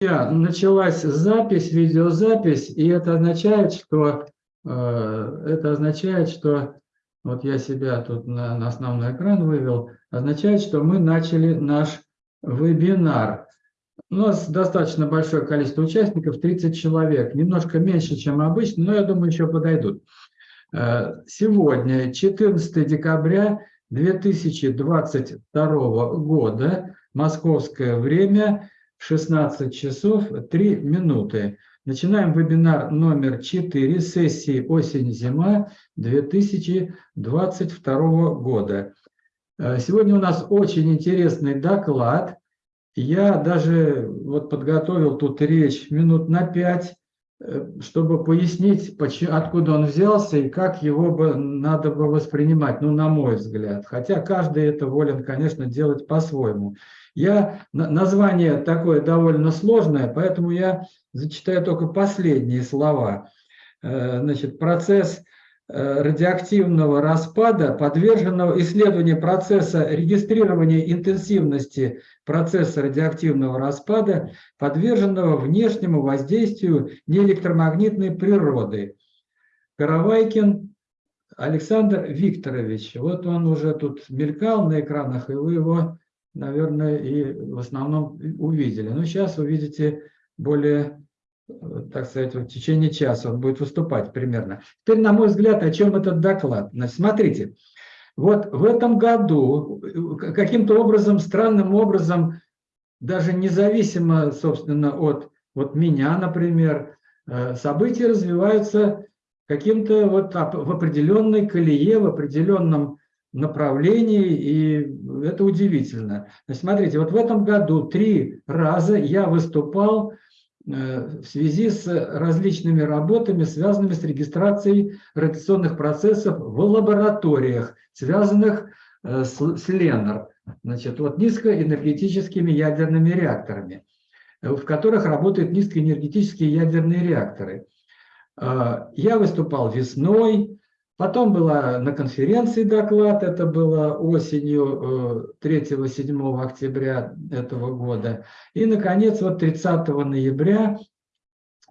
началась запись, видеозапись, и это означает, что э, это означает, что вот я себя тут на, на основной экран вывел, означает, что мы начали наш вебинар. У нас достаточно большое количество участников, 30 человек, немножко меньше, чем обычно, но я думаю, еще подойдут. Э, сегодня, 14 декабря 2022 года, московское время, 16 часов 3 минуты. Начинаем вебинар номер 4 сессии «Осень-зима» 2022 года. Э, сегодня у нас очень интересный доклад. Я даже вот подготовил тут речь минут на 5, э, чтобы пояснить, откуда он взялся и как его бы надо бы воспринимать, ну, на мой взгляд. Хотя каждый это волен, конечно, делать по-своему. Я, название такое довольно сложное, поэтому я зачитаю только последние слова. Э, значит, процесс э, радиоактивного распада, подверженного исследованию процесса регистрирования интенсивности процесса радиоактивного распада, подверженного внешнему воздействию неэлектромагнитной природы. Каравайкин Александр Викторович. Вот он уже тут мелькал на экранах, и вы его наверное, и в основном увидели. Но сейчас увидите более, так сказать, в течение часа он будет выступать примерно. Теперь, на мой взгляд, о чем этот доклад? Значит, смотрите, вот в этом году каким-то образом, странным образом, даже независимо, собственно, от, от меня, например, э, события развиваются каким-то вот в определенной колее, в определенном направлений, и это удивительно. Значит, смотрите, вот в этом году три раза я выступал э, в связи с различными работами, связанными с регистрацией радиационных процессов в лабораториях, связанных э, с, с ЛЕНР, значит, вот низкоэнергетическими ядерными реакторами, в которых работают низкоэнергетические ядерные реакторы. Э, я выступал весной, Потом была на конференции доклад, это было осенью 3-7 э, октября этого года. И, наконец, вот 30 ноября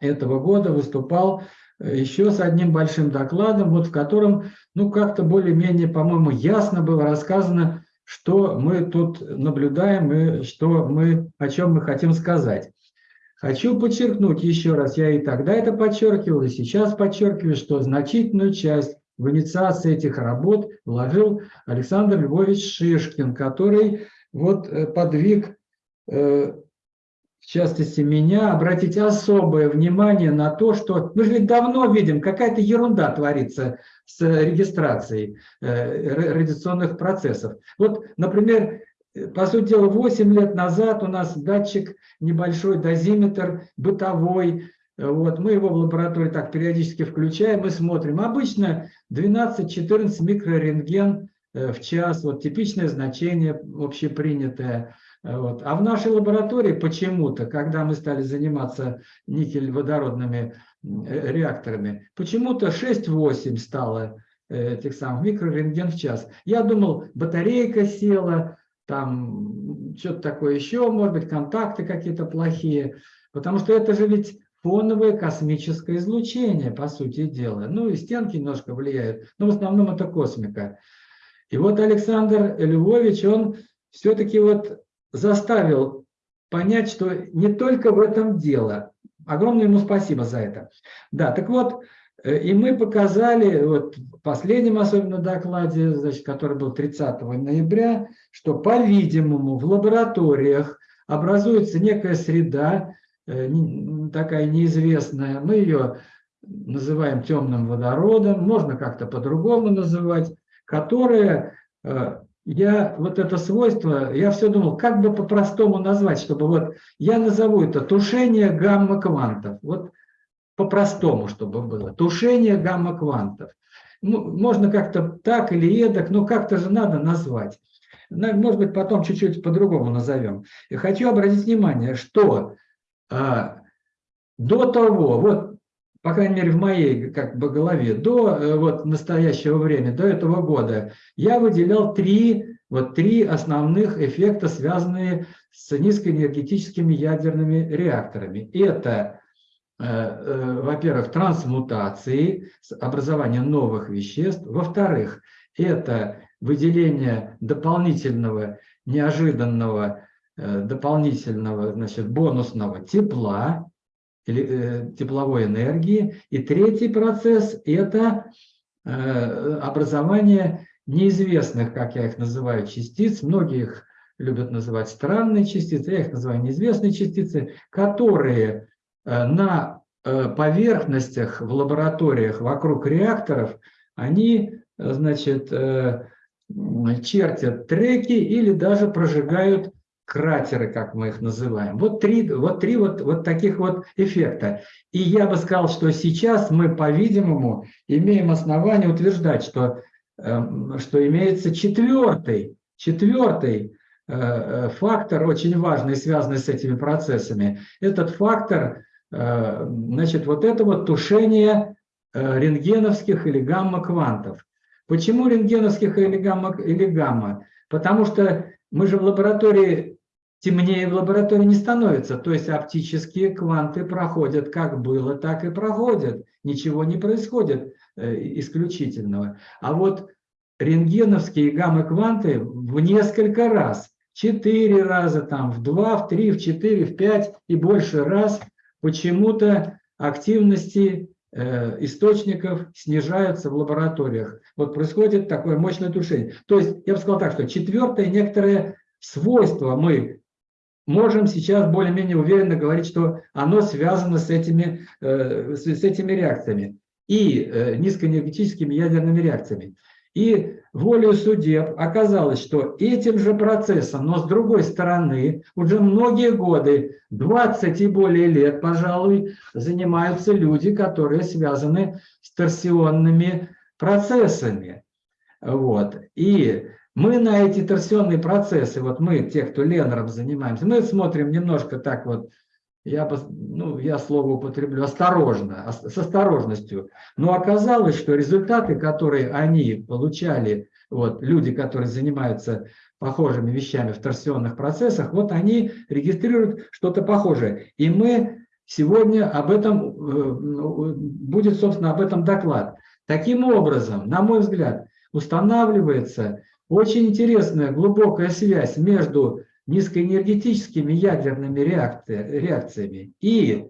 этого года выступал э, еще с одним большим докладом, вот в котором, ну, как-то более-менее, по-моему, ясно было рассказано, что мы тут наблюдаем и что мы, о чем мы хотим сказать. Хочу подчеркнуть еще раз, я и тогда это подчеркивал, и сейчас подчеркиваю, что значительную часть в инициации этих работ вложил Александр Львович Шишкин, который вот э, подвиг, э, в частности меня, обратить особое внимание на то, что мы же ведь давно видим, какая-то ерунда творится с регистрацией э, радиационных процессов. Вот, например, по сути дела, 8 лет назад у нас датчик, небольшой дозиметр бытовой, вот, мы его в лаборатории так периодически включаем и смотрим. Обычно 12-14 микрорентген э, в час, вот типичное значение общепринятое. Вот. А в нашей лаборатории почему-то, когда мы стали заниматься никель-водородными э, реакторами, почему-то 6-8 стало э, этих самых микрорентген в час. Я думал, батарейка села, там что-то такое еще, может быть, контакты какие-то плохие. Потому что это же ведь фоновое космическое излучение, по сути дела. Ну и стенки немножко влияют, но в основном это космика. И вот Александр Львович, он все-таки вот заставил понять, что не только в этом дело. Огромное ему спасибо за это. Да, так вот, э, и мы показали, вот в последнем особенно докладе, значит, который был 30 ноября, что, по-видимому, в лабораториях образуется некая среда, Э, такая неизвестная, мы ее называем темным водородом, можно как-то по-другому называть, которая, э, я вот это свойство, я все думал, как бы по-простому назвать, чтобы вот, я назову это тушение гамма-квантов, вот по-простому, чтобы было, тушение гамма-квантов. Ну, можно как-то так или эдак, но как-то же надо назвать. Может быть, потом чуть-чуть по-другому назовем. И хочу обратить внимание, что а, до того, вот, по крайней мере, в моей как бы голове, до э, вот настоящего времени, до этого года, я выделял три вот три основных эффекта, связанные с низкоэнергетическими ядерными реакторами. Это, э, э, во-первых, трансмутации, образование новых веществ. Во-вторых, это выделение дополнительного, неожиданного, дополнительного, значит, бонусного тепла, тепловой энергии. И третий процесс – это образование неизвестных, как я их называю, частиц, многие их любят называть странные частицы, я их называю неизвестные частицы, которые э, на э, поверхностях в лабораториях вокруг реакторов, они, э, значит, чертят треки или даже прожигают кратеры, как мы их называем. Вот три, вот, три вот, вот таких вот эффекта. И я бы сказал, что сейчас мы, по-видимому, имеем основание утверждать, что Эм, что имеется четвертый, четвертый э, э, фактор, очень важный, связанный с этими процессами. Этот фактор, э, значит, вот это вот тушение рентгеновских или гамма-квантов. Почему рентгеновских или гамма, или гамма? Потому что мы же в лаборатории, темнее в лаборатории не становится. То есть оптические кванты проходят как было, так и проходят. Ничего не происходит. Э, исключительного. А вот рентгеновские гамма-кванты в несколько раз, четыре раза, там, в два, в три, в четыре, в пять и больше раз почему-то активности источников снижаются в лабораториях. Вот происходит такое мощное тушение. То есть, я бы сказал так, что четвертое некоторое свойство мы можем сейчас более-менее уверенно говорить, что оно связано с этими, э, с этими реакциями и э, низкоэнергетическими ядерными реакциями. И волею судеб оказалось, что этим же процессом, но с другой стороны, уже многие годы, 20 и более лет, пожалуй, занимаются люди, которые связаны с торсионными процессами. Вот. И мы на эти торсионные процессы, вот мы, те, кто Ленером занимаемся, мы смотрим немножко так вот я, ну, я слово употреблю осторожно, с осторожностью, но оказалось, что результаты, которые они получали, вот, люди, которые занимаются похожими вещами в торсионных процессах, вот они регистрируют что-то похожее. И мы сегодня об этом, э, ну, будет, собственно, об этом доклад. Таким образом, на мой взгляд, устанавливается очень интересная глубокая связь между низкоэнергетическими ядерными реакциями и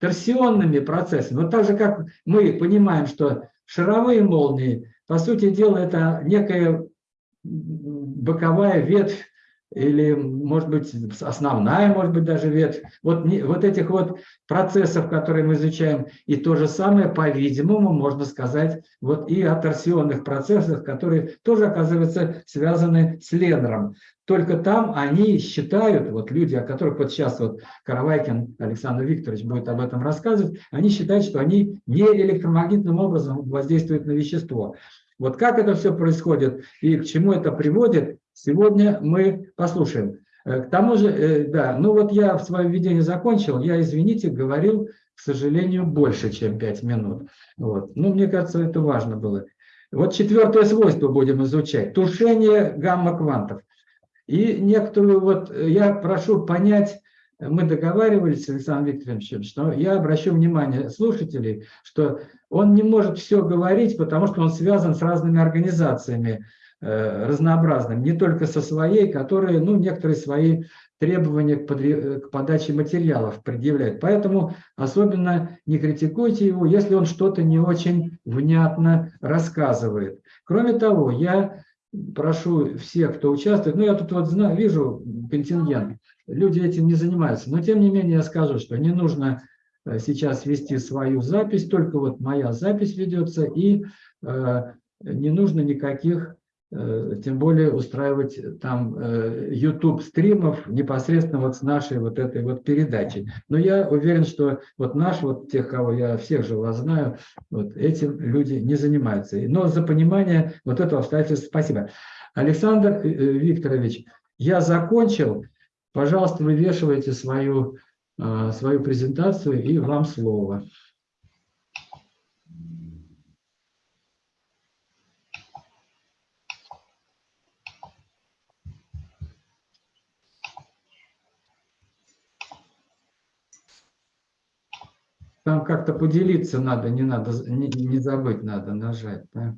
торсионными процессами. Вот так же, как мы понимаем, что шаровые молнии, по сути дела, это некая боковая ветвь или, может быть, основная, может быть, даже ветвь, вот, вот этих вот процессов, которые мы изучаем, и то же самое, по-видимому, можно сказать, вот и о торсионных процессах, которые тоже, оказывается, связаны с Ленером. Только там они считают, вот люди, о которых вот сейчас вот Каравайкин Александр Викторович будет об этом рассказывать, они считают, что они не электромагнитным образом воздействуют на вещество. Вот как это все происходит и к чему это приводит, сегодня мы послушаем. Э, к тому же, э, да, ну вот я в своем введении закончил, я, извините, говорил, к сожалению, больше, чем 5 минут. Вот. Ну, мне кажется, это важно было. Вот четвертое свойство будем изучать. Тушение гамма-квантов. И некоторую вот, э, я прошу понять, мы договаривались с Александром Викторовичем, что я обращу внимание слушателей, что он не может все говорить, потому что он связан с разными организациями э, разнообразными, не только со своей, которые, ну, некоторые свои требования к, под, к подаче материалов предъявляют. Поэтому особенно не критикуйте его, если он что-то не очень внятно рассказывает. Кроме того, я прошу всех, кто участвует, ну, я тут вот знаю, вижу контингент, люди этим не занимаются. Но тем не менее я скажу, что не нужно э, сейчас вести свою запись, только вот моя запись ведется, и э, не нужно никаких, тем более устраивать там э, YouTube стримов непосредственно вот с нашей вот этой вот передачей. Но я уверен, что вот наш, вот тех, кого я всех же вас знаю, вот этим люди не занимаются. Но за понимание вот этого обстоятельства спасибо. Александр э, э, Викторович, я закончил. Пожалуйста, вывешивайте свою, свою презентацию и вам слово. Там как-то поделиться надо, не надо, не, не забыть надо нажать. Да?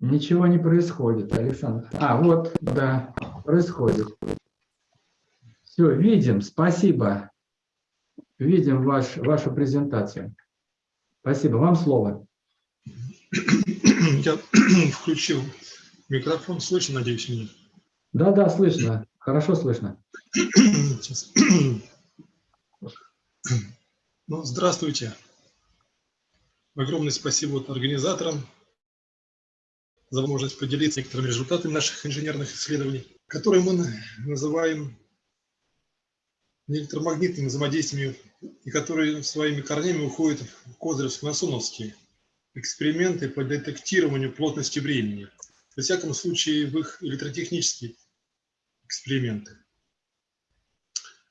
Ничего не происходит, Александр. А, вот, да, происходит. Все, видим, спасибо. Видим ваш, вашу презентацию. Спасибо, вам слово. Я включил микрофон, слышно, надеюсь, меня? Да, да, слышно, хорошо слышно. Сейчас. Ну, здравствуйте. Огромное спасибо организаторам за возможность поделиться некоторыми результатами наших инженерных исследований, которые мы называем электромагнитными взаимодействиями и которые своими корнями уходят в Козыревско-Насоновские эксперименты по детектированию плотности времени. Во всяком случае, в их электротехнические эксперименты.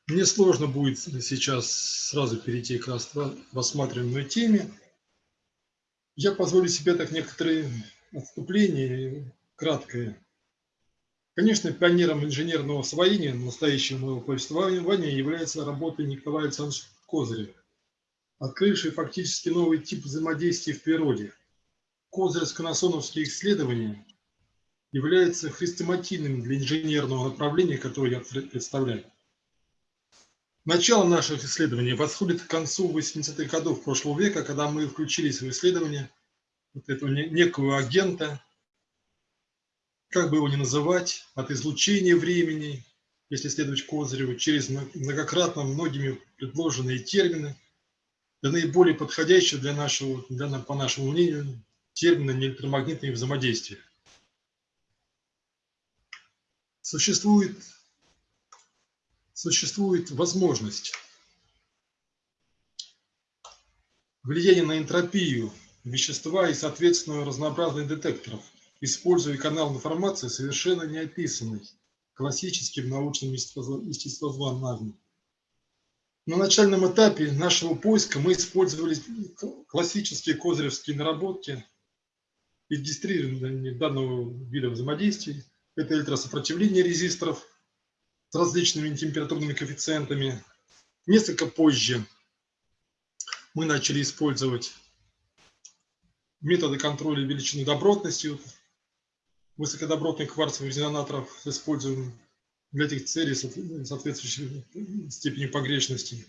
Мне сложно будет сейчас сразу перейти к рассматриваемой теме. Я позволю себе так некоторые отступления, краткое. Конечно, пионером инженерного освоения настоящего моего повествования является работа Николая Александровича Козырева, открывший фактически новый тип взаимодействия в природе. Козыревско-насоновские исследования являются хрестоматийным для инженерного направления, которое я представляю. Начало наших исследований восходит к концу 80-х годов прошлого века, когда мы включились в исследование вот этого некого агента, как бы его ни называть, от излучения времени, если следовать Козыреву, через многократно многими предложенные термины, для наиболее подходящего для нашего, для, по нашему мнению, термина неэлектромагнитные взаимодействия. Существует, существует возможность влияния на энтропию вещества и, соответственно, разнообразных детекторов – используя канал информации, совершенно не описанный классическим научным естествознанным. На начальном этапе нашего поиска мы использовали классические козыревские наработки регистрирования данного вида взаимодействий. Это электросопротивление резисторов с различными температурными коэффициентами. Несколько позже мы начали использовать методы контроля величины добротности, высокодобротных кварцевых резонаторов используем для этих целей соответствующей степени погрешности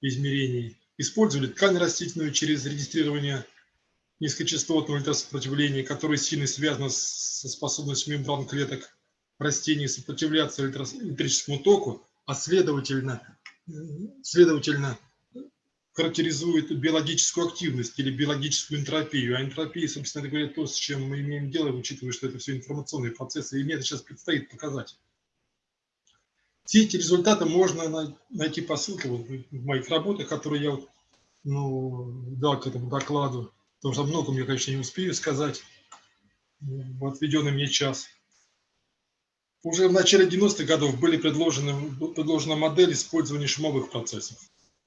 измерений. Использовали ткань растительную через регистрирование низкочастотного электросопротивления, которое сильно связано со способностью мембран клеток растений сопротивляться электрическому току, а следовательно, следовательно характеризует биологическую активность или биологическую энтропию. А энтропия, собственно говоря, то, с чем мы имеем дело, учитывая, что это все информационные процессы, и мне это сейчас предстоит показать. Все эти результаты можно найти по ссылке в моих работах, которые я ну, дал к этому докладу, потому что многом я, конечно, не успею сказать в отведенный мне час. Уже в начале 90-х годов были предложены, предложена модель использования шумовых процессов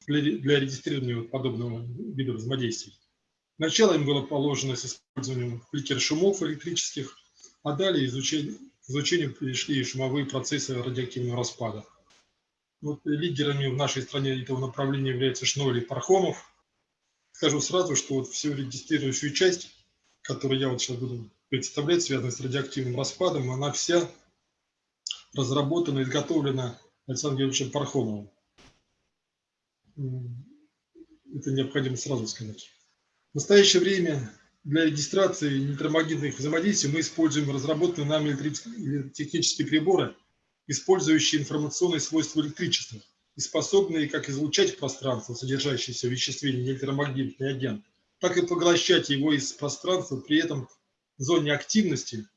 для, для регистрирования подобного вида взаимодействий. Начало им было положено с использованием фликер-шумов электрических, а далее изучение, изучению перешли шумовые процессы радиоактивного распада. Вот лидерами в нашей стране этого направления являются Шнойли и Пархомов. Скажу сразу, что вот всю регистрирующую часть, которую я вот сейчас буду представлять, связанную с радиоактивным распадом, она вся разработана и изготовлена Александром Георгиевичем Пархомовым это необходимо сразу сказать. В настоящее время для регистрации электромагнитных взаимодействий мы используем разработанные нами технические приборы, использующие информационные свойства электричества и способные как излучать в пространство, содержащееся в веществе электромагнитный агент, так и поглощать его из пространства, при этом в зоне активности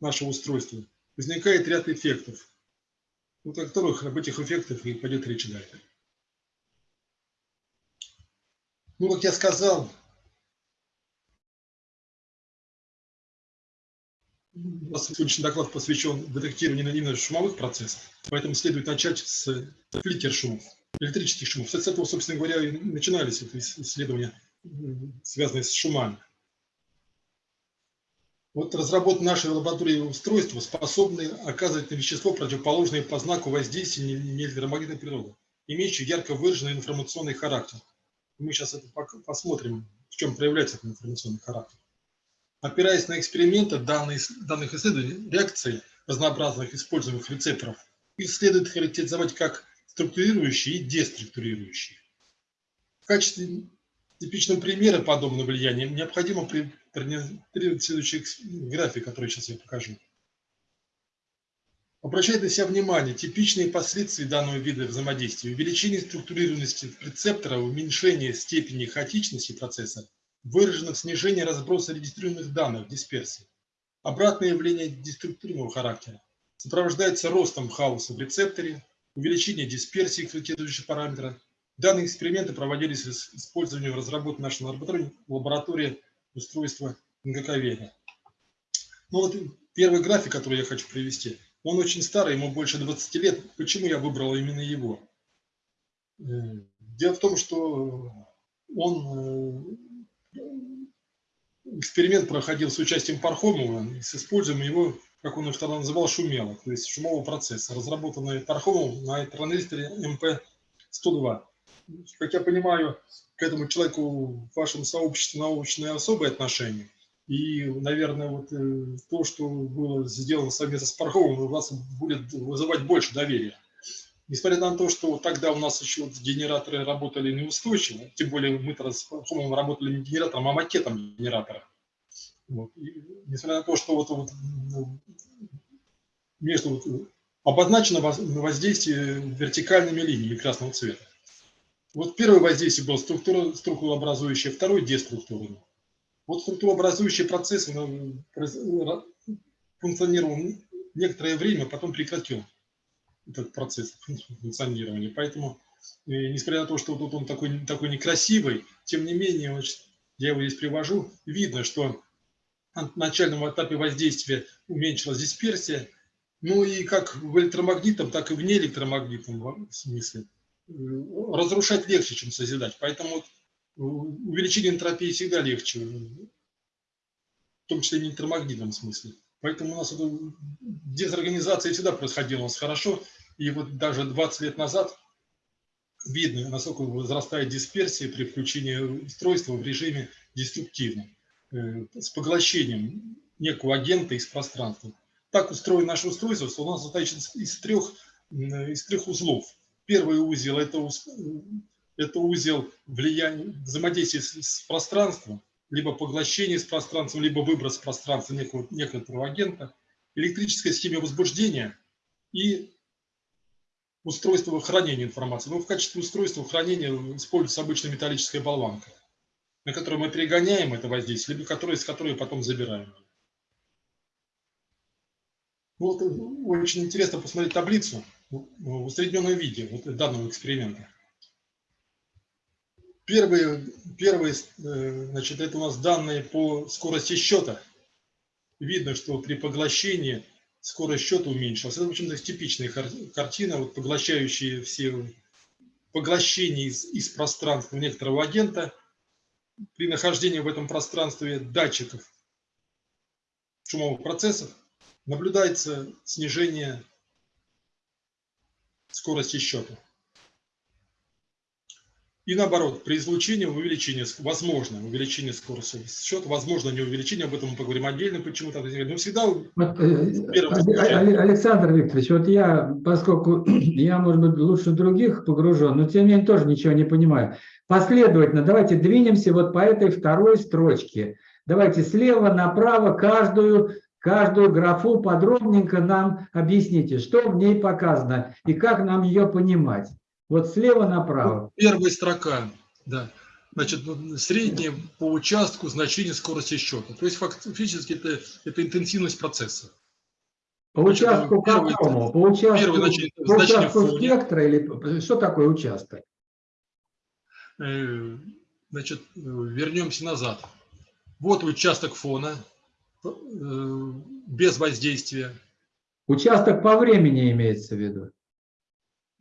нашего устройства возникает ряд эффектов, вот о которых об этих эффектах и пойдет речь далее. Ну, как я сказал, у нас сегодняшний доклад посвящен детектированию именно шумовых процессов, поэтому следует начать с фликер-шумов, электрических шумов. С этого, собственно говоря, и начинались исследования, связанные с шумами. Вот разработаны нашей лаборатории устройства, способны оказывать на вещество противоположное по знаку воздействия электромагнитной природы, имеющие ярко выраженный информационный характер. Мы сейчас это посмотрим, в чем проявляется этот информационный характер. Опираясь на эксперименты данные, данных исследований, реакции разнообразных используемых рецепторов, их следует характеризовать как структурирующие и деструктурирующие. В качестве типичного примера подобного влияния необходимо продемонстрировать следующий график, который сейчас я покажу. Обращает на себя внимание типичные последствия данного вида взаимодействия. Увеличение структурированности рецептора, уменьшение степени хаотичности процесса, выражено в снижении разброса регистрируемых данных, дисперсии. Обратное явление деструктивного характера сопровождается ростом хаоса в рецепторе, увеличение дисперсии корректирующих параметра. Данные эксперименты проводились с использованием разработанной нашей лаборатории, лаборатории устройства НГК Ну вот первый график, который я хочу привести, он очень старый, ему больше 20 лет. Почему я выбрал именно его? Э, дело в том, что он э, эксперимент проходил с участием Пархомова, с использованием его, как он их тогда называл, шумелок, то есть шумового процесса, разработанный Пархомовым на транзисторе МП-102. Как я понимаю, к этому человеку в вашем сообществе научное особое отношение. И, наверное, вот э, то, что было сделано совместно с Парховым, у вас будет вызывать больше доверия. Несмотря на то, что тогда у нас еще генераторы работали неустойчиво, тем более Парховым работали не генератором, а макетом генератора. Вот. И, несмотря на то, что вот, вот ну, между вот, обозначено воздействие вертикальными линиями красного цвета. Вот первое воздействие было структура, структурообразующее, второе деструктурное. Вот структурообразующий процесс функционировал некоторое время, потом прекратил этот процесс функционирования. Поэтому, э, несмотря на то, что тут он такой, такой некрасивый, тем не менее, я его здесь привожу, видно, что на начальном этапе воздействия уменьшилась дисперсия, ну и как в электромагнитном, так и в неэлектромагнитном смысле. Э, разрушать легче, чем созидать. Поэтому увеличение энтропии всегда легче, в том числе и в электромагнитном смысле. Поэтому у нас эта дезорганизация всегда происходила у нас хорошо. И вот даже 20 лет назад видно, насколько возрастает дисперсия при включении устройства в режиме деструктивном, э, с поглощением некого агента из пространства. Так устроено наше устройство, что у нас состоит из трех, из трех узлов. Первый узел – это это узел влияния, взаимодействия с пространством, либо поглощение с пространством, либо выброс пространства некого, некоторого агента, электрическая схема возбуждения и устройство хранения информации. Ну, в качестве устройства хранения используется обычная металлическая болванка, на которой мы перегоняем это воздействие, либо которое, с которой потом забираем. Вот очень интересно посмотреть таблицу в усредненном виде вот данного эксперимента. Первые, первые, э, значит, это у нас данные по скорости счета. Видно, что при поглощении скорость счета уменьшилась. Это, в общем-то, типичная картина, вот, поглощающие все поглощение из, из пространства некоторого агента. При нахождении в этом пространстве датчиков шумовых процессов наблюдается снижение скорости счета. И наоборот, при излучении увеличение, возможно увеличение скорости счета, возможно не увеличение, об этом мы поговорим отдельно, почему так Но всегда... Вот, э, Александр Викторович, вот я, поскольку я, может быть, лучше других погружен, но тем не менее тоже ничего не понимаю. Последовательно, давайте двинемся вот по этой второй строчке. Давайте слева направо каждую каждую графу подробненько нам объясните, что в ней показано и как нам ее понимать. Вот слева направо. Первая строка, да. Значит, ну, среднее по участку значение скорости счета. То есть фактически это, это интенсивность процесса. По участку первый, какому? По участку, первый, значит, по участку спектра или что такое участок? Э, значит, вернемся назад. Вот участок фона э, без воздействия. Участок по времени имеется в виду?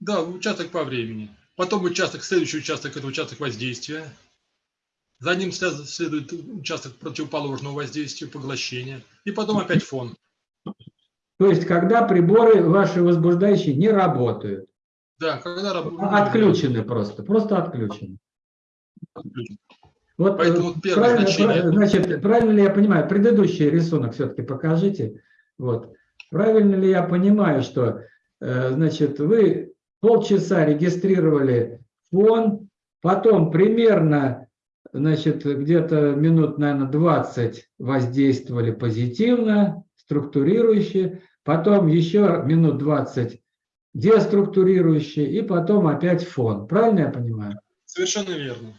Да, участок по времени. Потом участок, следующий участок – это участок воздействия. За ним следует участок противоположного воздействия, поглощения. И потом опять фон. То есть, когда приборы ваши возбуждающие не работают. Да, когда работают. Отключены просто, просто отключены. Отключены. Вот, Поэтому э, первое правильно, значение... Значит, правильно ли я понимаю, предыдущий рисунок все-таки покажите. Вот. Правильно ли я понимаю, что э, значит, вы полчаса регистрировали фон, потом примерно значит, где-то минут, наверное, 20 воздействовали позитивно, структурирующе, потом еще минут 20 деструктурирующе, и потом опять фон. Правильно я понимаю? Совершенно верно.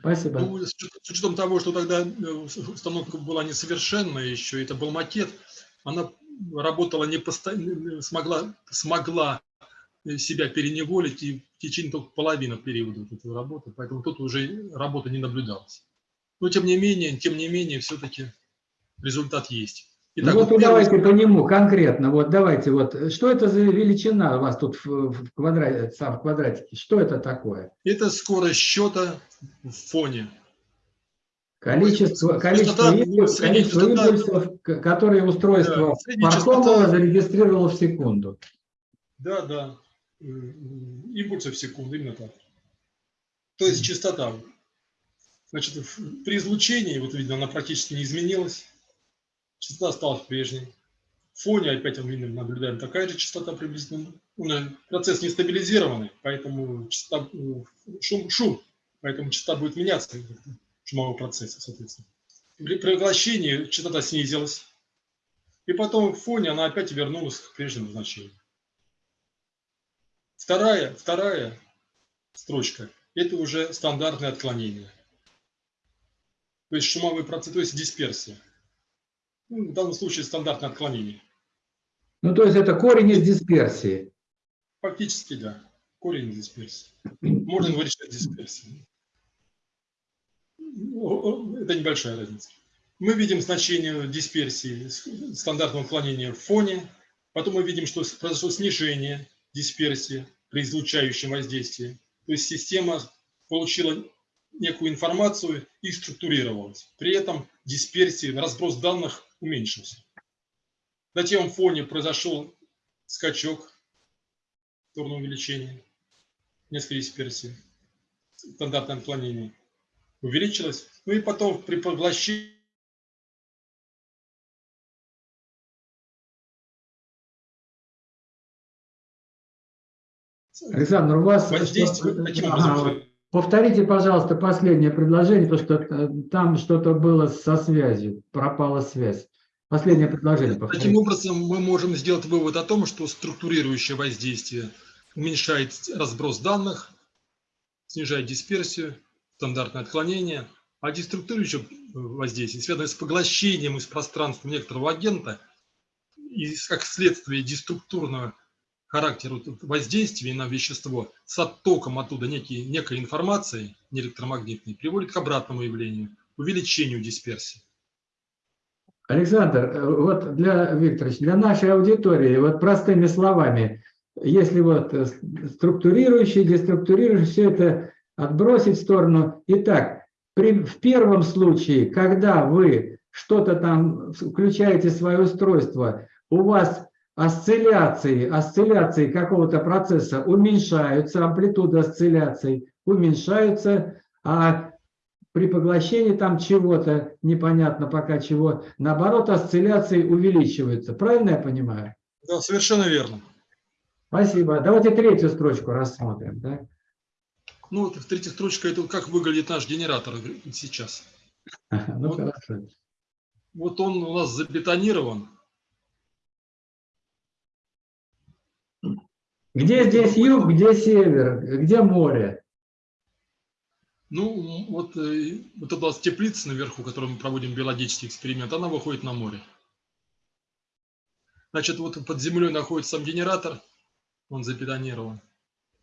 Спасибо. Ну, с учетом того, что тогда э, установка была несовершенная еще, это был макет, она работала не постоянно, смогла, смогла себя переневолить и в течение только половины периода вот этой работы, поэтому тут уже работа не наблюдалась. Но тем не менее, тем не менее, все-таки результат есть. Итак, ну вот, вот давайте первый... по нему конкретно. Вот давайте вот, что это за величина у вас тут в, в, квадрате, в квадратике? Что это такое? Это скорость счета в фоне. Количество, количество, импульсов, количество импульсов, которые устройство да, Паркомова зарегистрировало в секунду. Да, да. Импульсов в секунду, именно так. То есть частота. Значит, при излучении, вот видно, она практически не изменилась. Частота осталась прежней. В фоне опять мы наблюдаем такая же частота приблизительно. Процесс не стабилизированный, поэтому частота, шум, шум, поэтому частота будет меняться шумового процесса, соответственно. При поглощении частота снизилась, и потом в фоне она опять вернулась к прежнему значению. Вторая, вторая строчка – это уже стандартное отклонение. То есть шумовой процесс, то есть дисперсия. Ну, в данном случае стандартное отклонение. Ну, то есть это корень из дисперсии. Фактически, да. Корень из дисперсии. Можно говорить, что это дисперсия. Ну, это небольшая разница. Мы видим значение дисперсии, стандартного отклонения в фоне. Потом мы видим, что произошло снижение дисперсии при излучающем воздействии. То есть система получила некую информацию и структурировалась. При этом дисперсия, разброс данных уменьшился. На тем фоне произошел скачок в сторону увеличения, несколько дисперсий, стандартное отклонение увеличилось. Ну и потом при поглощении Александр, у вас... Ага, повторите, пожалуйста, последнее предложение, потому что э, там что-то было со связью, пропала связь. Последнее предложение. Повторите. Таким образом, мы можем сделать вывод о том, что структурирующее воздействие уменьшает разброс данных, снижает дисперсию, стандартное отклонение, а деструктурирующее воздействие связано с поглощением из пространства некоторого агента и как следствие деструктурного характер воздействия на вещество с оттоком оттуда некие, некой информации, не электромагнитной, приводит к обратному явлению, увеличению дисперсии. Александр, э, вот для Викторович, для нашей аудитории, вот простыми словами, если вот э, структурирующий, деструктурирующий, все это отбросить в сторону. Итак, при, в первом случае, когда вы что-то там включаете свое устройство, у вас осцилляции, осцилляции какого-то процесса уменьшаются, амплитуда осцилляций уменьшаются, а при поглощении там чего-то, непонятно пока чего, наоборот, осцилляции увеличиваются. Правильно я понимаю? Да, совершенно верно. Спасибо. Давайте третью строчку рассмотрим. Да? Ну, вот третья строчка, это как выглядит наш генератор сейчас. Ну, вот, хорошо. Вот он у нас забетонирован, Где здесь юг, где север, где море? Ну, вот, э, вот нас теплица наверху, в которой мы проводим биологический эксперимент, она выходит на море. Значит, вот под землей находится сам генератор, он забетонирован.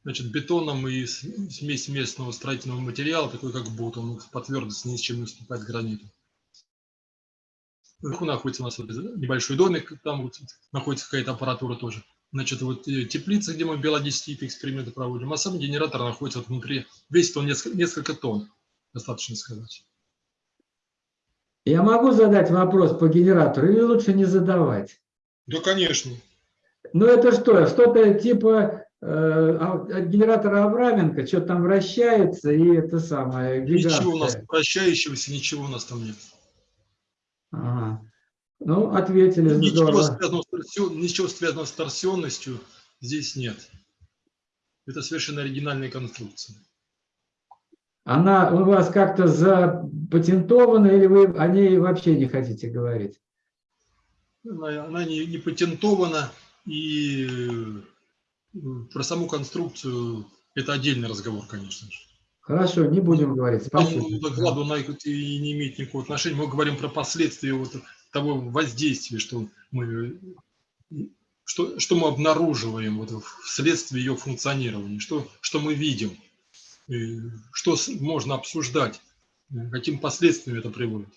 Значит, бетоном и смесь местного строительного материала, такой как бут, он по твердости ни с чем не уступает граниту. Наверху находится у нас небольшой домик, там вот находится какая-то аппаратура тоже значит, вот э, теплица, где мы биологические эксперименты проводим, а сам генератор находится вот внутри, весит он несколько, несколько тонн. достаточно сказать. Я могу задать вопрос по генератору или лучше не задавать? Да, конечно. Ну это что, что-то типа э, а, генератора Авраменко, что там вращается и это самое гигантское. Ничего у нас вращающегося, ничего у нас там нет. Ага. Ну, ответили. Ничего связанного, с, ничего связанного с торсионностью здесь нет. Это совершенно оригинальная конструкция. Она у вас как-то запатентована или вы о ней вообще не хотите говорить? Она, она не, не патентована, и э, про саму конструкцию это отдельный разговор, конечно же. Хорошо, не будем говорить. Спасибо. докладу она и не имеет никакого отношения. Мы говорим про последствия вот того воздействия, что мы, что, что мы обнаруживаем вот вследствие ее функционирования, что, что мы видим, что можно обсуждать, каким последствиям это приводит.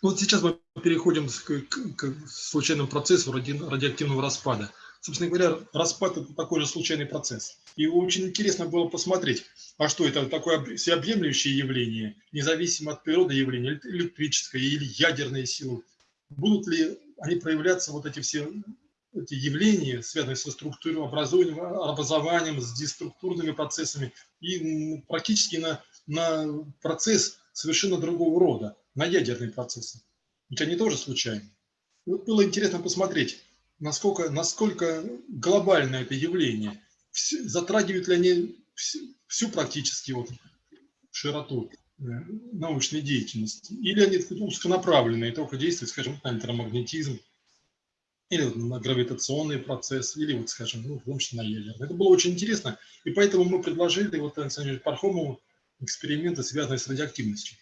Вот сейчас мы переходим к, к, к случайному процессу ради, радиоактивного распада. Собственно говоря, распад – это такой же случайный процесс. И очень интересно было посмотреть, а что это такое всеобъемлющее явление, независимо от природы явления, электрическое или ядерные силы. Будут ли они проявляться, вот эти все эти явления, связанные со структурой образованием, образованием, с деструктурными процессами, и практически на, на процесс совершенно другого рода, на ядерные процессы. Ведь они тоже случайны. Вот было интересно посмотреть, насколько, насколько глобально это явление, затрагивают ли они всю, практически вот широту э, научной деятельности, или они узконаправленные, только действуют, скажем, на электромагнетизм, или на гравитационный процесс, или, вот, скажем, ну, в том числе на ядерный. Это было очень интересно, и поэтому мы предложили вот Александру Пархомову эксперименты, связанные с радиоактивностью.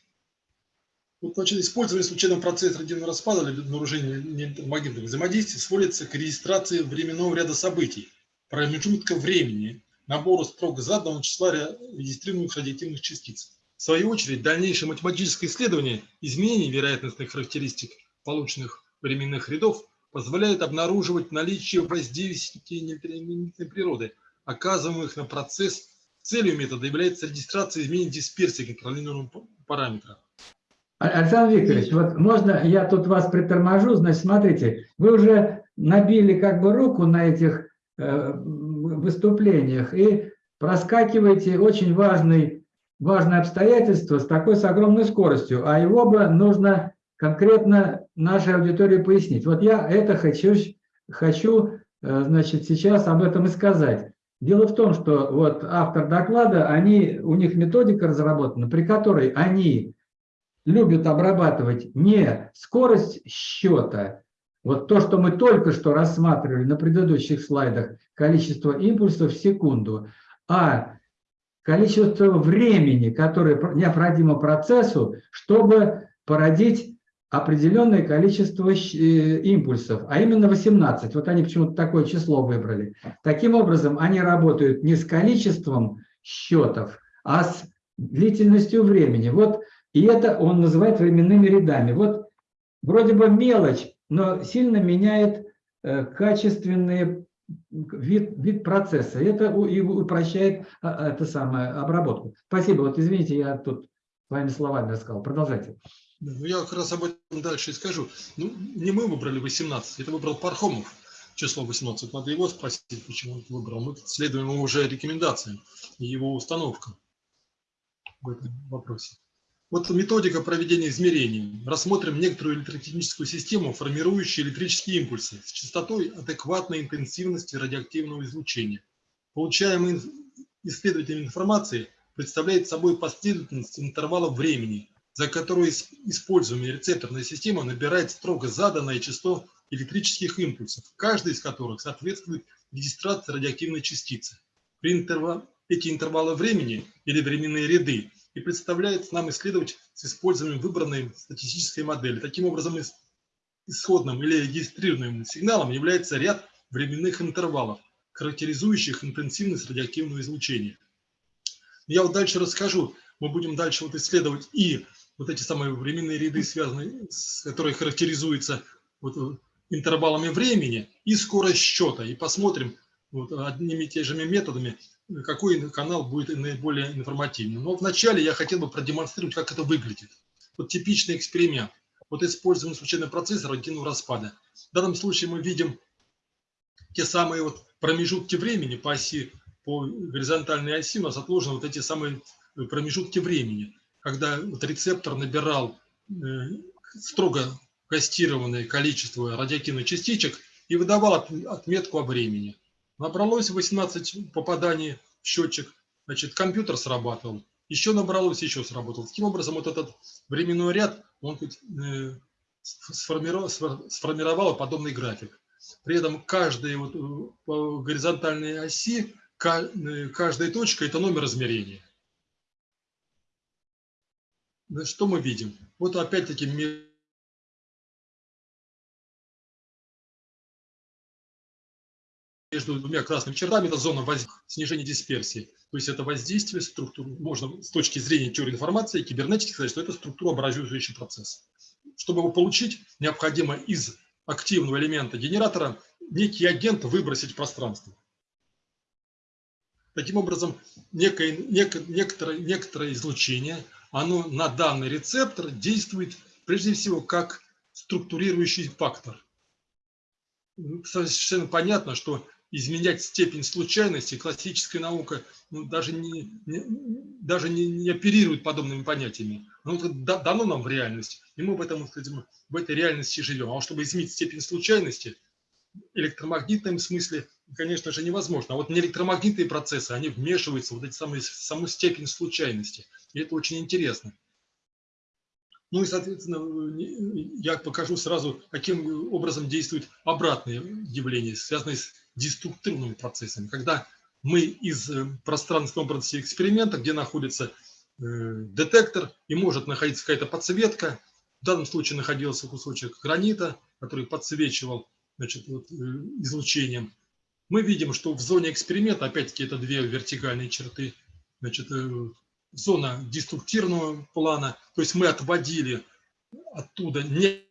Вот, значит, использование случайного процесса радиоактивного распада для обнаружения магнитных взаимодействий сводится к регистрации временного ряда событий, промежутка времени, набору строго заданного числа регистрируемых радиоактивных частиц. В свою очередь, дальнейшее математическое исследование изменений вероятностных характеристик полученных временных рядов позволяет обнаруживать наличие воздействия неэлектромагнитной природы, оказываемых на процесс. Целью метода является регистрация изменений дисперсии контролируемого параметра. Александр Викторович, вот можно я тут вас приторможу, значит, смотрите, вы уже набили как бы руку на этих э, выступлениях и проскакиваете очень важный, важное обстоятельство с такой, с огромной скоростью, а его бы нужно конкретно нашей аудитории пояснить. Вот я это хочу, хочу э, значит, сейчас об этом и сказать. Дело в том, что вот автор доклада, они, у них методика разработана, при которой они любят обрабатывать не скорость счета, вот то, что мы только что рассматривали на предыдущих слайдах, количество импульсов в секунду, а количество времени, которое необходимо процессу, чтобы породить определенное количество э, импульсов, а именно 18. Вот они почему-то такое число выбрали. Таким образом, они работают не с количеством счетов, а с длительностью времени. Вот и это он называет временными рядами. Вот вроде бы мелочь, но сильно меняет э, качественный вид, вид процесса. Это упрощает а, это самое, обработку. Спасибо. Вот извините, я тут своими словами рассказал. Продолжайте. Ну, я как раз об этом дальше и скажу. Ну, не мы выбрали 18, это выбрал Пархомов число 18. Надо его спросить, почему он выбрал. Мы следуем уже рекомендациям и его установкам в этом вопросе. Вот методика проведения измерений. Рассмотрим некоторую электротехническую систему, формирующую электрические импульсы с частотой адекватной интенсивности радиоактивного излучения. Получаемая исследователем информации представляет собой последовательность интервалов времени, за которую используемая рецепторная система набирает строго заданное число электрических импульсов, каждый из которых соответствует регистрации радиоактивной частицы. При интервал... Эти интервалы времени или временные ряды и представляет нам исследовать с использованием выбранной статистической модели. Таким образом, исходным или регистрируемым сигналом является ряд временных интервалов, характеризующих интенсивность радиоактивного излучения. Я вот дальше расскажу, мы будем дальше вот исследовать и вот эти самые временные ряды, связанные, с, которые характеризуются вот интервалами времени и скорость счета. И посмотрим вот одними и теми же методами, какой канал будет наиболее информативным. Но вначале я хотел бы продемонстрировать, как это выглядит. Вот типичный эксперимент. Вот используем случайный процессор радиативного распада. В данном случае мы видим те самые вот промежутки времени по оси, по горизонтальной оси у нас отложены вот эти самые промежутки времени, когда вот рецептор набирал э, строго кастированное количество радиоактивных частичек и выдавал отметку о времени. Набралось 18 попаданий в счетчик, значит, компьютер срабатывал, еще набралось, еще сработал. Таким образом, вот этот временной ряд, он э, сформировал, сформировал подобный график. При этом каждая вот, э, по горизонтальной оси, э, каждая точка – это номер измерения. Что мы видим? Вот опять-таки между двумя красными чертами это зона снижения дисперсии. То есть это воздействие структур. Можно с точки зрения теории информации и кибернетики сказать, что это структурообразующий процесс. Чтобы его получить, необходимо из активного элемента генератора некий агент выбросить в пространство. Таким образом, некое, некое, некоторое, некоторое излучение, оно на данный рецептор действует прежде всего как структурирующий фактор. Совершенно понятно, что изменять степень случайности классическая наука ну, даже, не, не, даже не, не оперирует подобными понятиями. Но это дано нам в реальности, и мы в, этом, в этой реальности живем. А чтобы изменить степень случайности, электромагнитном смысле, конечно же, невозможно. А вот неэлектромагнитные процессы, они вмешиваются в вот эти самые, саму степень случайности. И это очень интересно. Ну и, соответственно, я покажу сразу, каким образом действуют обратные явления, связанные с деструктивными процессами. Когда мы из э, пространственного образа эксперимента, где находится э, детектор и может находиться какая-то подсветка, в данном случае находился кусочек гранита, который подсвечивал значит, вот, э, излучением, мы видим, что в зоне эксперимента, опять-таки это две вертикальные черты, значит, зона деструктивного плана, то есть мы отводили оттуда не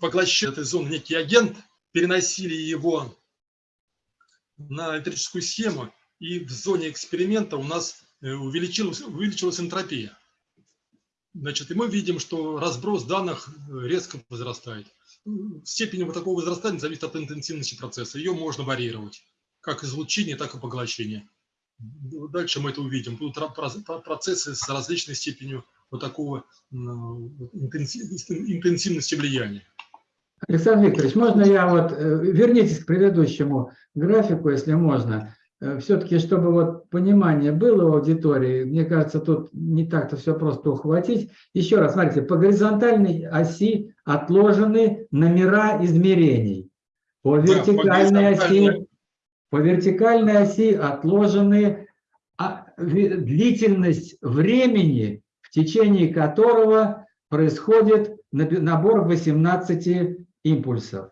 поглощая этой зоны некий агент, переносили его на электрическую схему, и в зоне эксперимента у нас э, увеличилась, увеличилась энтропия. Значит, и мы видим, что разброс данных э, резко возрастает. Степень вот такого возрастания зависит от интенсивности процесса. Ее можно варьировать, как излучение, так и поглощение. Дальше мы это увидим. Тут процессы с различной степенью вот такого интенсивности влияния. Александр Викторович, можно я вот, э, вернитесь к предыдущему графику, если можно. Э, Все-таки, чтобы вот понимание было у аудитории, мне кажется, тут не так-то все просто ухватить. Еще раз, смотрите, по горизонтальной оси отложены номера измерений. По вертикальной, да, по оси, по вертикальной оси отложены а, длительность времени, в течение которого происходит набор 18 импульсов.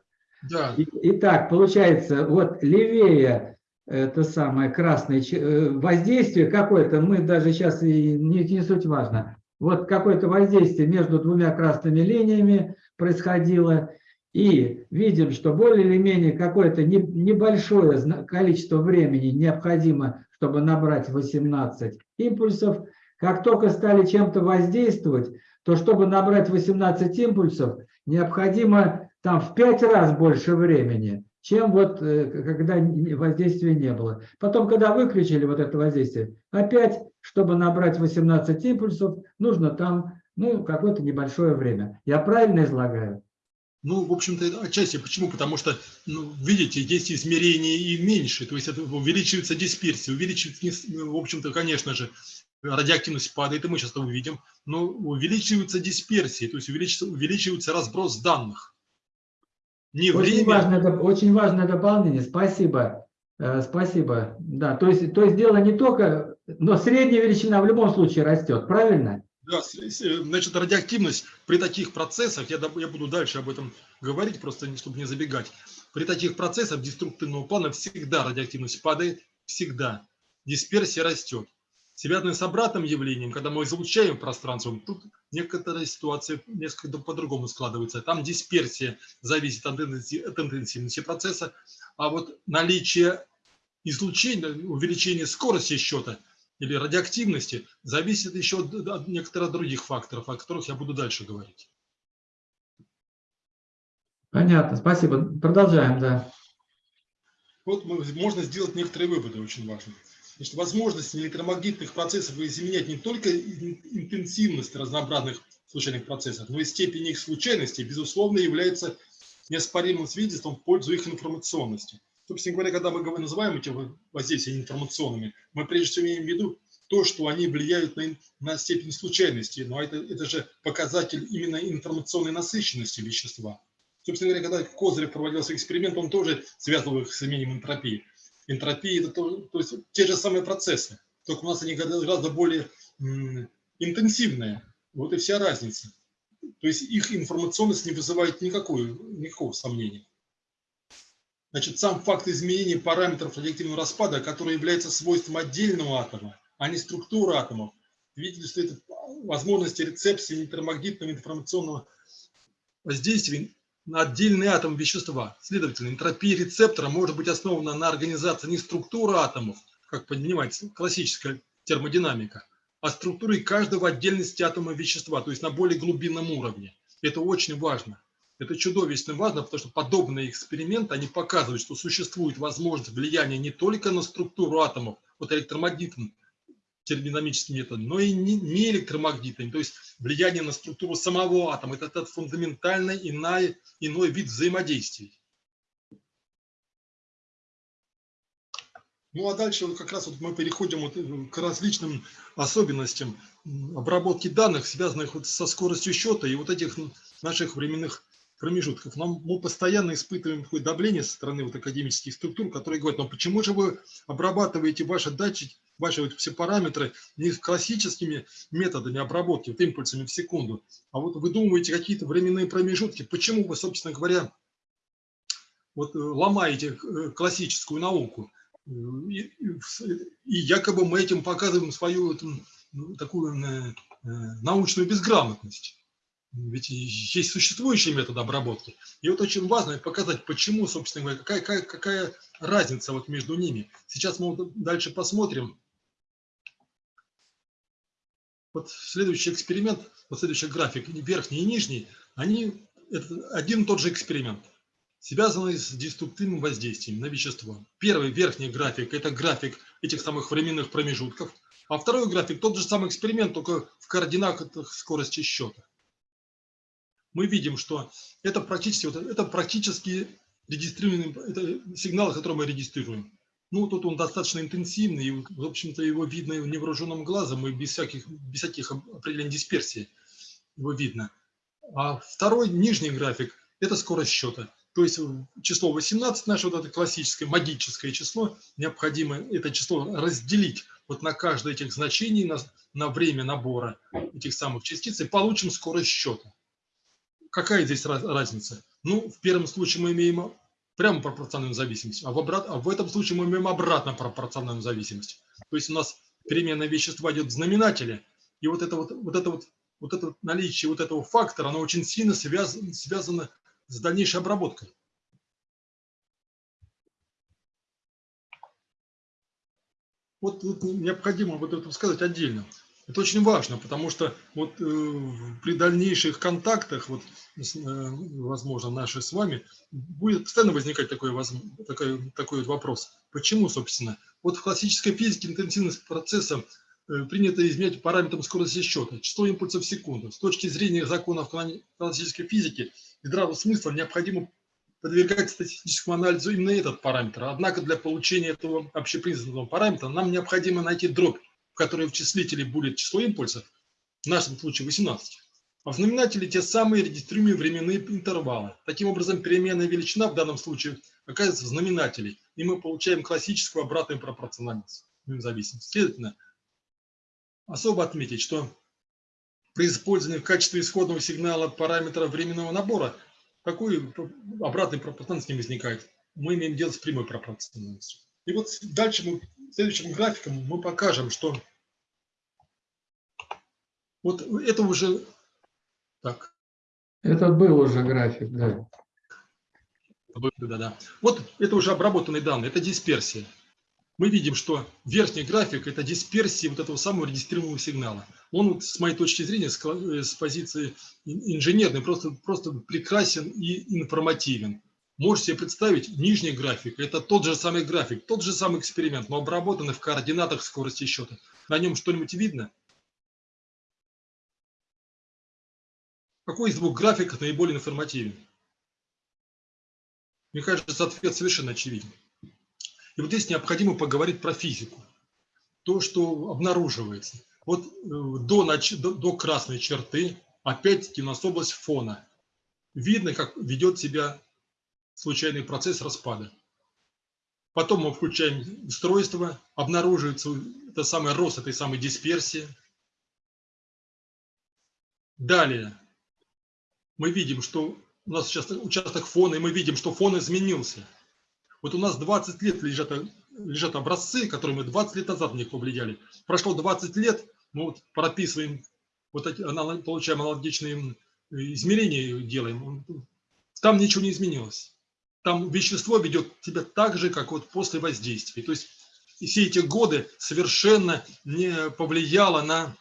Да. Итак, получается, вот левее это самое красное э, воздействие какое-то, мы даже сейчас и не, не суть важно, вот какое-то воздействие между двумя красными линиями происходило, и видим, что более или менее какое-то небольшое количество времени необходимо, чтобы набрать 18 импульсов. Как только стали чем-то воздействовать, то чтобы набрать 18 импульсов, необходимо там в 5 раз больше времени, чем вот э, когда воздействия не было. Потом, когда выключили вот это воздействие, опять, чтобы набрать 18 импульсов, нужно там ну, какое-то небольшое время. Я правильно излагаю? Ну, в общем-то, отчасти. Почему? Потому что, ну, видите, есть измерения и меньше, то есть это увеличивается дисперсия, увеличивается, в общем-то, конечно же, радиоактивность падает, и мы сейчас это увидим, но увеличивается дисперсия, то есть увеличивается, увеличивается разброс данных. Не очень, время... важное, очень важное дополнение, спасибо. Э, спасибо. Да, то есть, то есть дело не только, но средняя величина в любом случае растет, правильно? Да, значит, радиоактивность при таких процессах, я, я буду дальше об этом говорить, просто чтобы не забегать, при таких процессах деструктивного плана всегда радиоактивность падает, всегда. Дисперсия растет. Связанные с обратным явлением, когда мы излучаем пространство, тут некоторая ситуация несколько по-другому складывается. Там дисперсия зависит от интенсивности процесса, а вот наличие излучения, увеличения скорости счета или радиоактивности зависит еще от, от некоторых других факторов, о которых я буду дальше говорить. Понятно, спасибо. Продолжаем, да. Вот можно сделать некоторые выводы, очень важные. Значит, возможность электромагнитных процессов изменять не только интенсивность разнообразных случайных процессов, но и степень их случайности, безусловно, является неоспоримым свидетельством в пользу их информационности. Собственно говоря, когда мы называем эти воздействия информационными, мы прежде всего имеем в виду то, что они влияют на, на степень случайности, но это, это же показатель именно информационной насыщенности вещества. Собственно говоря, когда Козырев проводился эксперимент, он тоже связывал их с изменением энтропии. Энтропия – это то, то есть те же самые процессы, только у нас они гораздо более интенсивные. Вот и вся разница. То есть их информационность не вызывает никакой, никакого сомнения. Значит, сам факт изменения параметров радиоактивного распада, который является свойством отдельного атома, а не структуры атомов, это возможности рецепции электромагнитного информационного воздействия на отдельный атом вещества. Следовательно, энтропия рецептора может быть основана на организации не структуры атомов, как понимаете, классическая термодинамика, а структуры каждого отдельности атома вещества, то есть на более глубинном уровне. Это очень важно. Это чудовищно важно, потому что подобные эксперименты, они показывают, что существует возможность влияния не только на структуру атомов, вот электромагнитным термодинамическим методом, но и не, электромагнитным, то есть влияние на структуру самого атома. Это, это фундаментально иной, иной вид взаимодействия. Ну а дальше вот как раз вот мы переходим вот э, к различным особенностям обработки данных, связанных вот со скоростью счета и вот этих наших временных промежутков. Нам, мы постоянно испытываем такое давление со стороны вот академических структур, которые говорят, ну почему же вы обрабатываете ваши датчики, ваши вот все параметры не классическими методами обработки, вот импульсами в секунду, а вот выдумываете какие-то временные промежутки. Почему вы, собственно говоря, вот э, ломаете э, классическую науку? И, и якобы мы этим показываем свою ну, такую э, научную безграмотность. Ведь есть существующие методы обработки. И вот очень важно показать, почему, собственно говоря, какая, какая, какая разница вот между ними. Сейчас мы вот дальше посмотрим. Вот следующий эксперимент, вот следующий график, верхний и нижний, они это один и тот же эксперимент связанные с деструктивным воздействием на вещество. Первый верхний график – это график этих самых временных промежутков, а второй график – тот же самый эксперимент, только в координатах скорости счета. Мы видим, что это практически, вот, это практически регистрируемый это сигнал, который мы регистрируем. Ну, тут он достаточно интенсивный, и, в общем-то, его видно невооруженным глазом, и без всяких, без всяких определений дисперсии его видно. А второй, нижний график, это скорость счета. То есть число 18, наше вот это классическое магическое число, необходимо это число разделить вот на каждое этих значений, на, на время набора этих самых частиц, и получим скорость счета. Какая здесь разница? Ну, в первом случае мы имеем прямо пропорциональную зависимость, а в, обрат... а в этом случае мы имеем обратно пропорциональную зависимость. То есть у нас переменное вещество идет в знаменателе, и вот это вот, вот это вот, вот это наличие вот этого фактора, оно очень сильно связано, связано с дальнейшей обработкой. Вот, вот необходимо вот это сказать отдельно. Это очень важно, потому что вот э, при дальнейших контактах, вот, э, возможно, наши с вами, будет постоянно возникать такой, такой, такой вопрос. Почему, собственно? Вот в классической физике интенсивность процесса э, принято измерять параметром скорости счета, число импульсов в секунду. С точки зрения законов классической физики здравого смысла необходимо подвергать статистическому анализу именно этот параметр. Однако для получения этого общепризнанного параметра нам необходимо найти дробь, которой в числителе будет число импульсов, в нашем случае 18, а в знаменателе те самые регистрируемые временные интервалы. Таким образом, переменная величина в данном случае оказывается в знаменателе, и мы получаем классическую обратную пропорциональность, зависимость. Следовательно, особо отметить, что при использовании в качестве исходного сигнала параметра временного набора такой обратной пропорциональности не возникает. Мы имеем дело с прямой пропорциональностью. И вот дальше мы, следующим графиком мы покажем, что вот это уже так. Это был уже график, да. Да, да. Вот это уже обработанные данные, это дисперсия. мы видим, что верхний график – это дисперсия вот этого самого регистрируемого сигнала. Он, с моей точки зрения, с э, позиции инженерной, просто, просто прекрасен и информативен. Можете себе представить, нижний график – это тот же самый график, тот же самый эксперимент, но обработанный в координатах скорости счета. На нем что-нибудь видно? Какой из двух графиков наиболее информативен? Мне кажется, ответ совершенно очевиден. И вот здесь необходимо поговорить про физику. То, что обнаруживается. Вот э, до, до, до красной черты, опять-таки у нас область фона. Видно, как ведет себя случайный процесс распада. Потом мы включаем устройство, обнаруживается это самый рост этой самой дисперсии. Далее мы видим, что у нас сейчас участок фона, и мы видим, что фон изменился. Вот у нас 20 лет лежат, лежат образцы, которые мы 20 лет назад в них повлияли. Прошло 20 лет, мы вот прописываем, вот эти, получаем аналогичные измерения, делаем. Там ничего не изменилось. Там вещество ведет себя так же, как вот после воздействия. То есть все эти годы совершенно не повлияло на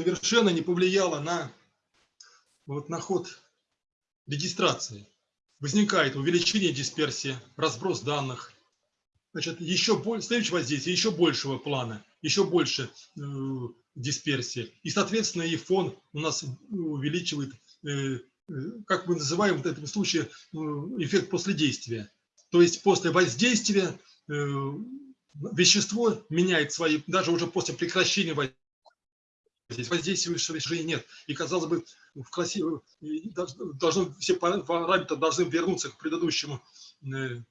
совершенно не повлияло на вот на ход регистрации. Возникает увеличение дисперсии, разброс данных. Значит, еще больше, следующее воздействие еще большего плана, еще больше э, дисперсии. И, соответственно, и фон у нас увеличивает, э, э, как мы называем в этом случае, э, эффект после действия. То есть после воздействия э, вещество меняет свои, даже уже после прекращения воздействия, Здесь воздействующего решения нет. И, казалось бы, в классе должно, все параметры должны вернуться к предыдущему э,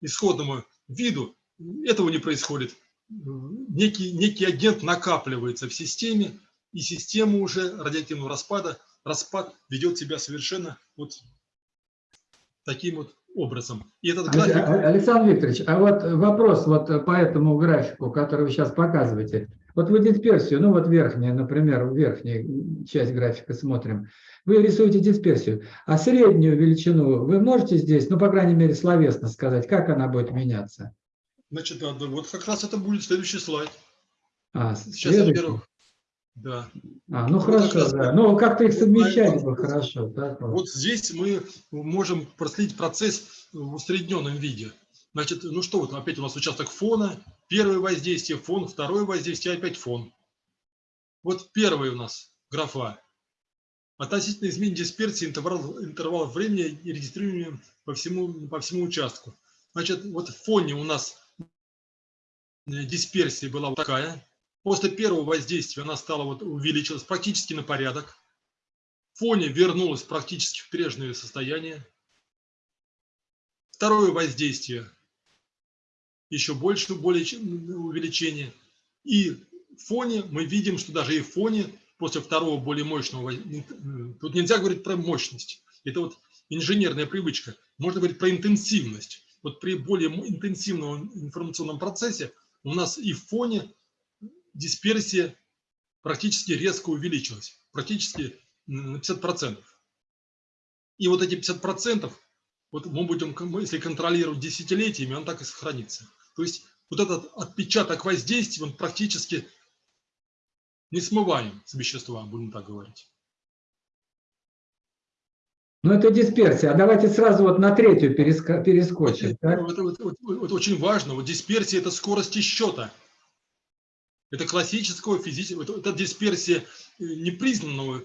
исходному виду. Этого не происходит. Некий, некий агент накапливается в системе, и система уже радиоактивного распада, распад ведет себя совершенно вот таким вот образом. И этот график... Александр Викторович, а вот вопрос вот по этому графику, который вы сейчас показываете. Вот вы дисперсию, ну вот верхняя, например, верхняя часть графика смотрим. Вы рисуете дисперсию, а среднюю величину вы можете здесь, ну, по крайней мере, словесно сказать, как она будет меняться? Значит, вот как раз это будет следующий слайд. А, Сейчас, во-первых, да. А, ну вот хорошо, раз, да. Ну, как-то их совмещать бы хорошо. Так вот. вот здесь мы можем проследить процесс в усредненном виде. Значит, ну что, вот опять у нас участок фона, Первое воздействие фон, второе воздействие опять фон. Вот первый у нас графа. Относительно изменения дисперсии интервал, интервал времени и регистрирования по всему, по всему участку. Значит, вот в фоне у нас дисперсия была вот такая. После первого воздействия она стала вот увеличилась практически на порядок. В фоне вернулась практически в прежнее состояние. Второе воздействие еще больше более увеличение. И в фоне мы видим, что даже и в фоне после второго более мощного, тут нельзя говорить про мощность, это вот инженерная привычка, можно говорить про интенсивность. Вот при более интенсивном информационном процессе у нас и в фоне дисперсия практически резко увеличилась, практически на 50%. И вот эти 50%, вот мы будем, если контролировать десятилетиями, он так и сохранится. То есть вот этот отпечаток воздействия, он практически не смываем с вещества, будем так говорить. Ну, это дисперсия. А давайте сразу вот на третью перескочим. Это, это, это, это, это очень важно. Вот дисперсия – это скорость счета. Это классического физического, это, это дисперсия непризнанного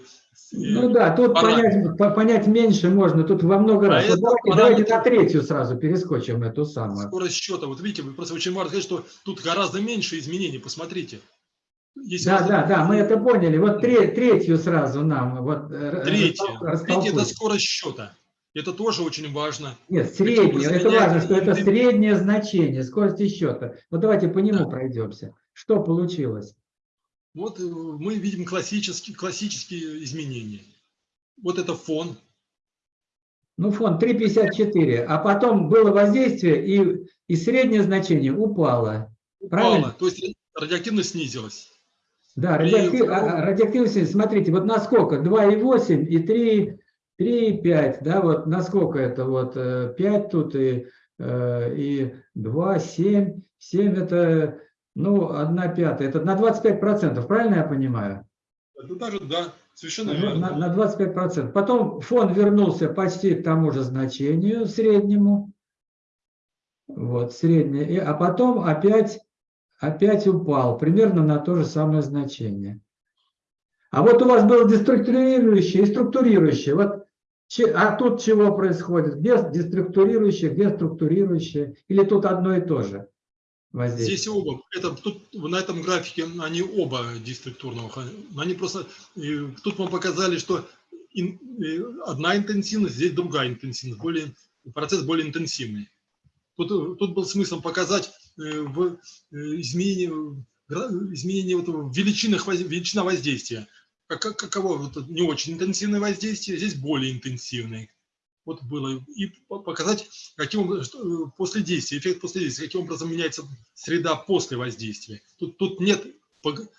ну да, тут понять, понять меньше можно, тут во много а раз. Вот давайте, давайте на третью сразу перескочим эту самую. Скорость счета, вот видите, вы просто очень важно сказать, что тут гораздо меньше изменений, посмотрите. Если да, да, да, мы это поняли. Вот треть, третью сразу нам. Вот, третья. Третья – это скорость счета. Это тоже очень важно. Нет, среднее. Это важно, что это среднее значение скорости счета. Вот давайте по нему да. пройдемся. Что получилось? Вот э, мы видим классические, классические изменения. Вот это фон. Ну, фон 3,54. А потом было воздействие, и, и среднее значение упало. Упало, то есть радиоактивность снизилась. Да, радиоактив, При... радиоактивность, смотрите, вот насколько? 2,8 и 3, 3 и 5, да, вот насколько это вот 5 тут и, и 2, 7, 7 это, ну, 1 пятая, это на 25%, правильно я понимаю? Это даже, да, совершенно верно. На, на 25%. Потом фон вернулся почти к тому же значению среднему, вот, среднее, а потом опять, опять упал, примерно на то же самое значение. А вот у вас было деструктурирующее и структурирующее. Вот, а тут чего происходит? Где деструктурирующее, где структурирующее? Или тут одно и то же? Здесь оба. Это, тут, на этом графике они оба деструктурного. Они просто, тут мы показали, что ин, одна интенсивность, здесь другая интенсивность. Более, процесс более интенсивный. Тут, тут был смысл показать э, в э, изменении, изменении вот величинах, величина воздействия. Как, каково вот, не очень интенсивное воздействие, здесь более интенсивное. Вот было. И показать, каким э, после действия, эффект после действия, каким образом меняется среда после воздействия. Тут, тут нет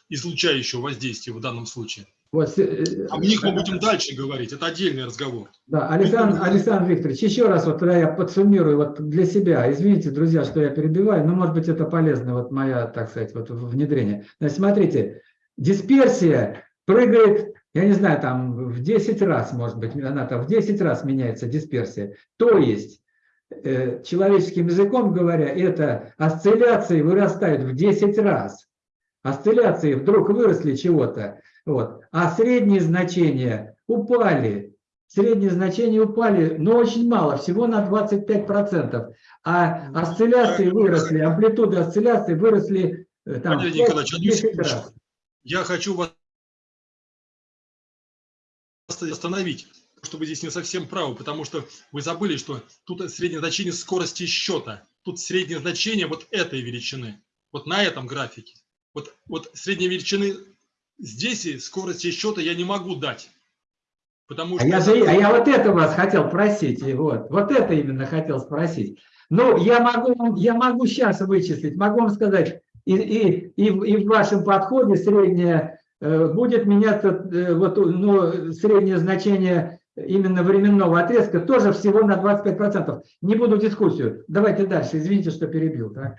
излучающего воздействия в данном случае. Вот, э, О них мы будем дальше говорить, это отдельный разговор. Да, Александр, Александр Викторович, еще раз вот тогда я подсуммирую вот для себя. Извините, друзья, что я перебиваю, но может быть это полезно, вот моя, так сказать, вот внедрение. Значит, смотрите, дисперсия прыгает, я не знаю, там в 10 раз, может быть, она там в 10 раз меняется дисперсия. То есть, э, человеческим языком говоря, это осцилляции вырастают в 10 раз. Осцилляции вдруг выросли чего-то вот. А средние значения упали. Средние значения упали, но очень мало, всего на 25%. А осцилляции выросли, амплитуды осцилляций выросли э, там, 5, Николаевич. Я хочу вас остановить, что вы здесь не совсем правы, потому что вы забыли, что тут среднее значение скорости счета. Тут среднее значение вот этой величины, вот на этом графике. Вот, вот средней величины здесь скорости счета я не могу дать. Потому что... а, я же, а я вот это вас хотел просить, вот, вот это именно хотел спросить. Ну, я могу, я могу сейчас вычислить, могу вам сказать, и, и, и, и в вашем подходе среднее э, будет меняться, э, вот, ну, среднее значение именно временного отрезка тоже всего на 25%. Не буду дискуссию. Давайте дальше. Извините, что перебил. Так?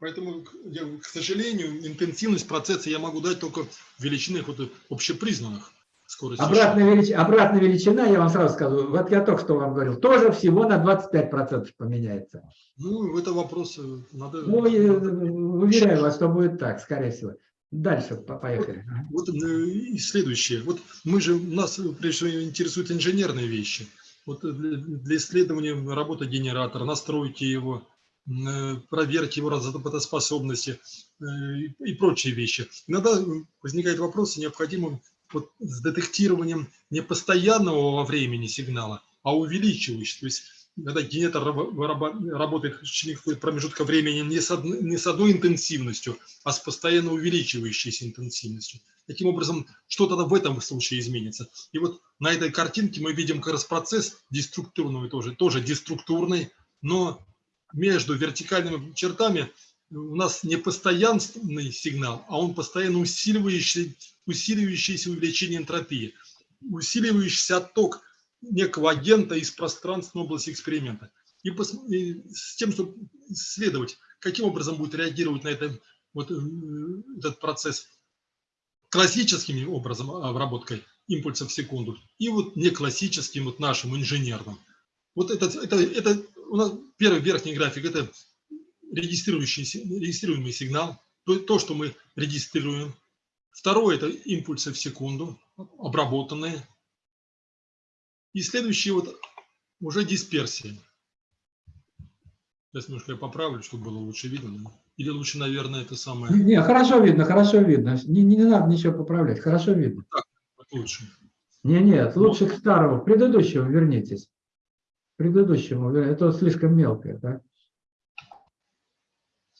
Поэтому, я, к сожалению, интенсивность процесса я могу дать только в величинах вот общепризнанных. Скорости обратная, велич... обратная величина, я вам сразу скажу, вот я только что вам говорил, тоже всего на 25% поменяется. Ну, это вопрос э, надо... Ну, уверяю вас, что будет так, скорее всего. Дальше поехали. Вот, вот э, и следующее. Вот мы же, нас прежде всего интересуют инженерные вещи. Вот для, для исследования работы генератора, настройки его, Э, проверки его работоспособности э, и прочие вещи. Иногда возникает вопрос, необходимым вот с детектированием не постоянного во времени сигнала, а увеличивающего. То есть, когда генератор работает в течение какого-то промежутка времени не с, одной, не с одной интенсивностью, а с постоянно увеличивающейся интенсивностью. Таким образом, что-то в этом случае изменится. И вот на этой картинке мы видим как раз процесс деструктурный тоже, тоже деструктурный, но между вертикальными чертами у нас не постоянный сигнал, а он постоянно усиливающий, усиливающийся увеличение энтропии, усиливающийся отток некого агента из пространственной области эксперимента. И, пос, и с тем, чтобы исследовать, каким образом будет реагировать на это, вот, э, этот процесс классическим образом обработкой импульсов в секунду и вот не классическим, вот нашим инженерным. Вот это, это, это у нас первый верхний график – это регистрирующий, регистрируемый сигнал, то, то, что мы регистрируем. Второе – это импульсы в секунду, обработанные. И следующий вот уже дисперсия. Сейчас немножко я поправлю, чтобы было лучше видно. Или лучше, наверное, это самое... Не, хорошо видно, хорошо видно. Не, не надо ничего поправлять, хорошо видно. Так, лучше. Не, нет, лучше к старому, к предыдущему вернитесь предыдущему, это слишком мелкое, да?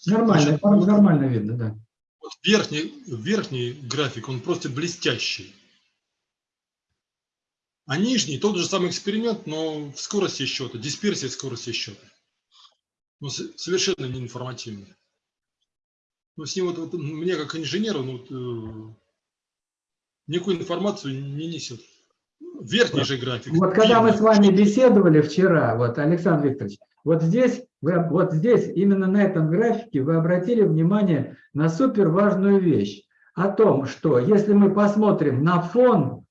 Нормально, Значит, нормально видно, да. Вот верхний, верхний график, он просто блестящий. А нижний тот же самый эксперимент, но в скорости счета, дисперсия скорости счета. Ну, совершенно неинформативный. Ну, с ним вот, вот мне как инженеру ну, э, никакую информацию не несет. верхний же график. Вот когда мы с вами беседовали вчера, вот, Александр Викторович, вот здесь, вы, вот здесь, именно на этом графике вы обратили внимание на супер важную вещь. О том, что если мы посмотрим на фон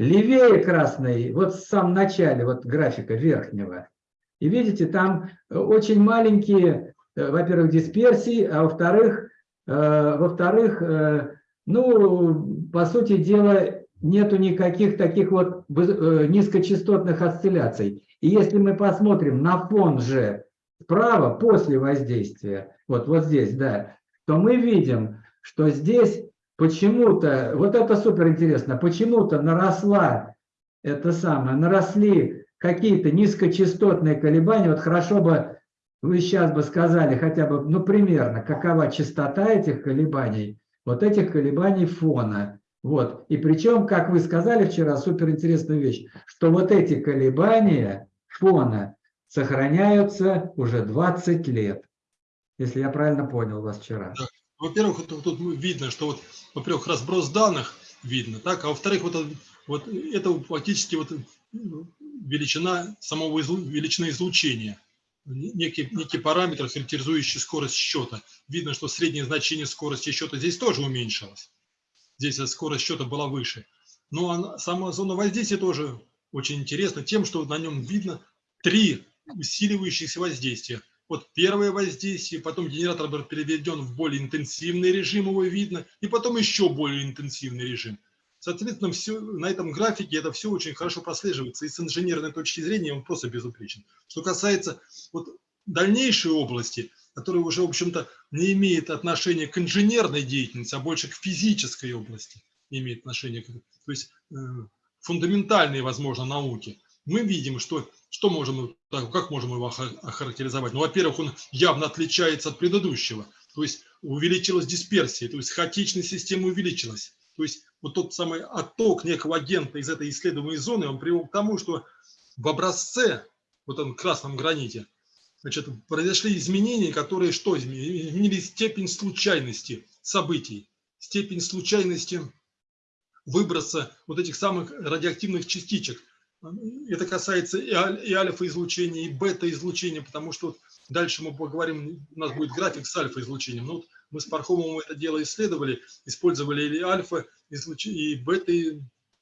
левее красный, вот в самом начале вот графика верхнего, и видите, там э, очень маленькие, э, во-первых, дисперсии, а во-вторых, э, во-вторых, ну, по сути дела, нету никаких таких вот низкочастотных осцилляций. И если мы посмотрим на фон же справа, после воздействия, вот, вот здесь, да, то мы видим, что здесь почему-то, вот это супер интересно, почему-то наросла, это самое, наросли какие-то низкочастотные колебания. Вот хорошо бы вы сейчас бы сказали хотя бы, ну, примерно, какова частота этих колебаний, вот этих колебаний фона. Вот. И причем, как вы сказали вчера, суперинтересную вещь, что вот эти колебания фона сохраняются уже 20 лет. Если я правильно понял вас вчера. Во-первых, тут, тут видно, что вот, во-первых, разброс данных видно, так, а во-вторых, вот, вот это фактически вот величина самого излу, величины излучения, некий, некий параметр, характеризующий скорость счета. Видно, что среднее значение скорости счета здесь тоже уменьшилось. Здесь скорость счета была выше. Но она, сама зона воздействия тоже очень интересна тем, что на нем видно три усиливающихся воздействия. Вот первое воздействие, потом генератор был переведен в более интенсивный режим, его видно, и потом еще более интенсивный режим. Соответственно, все, на этом графике это все очень хорошо прослеживается, и с инженерной точки зрения он просто безупречен. Что касается вот дальнейшей области, которая уже, в общем-то, не имеет отношения к инженерной деятельности, а больше к физической области имеет отношение, то есть э, фундаментальные, возможно, науки, мы видим, что, что можем, как можем его охарактеризовать. Ну, во-первых, он явно отличается от предыдущего, то есть увеличилась дисперсия, то есть хаотичная система увеличилась. То есть вот тот самый отток некого агента из этой исследуемой зоны, он привел к тому, что в образце, вот этом красном граните, значит, произошли изменения, которые что изменили? Изменили степень случайности событий, степень случайности выброса вот этих самых радиоактивных частичек. Это касается и альфа-излучения, и бета-излучения, потому что вот дальше мы поговорим, у нас будет график с альфа-излучением. Ну, вот мы с Пархомовым это дело исследовали, использовали и альфа, и бета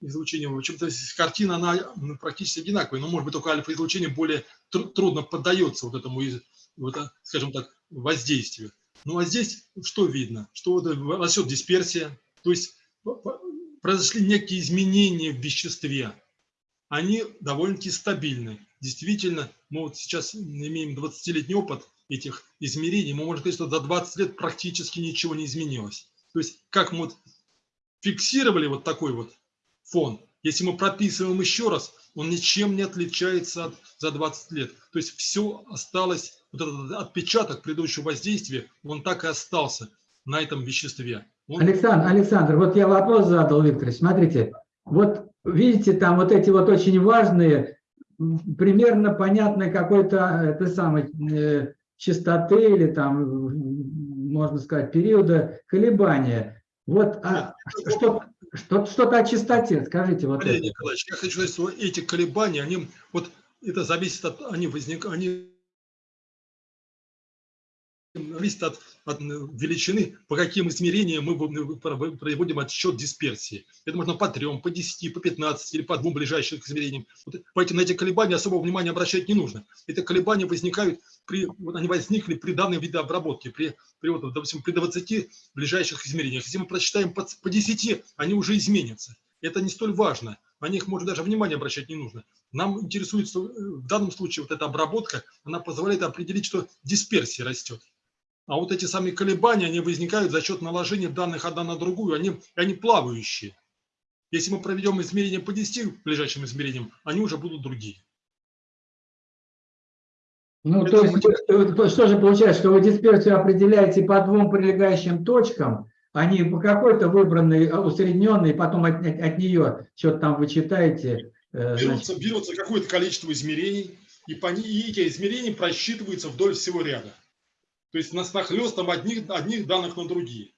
излучение. В общем-то, картина, она ну, практически одинаковая, но, может быть, только альфа-излучение более трудно поддается вот этому, вот, скажем так, воздействию. Ну, а здесь что видно? Что вот растет дисперсия, то есть произошли некие изменения в веществе. Они довольно-таки стабильны. Действительно, мы вот сейчас имеем 20-летний опыт этих измерений, мы можем сказать, что за 20 лет практически ничего не изменилось. То есть, как мы вот фиксировали вот такой вот фон, если мы прописываем еще раз, он ничем не отличается от, за 20 лет. То есть все осталось, вот этот отпечаток предыдущего воздействия, он так и остался на этом веществе. Он... Александр, Александр, вот я вопрос задал, Виктор, смотрите, вот видите, там вот эти вот очень важные, примерно понятной какой-то, это самой, э, частоты или там, можно сказать, периода колебания. Вот а, что, что, что-то о частоте, скажите. Вот. Николаевич, я хочу сказать, что эти колебания, они, вот это зависит от, они возникают, они зависит от, от величины, по каким измерениям мы проводим отсчет дисперсии. Это можно по трем, по 10, по 15 или по двум ближайшим измерениям. Вот поэтому на эти колебания особого внимания обращать не нужно. Эти колебания возникают, при, вот они возникли при данной виде обработки, при, при, вот, допустим, при 20 ближайших измерениях. Если мы прочитаем по, по 10, они уже изменятся. Это не столь важно. На них можно даже внимание обращать не нужно. Нам интересует, что в данном случае вот эта обработка, она позволяет определить, что дисперсия растет. А вот эти самые колебания, они возникают за счет наложения данных одна на другую, они, они плавающие. Если мы проведем измерения по 10 ближайшим измерениям, они уже будут другие. Ну, Это то есть, мы... что же получается, что вы дисперсию определяете по двум прилегающим точкам, они по какой-то выбранной, усредненной, потом от, от, от нее что-то там вычитаете. Э, берутся, берутся какое-то количество измерений, и, по, и эти измерения просчитываются вдоль всего ряда. То есть нас нахлестом одних, одних данных на другие.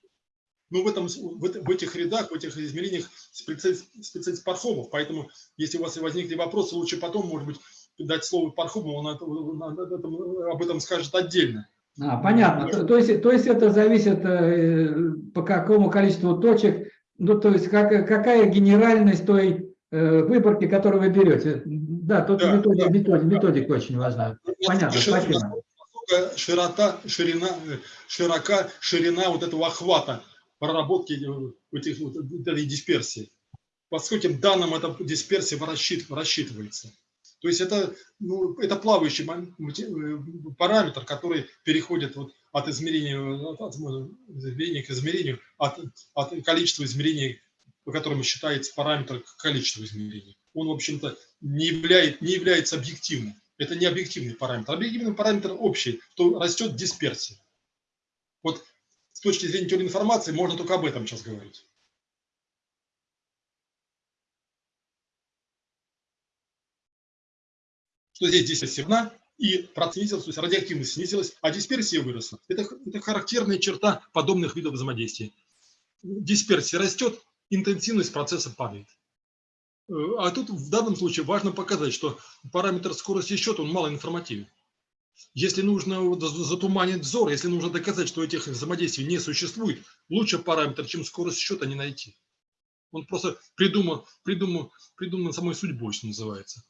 Но в, этом, в, в этих рядах, в этих измерениях специалист Пархомов. Поэтому, если у вас возникли вопросы, лучше потом, может быть, дать слово Пархомову, он, он, он об этом скажет отдельно. А, понятно. То, то, есть, то есть это зависит э, по какому количеству точек, ну то есть как, какая генеральность той э, выборки, которую вы берете. Да, тут да, методик, да, методик, да. методика очень важна. Понятно, спасибо. Широта, ширина, широка ширина вот этого охвата проработки этих, вот, этой дисперсии. По скольким данным эта дисперсия рассчитывается. То есть это, ну, это плавающий э, параметр, который переходит вот от измерения, от измерения к измерению, от, от количества измерений, по которому считается параметр к количеству измерений. Он, в общем-то, не, являет, не является объективным. Это не объективный параметр. Объективный параметр общий, то растет дисперсия. Вот с точки зрения теории информации можно только об этом сейчас говорить. Что здесь дисперсия равна, и процент снизился, то есть радиоактивность снизилась, а дисперсия выросла. Это, это характерная черта подобных видов взаимодействия. Дисперсия растет, интенсивность процесса падает. Э, а тут в данном случае важно показать, что параметр скорости счета, он малоинформативен. Если нужно затуманить взор, если нужно доказать, что этих взаимодействий не существует, лучше параметр, чем скорость счета, не найти. Он просто придумал, придумал, придуман самой судьбой, что называется.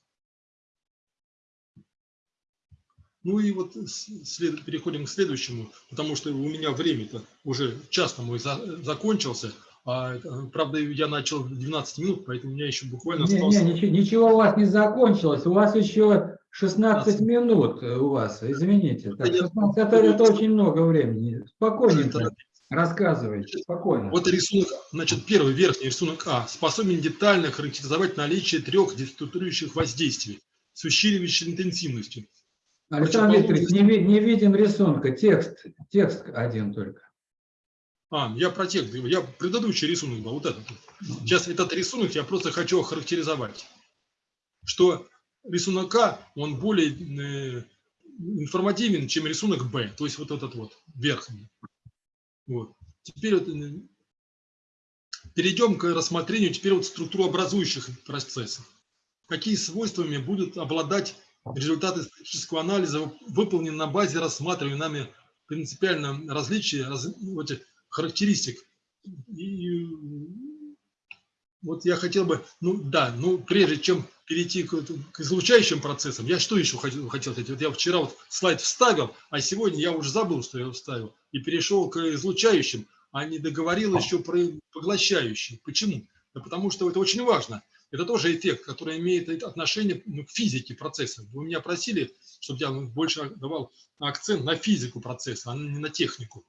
Ну и вот след, переходим к следующему, потому что у меня время-то уже час мой за, закончился. А, правда, я начал в 12 минут, поэтому у меня еще буквально осталось... Не, не, ничего, ничего у вас не закончилось. У вас еще 16 минут э, у вас, извините. Так, 16, это, это очень много времени. Спокойненько рассказывайте, спокойно. Вот рисунок, значит, первый верхний рисунок А. Способен детально характеризовать наличие трех деструктурирующих воздействий с усиливающей интенсивностью. Александр Викторович, не, не видим рисунка, текст, текст один только. А, я про текст, я предыдущий рисунок был, вот этот. Сейчас этот рисунок я просто хочу охарактеризовать. Что рисунок А, он более э, информативен, чем рисунок Б, то есть вот этот вот, верхний. Вот. Теперь вот, э, перейдем к рассмотрению теперь вот структурообразующих процессов. Какие свойствами будут обладать результаты статистического анализа, выполнены на базе рассматриваемых нами принципиально различия раз, этих характеристик. И вот я хотел бы, ну да, ну прежде чем перейти к, к излучающим процессам, я что еще хотел, хотел сказать? Вот я вчера вот слайд вставил, а сегодня я уже забыл, что я вставил, и перешел к излучающим, а не договорил еще про поглощающие. Почему? Да потому что это очень важно. Это тоже эффект, который имеет отношение ну, к физике процесса. Вы меня просили, чтобы я больше давал акцент на физику процесса, а не на технику.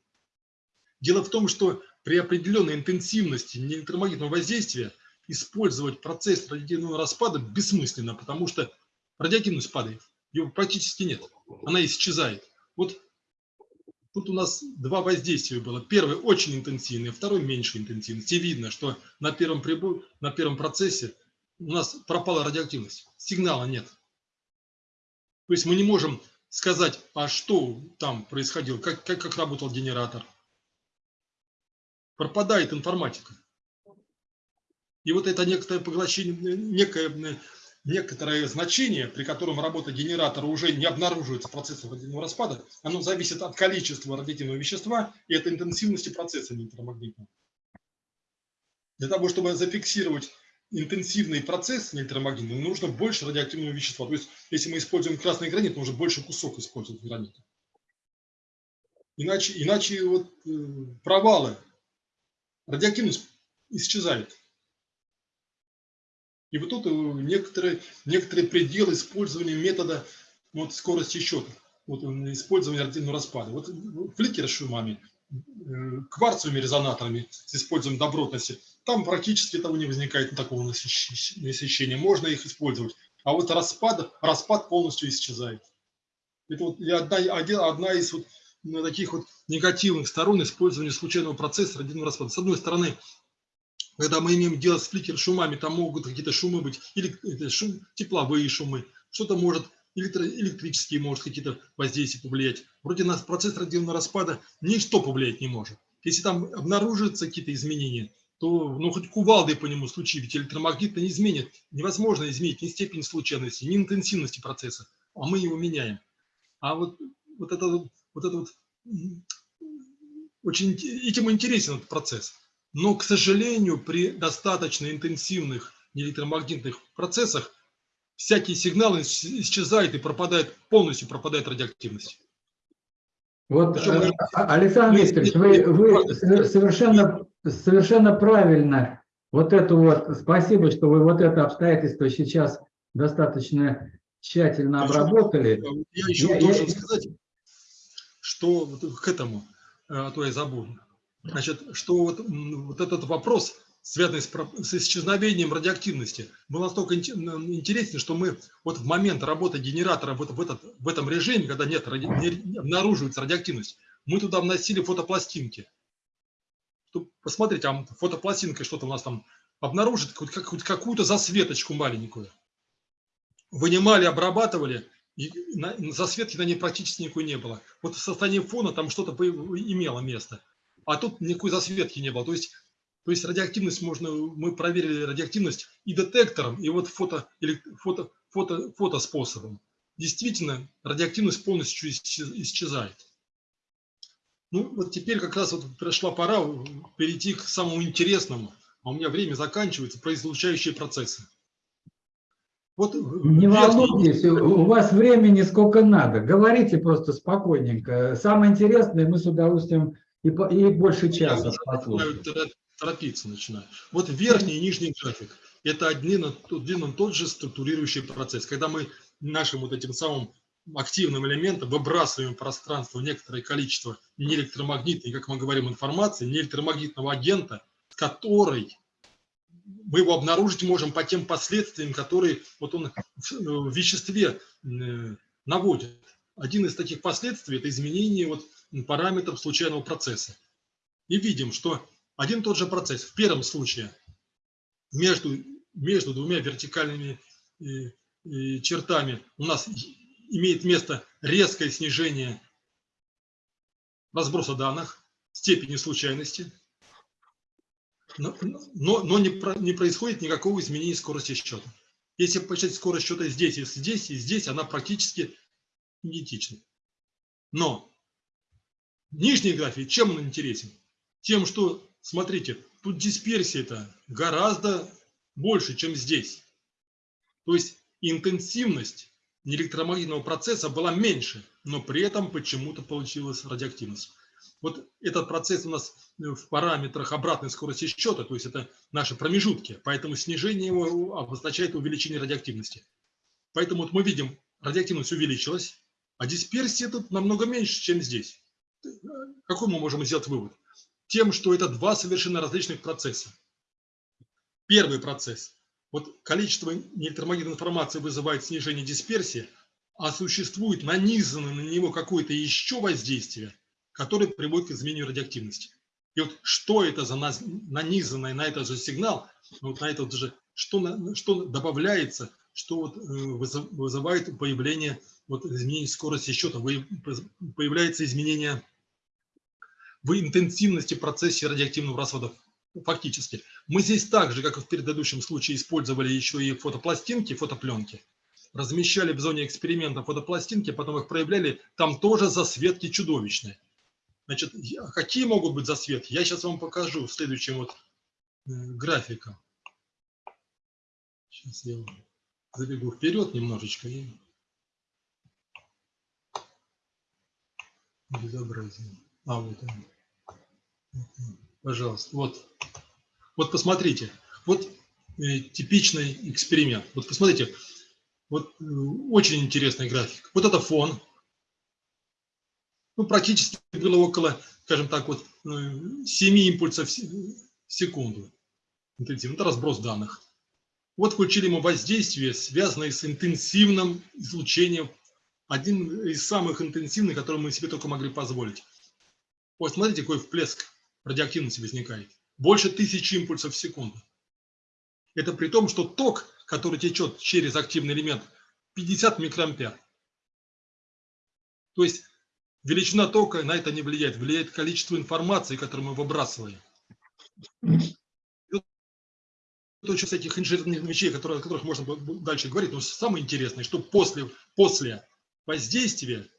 Дело в том, что при определенной интенсивности электромагнитного воздействия использовать процесс радиоактивного распада бессмысленно, потому что радиоактивность падает, ее практически нет, она исчезает. Вот тут у нас два воздействия было. Первый очень интенсивный, второй меньше интенсивности. И видно, что на первом, прибор, на первом процессе у нас пропала радиоактивность, сигнала нет. То есть мы не можем сказать, а что там происходило, как, как, как работал генератор. Пропадает информатика. И вот это некоторое поглощение, некое, некоторое значение, при котором работа генератора уже не обнаруживается процессом радиоактивного распада, оно зависит от количества радиоактивного вещества и от интенсивности процесса электромагнитного. Для того, чтобы зафиксировать интенсивный процесс электромагнитный, нужно больше радиоактивного вещества. То есть, если мы используем красный гранит, нужно больше кусок использовать гранита. Иначе, иначе вот э, провалы, радиоактивность исчезает. И вот тут э, некоторые, некоторые пределы использования метода вот, скорости счета, вот, использования радиоактивного распада. Вот фликер с шумами, э, кварцевыми резонаторами с использованием добротности – там практически того не возникает такого насыщения. Можно их использовать. А вот распад, распад полностью исчезает. Это вот одна, одна из вот таких вот негативных сторон использования случайного процесса радиоактивного распада. С одной стороны, когда мы имеем дело с фликер шумами, там могут какие-то шумы быть, или шум, тепловые шумы, что-то может, электро, электрические может какие-то воздействия повлиять. Вроде на процесс радиоактивного распада ничто повлиять не может. Если там обнаружатся какие-то изменения, то ну, хоть кувалдой по нему стучи, ведь электромагнит не изменит. Невозможно изменить ни степень случайности, ни интенсивности процесса, а мы его меняем. А вот, вот это вот, это вот очень этим интересен этот процесс. Но, к сожалению, при достаточно интенсивных электромагнитных процессах всякие сигналы исчезают и пропадает, полностью пропадает радиоактивность. Вот, Причем, э, Александр Викторович, вы, вы совершенно, совершенно правильно вот это вот, спасибо, что вы вот это обстоятельство сейчас достаточно тщательно обработали. Я еще я, должен я... сказать, что вот к этому, а то я забуду. Значит, что вот, вот этот вопрос, связанный с, с исчезновением радиоактивности, был настолько интересен, что мы вот в момент работы генератора вот в, этот, в этом режиме, когда нет, ради, не обнаруживается радиоактивность, мы туда вносили фотопластинки. Посмотрите, а фотопластинкой что-то у нас там обнаружит, хоть какую-то засветочку маленькую. Вынимали, обрабатывали, и на, засветки на ней практически никакой не было. Вот в состоянии фона там что-то имело место а тут никакой засветки не было. То есть, то есть радиоактивность можно, мы проверили радиоактивность и детектором, и вот фото, или фото, фото, фотоспособом. Действительно, радиоактивность полностью исчезает. Ну, вот теперь как раз вот пришла пора перейти к самому интересному, а у меня время заканчивается, про излучающие процессы. Вот не волнуйтесь, у вас времени сколько надо. Говорите просто спокойненько. Самое интересное мы с удовольствием и, и больше часа послушать. Торопиться начинаю. Вот верхний и нижний график – это один, один и тот же структурирующий процесс. Когда мы нашим вот этим самым активным элементом выбрасываем в пространство некоторое количество неэлектромагнитной, как мы говорим, информации, неэлектромагнитного агента, который мы его обнаружить можем по тем последствиям, которые вот он в веществе э, наводит. Один из таких последствий – это изменение вот параметров случайного процесса. И видим, что один и тот же процесс в первом случае между, между двумя вертикальными э, э, чертами у нас имеет место резкое снижение разброса данных, степени случайности, но, но, но не, про, не происходит никакого изменения скорости счета. Если посчитать скорость счета здесь и здесь, и здесь, она практически идентична. Но Нижний график, чем он интересен? Тем, что, смотрите, тут дисперсия-то гораздо больше, чем здесь. То есть интенсивность электромагнитного процесса была меньше, но при этом почему-то получилась радиоактивность. Вот этот процесс у нас в параметрах обратной скорости счета, то есть это наши промежутки, поэтому снижение его обозначает увеличение радиоактивности. Поэтому вот мы видим, радиоактивность увеличилась, а дисперсия тут намного меньше, чем здесь. Какой мы можем сделать вывод? Тем, что это два совершенно различных процесса. Первый процесс. Вот количество неэлектромагнитной информации вызывает снижение дисперсии, а существует нанизанное на него какое-то еще воздействие, которое приводит к изменению радиоактивности. И вот что это за нанизанное на этот же сигнал, вот на это же, что, что добавляется, что вот э, вызывает появление вот изменение скорости счета, появляется изменение в интенсивности процессе радиоактивного расхода фактически. Мы здесь так же, как и в предыдущем случае, использовали еще и фотопластинки, фотопленки. Размещали в зоне эксперимента фотопластинки, потом их проявляли. Там тоже засветки чудовищные. Значит, какие могут быть засветки? Я сейчас вам покажу в следующем вот э, графиком. Сейчас я забегу вперед немножечко. И... Безобразие. А, вот он. Пожалуйста, вот. Вот посмотрите. Вот э, типичный эксперимент. Вот посмотрите. Вот э, очень интересный график. Вот это фон. Ну, практически было около, скажем так, вот 7 э, импульсов в секунду. Это разброс данных. Вот включили мы воздействие, связанное с интенсивным излучением. Один из самых интенсивных, который мы себе только могли позволить. Вот смотрите, какой всплеск радиоактивности возникает. Больше тысячи импульсов в секунду. Это при том, что ток, который течет через активный элемент, 50 микроампер. То есть Величина тока на это не влияет. Влияет количество информации, которую мы выбрасываем. Очень этих инженерных вещей, которые, о которых можно дальше говорить. Но самое интересное, что после, после воздействия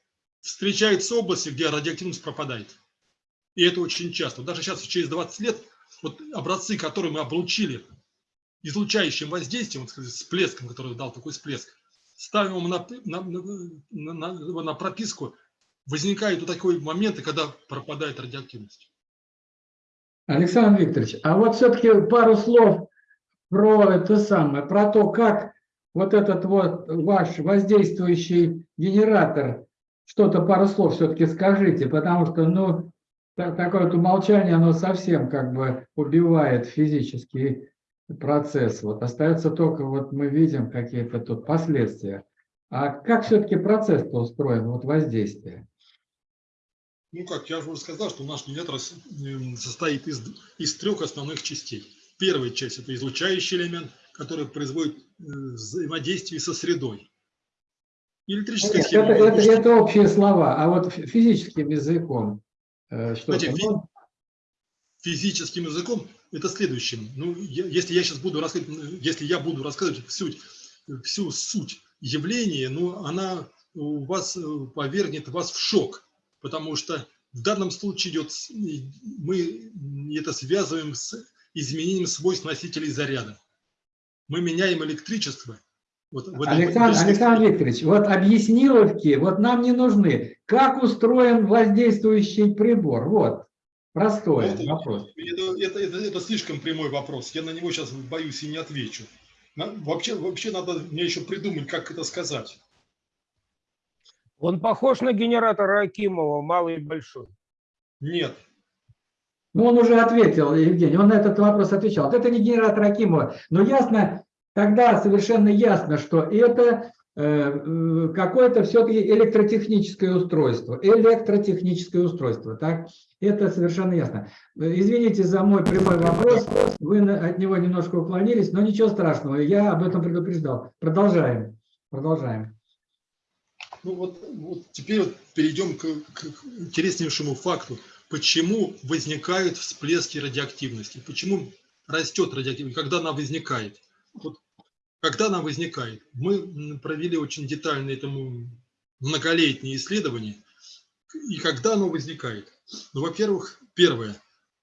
встречаются области, где радиоактивность пропадает. И это очень часто. Даже сейчас, через 20 лет, вот образцы, которые мы облучили излучающим воздействием, вот, сказать, всплеском, который дал такой всплеск, ставим его на, на, на, на, на прописку, возникают вот такие моменты, когда пропадает радиоактивность. Александр Викторович, а вот все-таки пару слов про это самое, про то, как вот этот вот ваш воздействующий генератор, что-то пару слов все-таки скажите, потому что, ну, такое вот умолчание, оно совсем как бы убивает физический процесс. Вот остается только, вот мы видим какие-то тут последствия. А как все-таки процесс-то устроен, вот воздействие? Ну как, я уже сказал, что наш генератор состоит из, из трех основных частей. Первая часть – это излучающий элемент, который производит э, взаимодействие со средой. Электрическая Нет, схема. Это, это, это общие слова, а вот физическим языком э, что Знаете, фи физическим языком это следующее. Ну, я, если я сейчас буду рассказывать, если я буду рассказывать всю, всю суть явления, ну, она у вас э, повергнет вас в шок потому что в данном случае идет, мы это связываем с изменением свойств носителей заряда. Мы меняем электричество. Вот Александр, Александр Викторович, вот объясниловки вот нам не нужны. Как устроен воздействующий прибор? Вот, простой это, вопрос. Это, это, это, это слишком прямой вопрос. Я на него сейчас боюсь и не отвечу. Вообще, вообще надо мне еще придумать, как это сказать. Он похож на генератор Акимова, малый и большой? Нет. Ну, он уже ответил, Евгений, он на этот вопрос отвечал. Вот это не генератор Акимова, но ясно, тогда совершенно ясно, что это э, э какое-то все-таки электротехническое устройство. Электротехническое устройство, так? Это совершенно ясно. Извините за мой прямой вопрос, вы от него немножко уклонились, но ничего страшного, я об этом предупреждал. Продолжаем, продолжаем. Ну вот, вот теперь вот перейдем к, к интереснейшему факту. Почему возникают всплески радиоактивности? Почему растет радиоактивность? Когда она возникает? Вот, когда она возникает? Мы провели очень детальное этому многолетнее исследование. И когда оно возникает? Ну, во-первых, первое.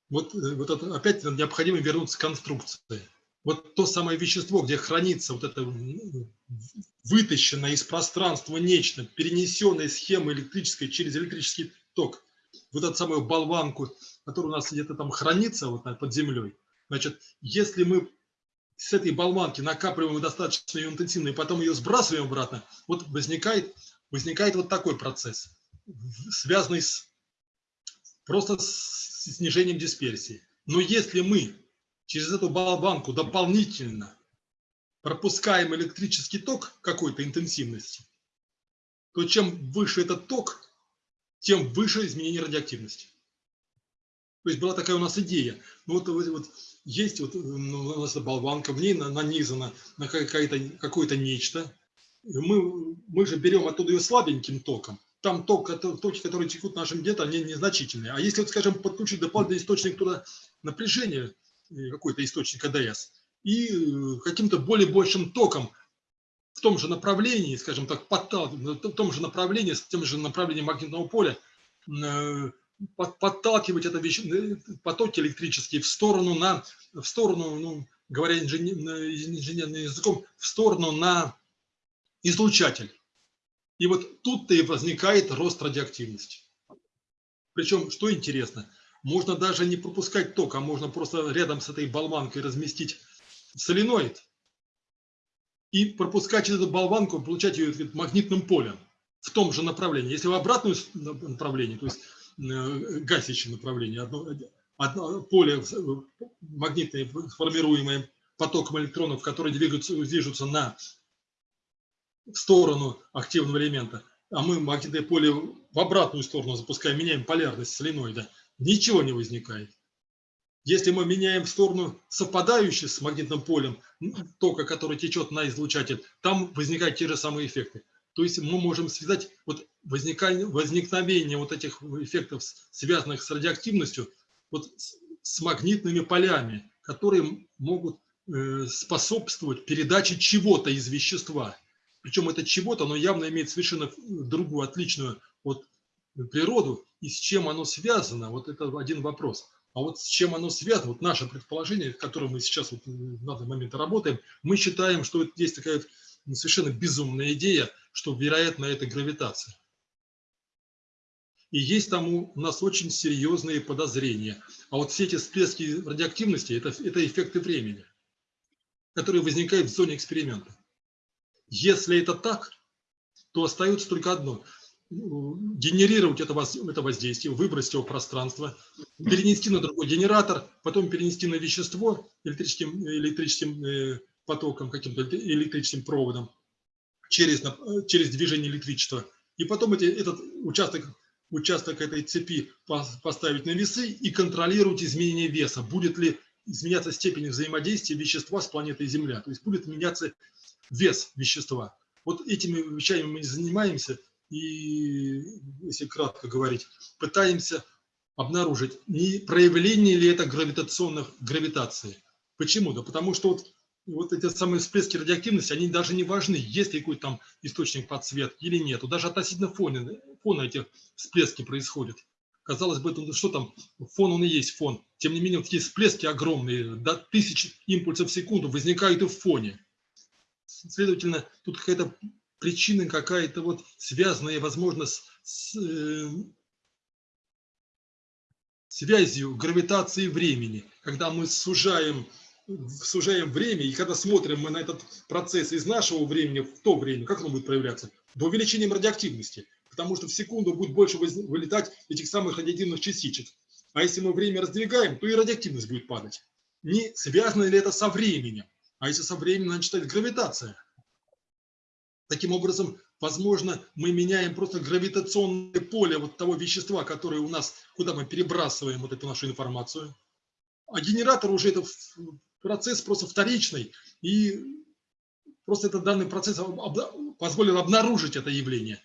Вот, э, вот это, опять необходимо вернуться к конструкции вот то самое вещество, где хранится вот это вытащенное из пространства нечто, перенесенное схема электрической через электрический ток, вот эту самую болванку, которая у нас где-то там хранится вот под землей, значит, если мы с этой болванки накапливаем достаточно ее интенсивно и потом ее сбрасываем обратно, вот возникает, возникает вот такой процесс, связанный с, просто с снижением дисперсии. Но если мы через эту болванку дополнительно пропускаем электрический ток какой-то интенсивности, то чем выше этот ток, тем выше изменение радиоактивности. То есть была такая у нас идея. Ну, вот, вот, вот есть вот ну, у нас болванка, в ней нанизано на какое-то какое нечто. Мы, мы же берем оттуда ее слабеньким током. Там ток, токи, которые текут в нашем где-то, они незначительные. А если, вот, скажем, подключить дополнительный источник туда напряжения, какой-то источник АДС, и э, каким-то более большим током в том же направлении, скажем так, подталкивать, в том же направлении, с тем же направлением магнитного поля, э, подталкивать это вещь, потоки электрические в сторону, на, в сторону ну, говоря инженерным языком, в сторону на излучатель. И вот тут-то и возникает рост радиоактивности. Причем, что интересно, можно даже не пропускать ток, а можно просто рядом с этой болванкой разместить соленоид и пропускать через эту болванку, получать ее магнитным полем в том же направлении. Если в обратном направлении, то есть э, гасящее направление, одно, одно поле магнитное, формируемое потоком электронов, которые двигаются, движутся на в сторону активного элемента, а мы магнитное поле в обратную сторону запускаем, меняем полярность соленоида, ничего не возникает. Если мы меняем в сторону совпадающую с магнитным полем тока, который течет на излучатель, там возникают те же самые эффекты. То есть мы можем связать вот возникновение вот этих эффектов, связанных с радиоактивностью, вот с, магнитными полями, которые могут э, способствовать передаче чего-то из вещества. Причем это чего-то, оно явно имеет совершенно другую, отличную от природу, и с чем оно связано, вот это один вопрос. А вот с чем оно связано, вот наше предположение, которое мы сейчас вот в данный момент работаем, мы считаем, что есть такая совершенно безумная идея, что, вероятно, это гравитация. И есть там у нас очень серьезные подозрения. А вот все эти всплески радиоактивности это, – это эффекты времени, которые возникают в зоне эксперимента. Если это так, то остается только одно – генерировать это, это воздействие, выбросить его в пространство, перенести на другой генератор, потом перенести на вещество электрическим, электрическим э, потоком, каким-то электрическим проводом через, через движение электричества. И потом эти, этот участок, участок этой цепи поставить на весы и контролировать изменение веса. Будет ли изменяться степень взаимодействия вещества с планетой Земля. То есть будет меняться вес вещества. Вот этими вещами мы занимаемся и, если кратко говорить, пытаемся обнаружить, не проявление ли это гравитационных гравитации. Почему? Да потому что вот, вот эти самые всплески радиоактивности, они даже не важны, есть ли какой-то там источник подсветки или нет. Даже относительно фона, фона эти всплески происходят. Казалось бы, ну, что там, фон он и есть фон. Тем не менее, вот такие всплески огромные, до тысяч импульсов в секунду возникают и в фоне. Следовательно, тут какая-то причина какая-то вот связанная, возможно, с, с э, связью гравитации времени, когда мы сужаем, сужаем время, и когда смотрим мы на этот процесс из нашего времени в то время, как оно будет проявляться? До увеличения радиоактивности, потому что в секунду будет больше вылетать этих самых радиоактивных частичек. А если мы время раздвигаем, то и радиоактивность будет падать. Не связано ли это со временем? А если со временем, значит, это гравитация. Таким образом, возможно, мы меняем просто гравитационное поле вот того вещества, которое у нас, куда мы перебрасываем вот эту нашу информацию. А генератор уже это процесс просто вторичный, и просто этот данный процесс позволил обнаружить это явление.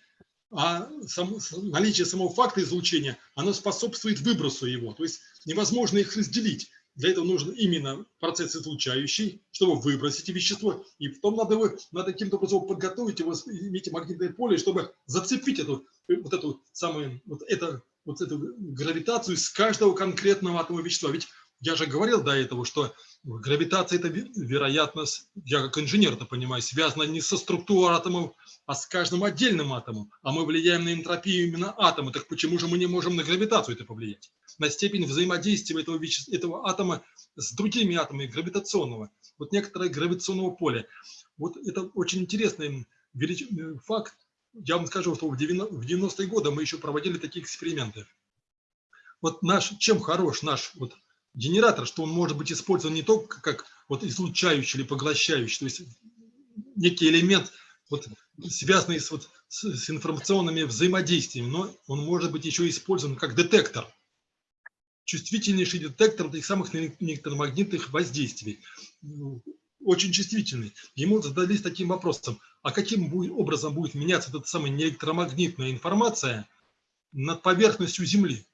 А сам, наличие самого факта излучения, оно способствует выбросу его. То есть невозможно их разделить. Для этого нужен именно процесс излучающий, чтобы выбросить вещество. И потом надо, его, надо каким-то образом подготовить его, иметь магнитное поле, чтобы зацепить эту, вот эту самую, вот это, вот эту гравитацию с каждого конкретного атома вещества. Ведь я же говорил до этого, что гравитация – это вероятность, я как инженер это понимаю, связана не со структурой атомов, а с каждым отдельным атомом. А мы влияем на энтропию именно атома. Так почему же мы не можем на гравитацию это повлиять? На степень взаимодействия этого, веще... этого атома с другими атомами гравитационного. Вот некоторое гравитационного поля. Вот это очень интересный велич... факт. Я вам скажу, что в 90-е годы мы еще проводили такие эксперименты. Вот наш, чем хорош наш вот генератор, что он может быть использован не только как вот излучающий или поглощающий, то есть некий элемент, вот, связанный с, вот, с, с информационными взаимодействиями, но он может быть еще использован как детектор, чувствительнейший детектор этих самых электромагнитных воздействий, очень чувствительный. Ему задались таким вопросом, а каким будет, образом будет меняться эта самая электромагнитная информация над поверхностью Земли?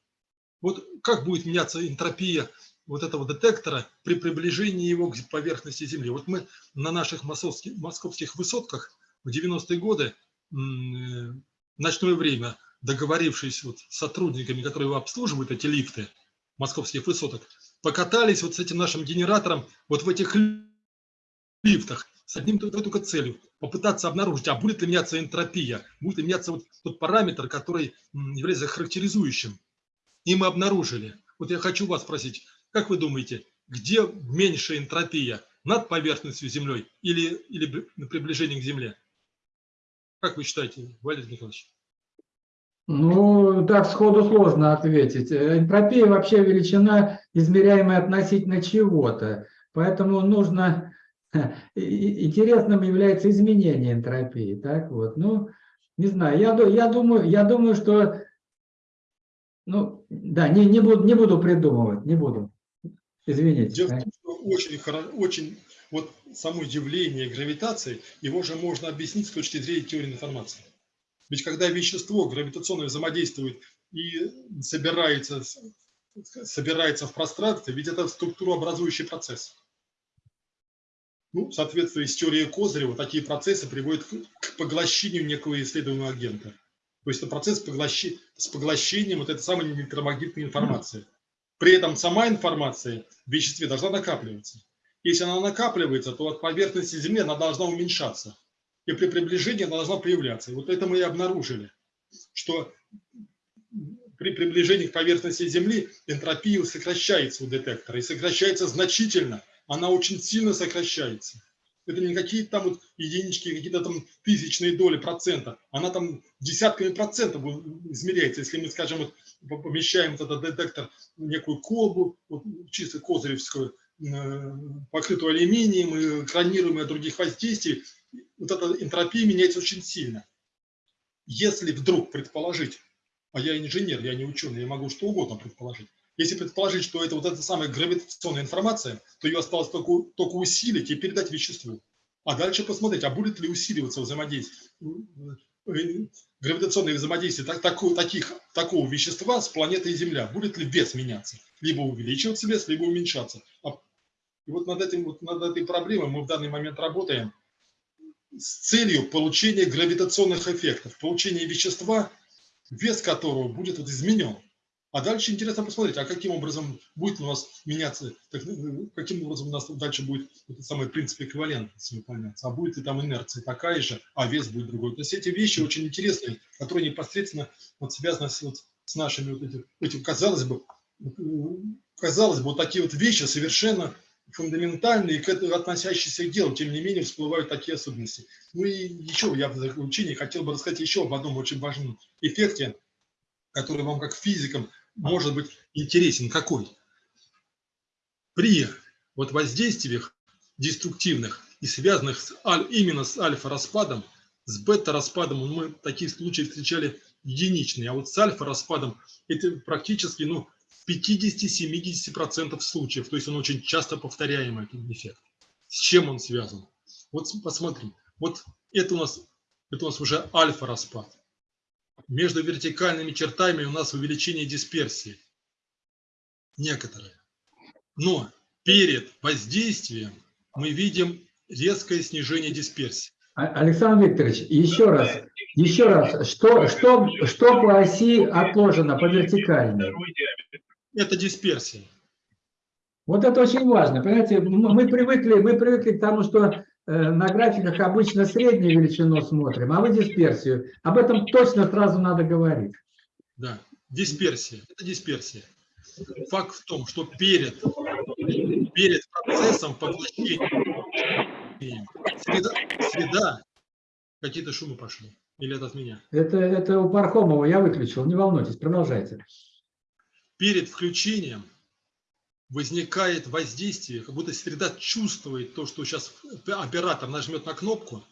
Вот как будет меняться энтропия вот этого детектора при приближении его к поверхности Земли. Вот мы на наших московских, высотках в 90-е годы в ночное время, договорившись вот с сотрудниками, которые обслуживают эти лифты московских высоток, покатались вот с этим нашим генератором вот в этих лифтах с одним только целью – попытаться обнаружить, а будет ли меняться энтропия, будет ли меняться вот тот параметр, который является характеризующим. И мы обнаружили. Вот я хочу вас спросить, как вы думаете, где меньшая энтропия? Над поверхностью Землей или, или на приближении к Земле? Как вы считаете, Валерий Николаевич? Ну, так сходу сложно ответить. Энтропия вообще величина, измеряемая относительно чего-то. Поэтому нужно... Интересным является изменение энтропии. Так вот, ну, не знаю, я, я, думаю, я думаю, что... Ну, да, не, не, буду, не буду придумывать, не буду. Извините. Дело в том, что очень, очень, вот само явление гравитации, его же можно объяснить с точки зрения теории информации. Ведь когда вещество гравитационно взаимодействует и собирается, собирается в пространстве, ведь это структурообразующий процесс. Ну, в соответствии с теорией Козырева, такие процессы приводят к поглощению некого исследуемого агента. То есть это процесс поглощи, с поглощением вот этой самой электромагнитной информации. При этом сама информация в веществе должна накапливаться. Если она накапливается, то от поверхности Земли она должна уменьшаться. И при приближении она должна появляться. Вот это мы и обнаружили, что при приближении к поверхности Земли энтропия сокращается у детектора. И сокращается значительно. Она очень сильно сокращается. Это не какие-то там вот единички, какие-то там тысячные доли процента. Она там десятками процентов измеряется. Если мы, скажем, вот, помещаем этот детектор в некую колбу, вот, чисто козыревскую, э, покрытую алюминием, и экранируем от других воздействий, вот эта энтропия меняется очень сильно. Если вдруг предположить, а я инженер, я не ученый, я могу что угодно предположить, если предположить, что это вот эта самая гравитационная информация, то ее осталось только, только усилить и передать веществу. А дальше посмотреть, а будет ли усиливаться взаимодействие, э, гравитационное взаимодействие так, такого, таких, такого вещества с планетой Земля. Будет ли вес меняться? Либо увеличиваться вес, либо уменьшаться. А, и вот над, этим, вот над этой проблемой мы в данный момент работаем с целью получения гравитационных эффектов, получения вещества, вес которого будет вот изменен. А дальше интересно посмотреть, а каким образом будет у нас меняться, так, ну, каким образом у нас дальше будет этот самый принцип эквивалентности выполняться, а будет ли там инерция такая же, а вес будет другой. То есть эти вещи очень интересные, которые непосредственно вот связаны с, вот, с нашими вот этим, этим, казалось бы, казалось бы, вот такие вот вещи совершенно фундаментальные, к этому относящиеся к делу, тем не менее всплывают такие особенности. Ну и еще я в заключении хотел бы рассказать еще об одном очень важном эффекте, который вам как физикам может быть интересен какой? При вот воздействиях деструктивных и связанных с, именно с альфа-распадом, с бета-распадом мы такие случаи встречали единичные, а вот с альфа-распадом это практически ну, в 50-70% случаев, то есть он очень часто повторяемый этот эффект. С чем он связан? Вот посмотри, вот это у нас, это у нас уже альфа-распад между вертикальными чертами у нас увеличение дисперсии. Некоторые. Но перед воздействием мы видим резкое снижение дисперсии. А, Александр Викторович, еще раз, еще раз, что, что, что по оси отложено, по вертикальной? Это дисперсия. Вот это очень важно. Понимаете, мы привыкли, мы привыкли к тому, что на графиках обычно среднюю величину смотрим, а вы дисперсию. Об этом точно сразу надо говорить. Да, дисперсия. Это дисперсия. Факт в том, что перед, перед процессом поглощения среда, среда какие-то шумы пошли. Или это от меня? Это, это у Пархомова я выключил, не волнуйтесь, продолжайте. Перед включением возникает воздействие, как будто среда чувствует то, что сейчас оператор нажмет на кнопку,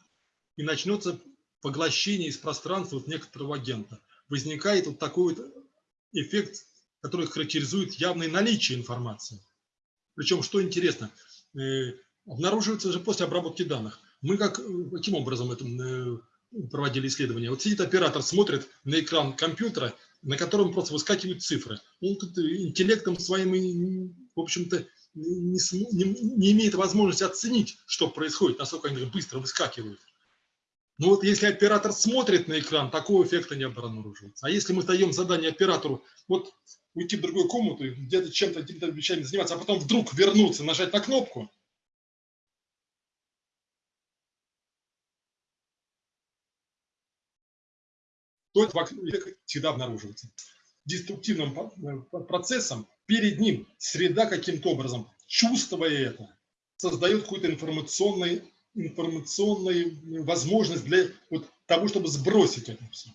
и начнется поглощение из пространства вот некоторого агента. Возникает вот такой вот эффект, который характеризует явное наличие информации. Причем, что интересно, э, обнаруживается же после обработки данных. Мы как, каким образом это э, проводили исследования? Вот сидит оператор, смотрит на экран компьютера, на котором просто выскакивают цифры. Он тут интеллектом своим в общем-то, не, не, не имеет возможности оценить, что происходит, насколько они быстро выскакивают. Но вот если оператор смотрит на экран, такого эффекта не обнаруживается. А если мы даем задание оператору, вот уйти в другую комнату, где-то чем-то, какими-то вещами заниматься, а потом вдруг вернуться, нажать на кнопку, то это всегда обнаруживается. Деструктивным э, процессом перед ним среда каким-то образом, чувствуя это, создает какую-то информационную, информационную возможность для вот того, чтобы сбросить это все.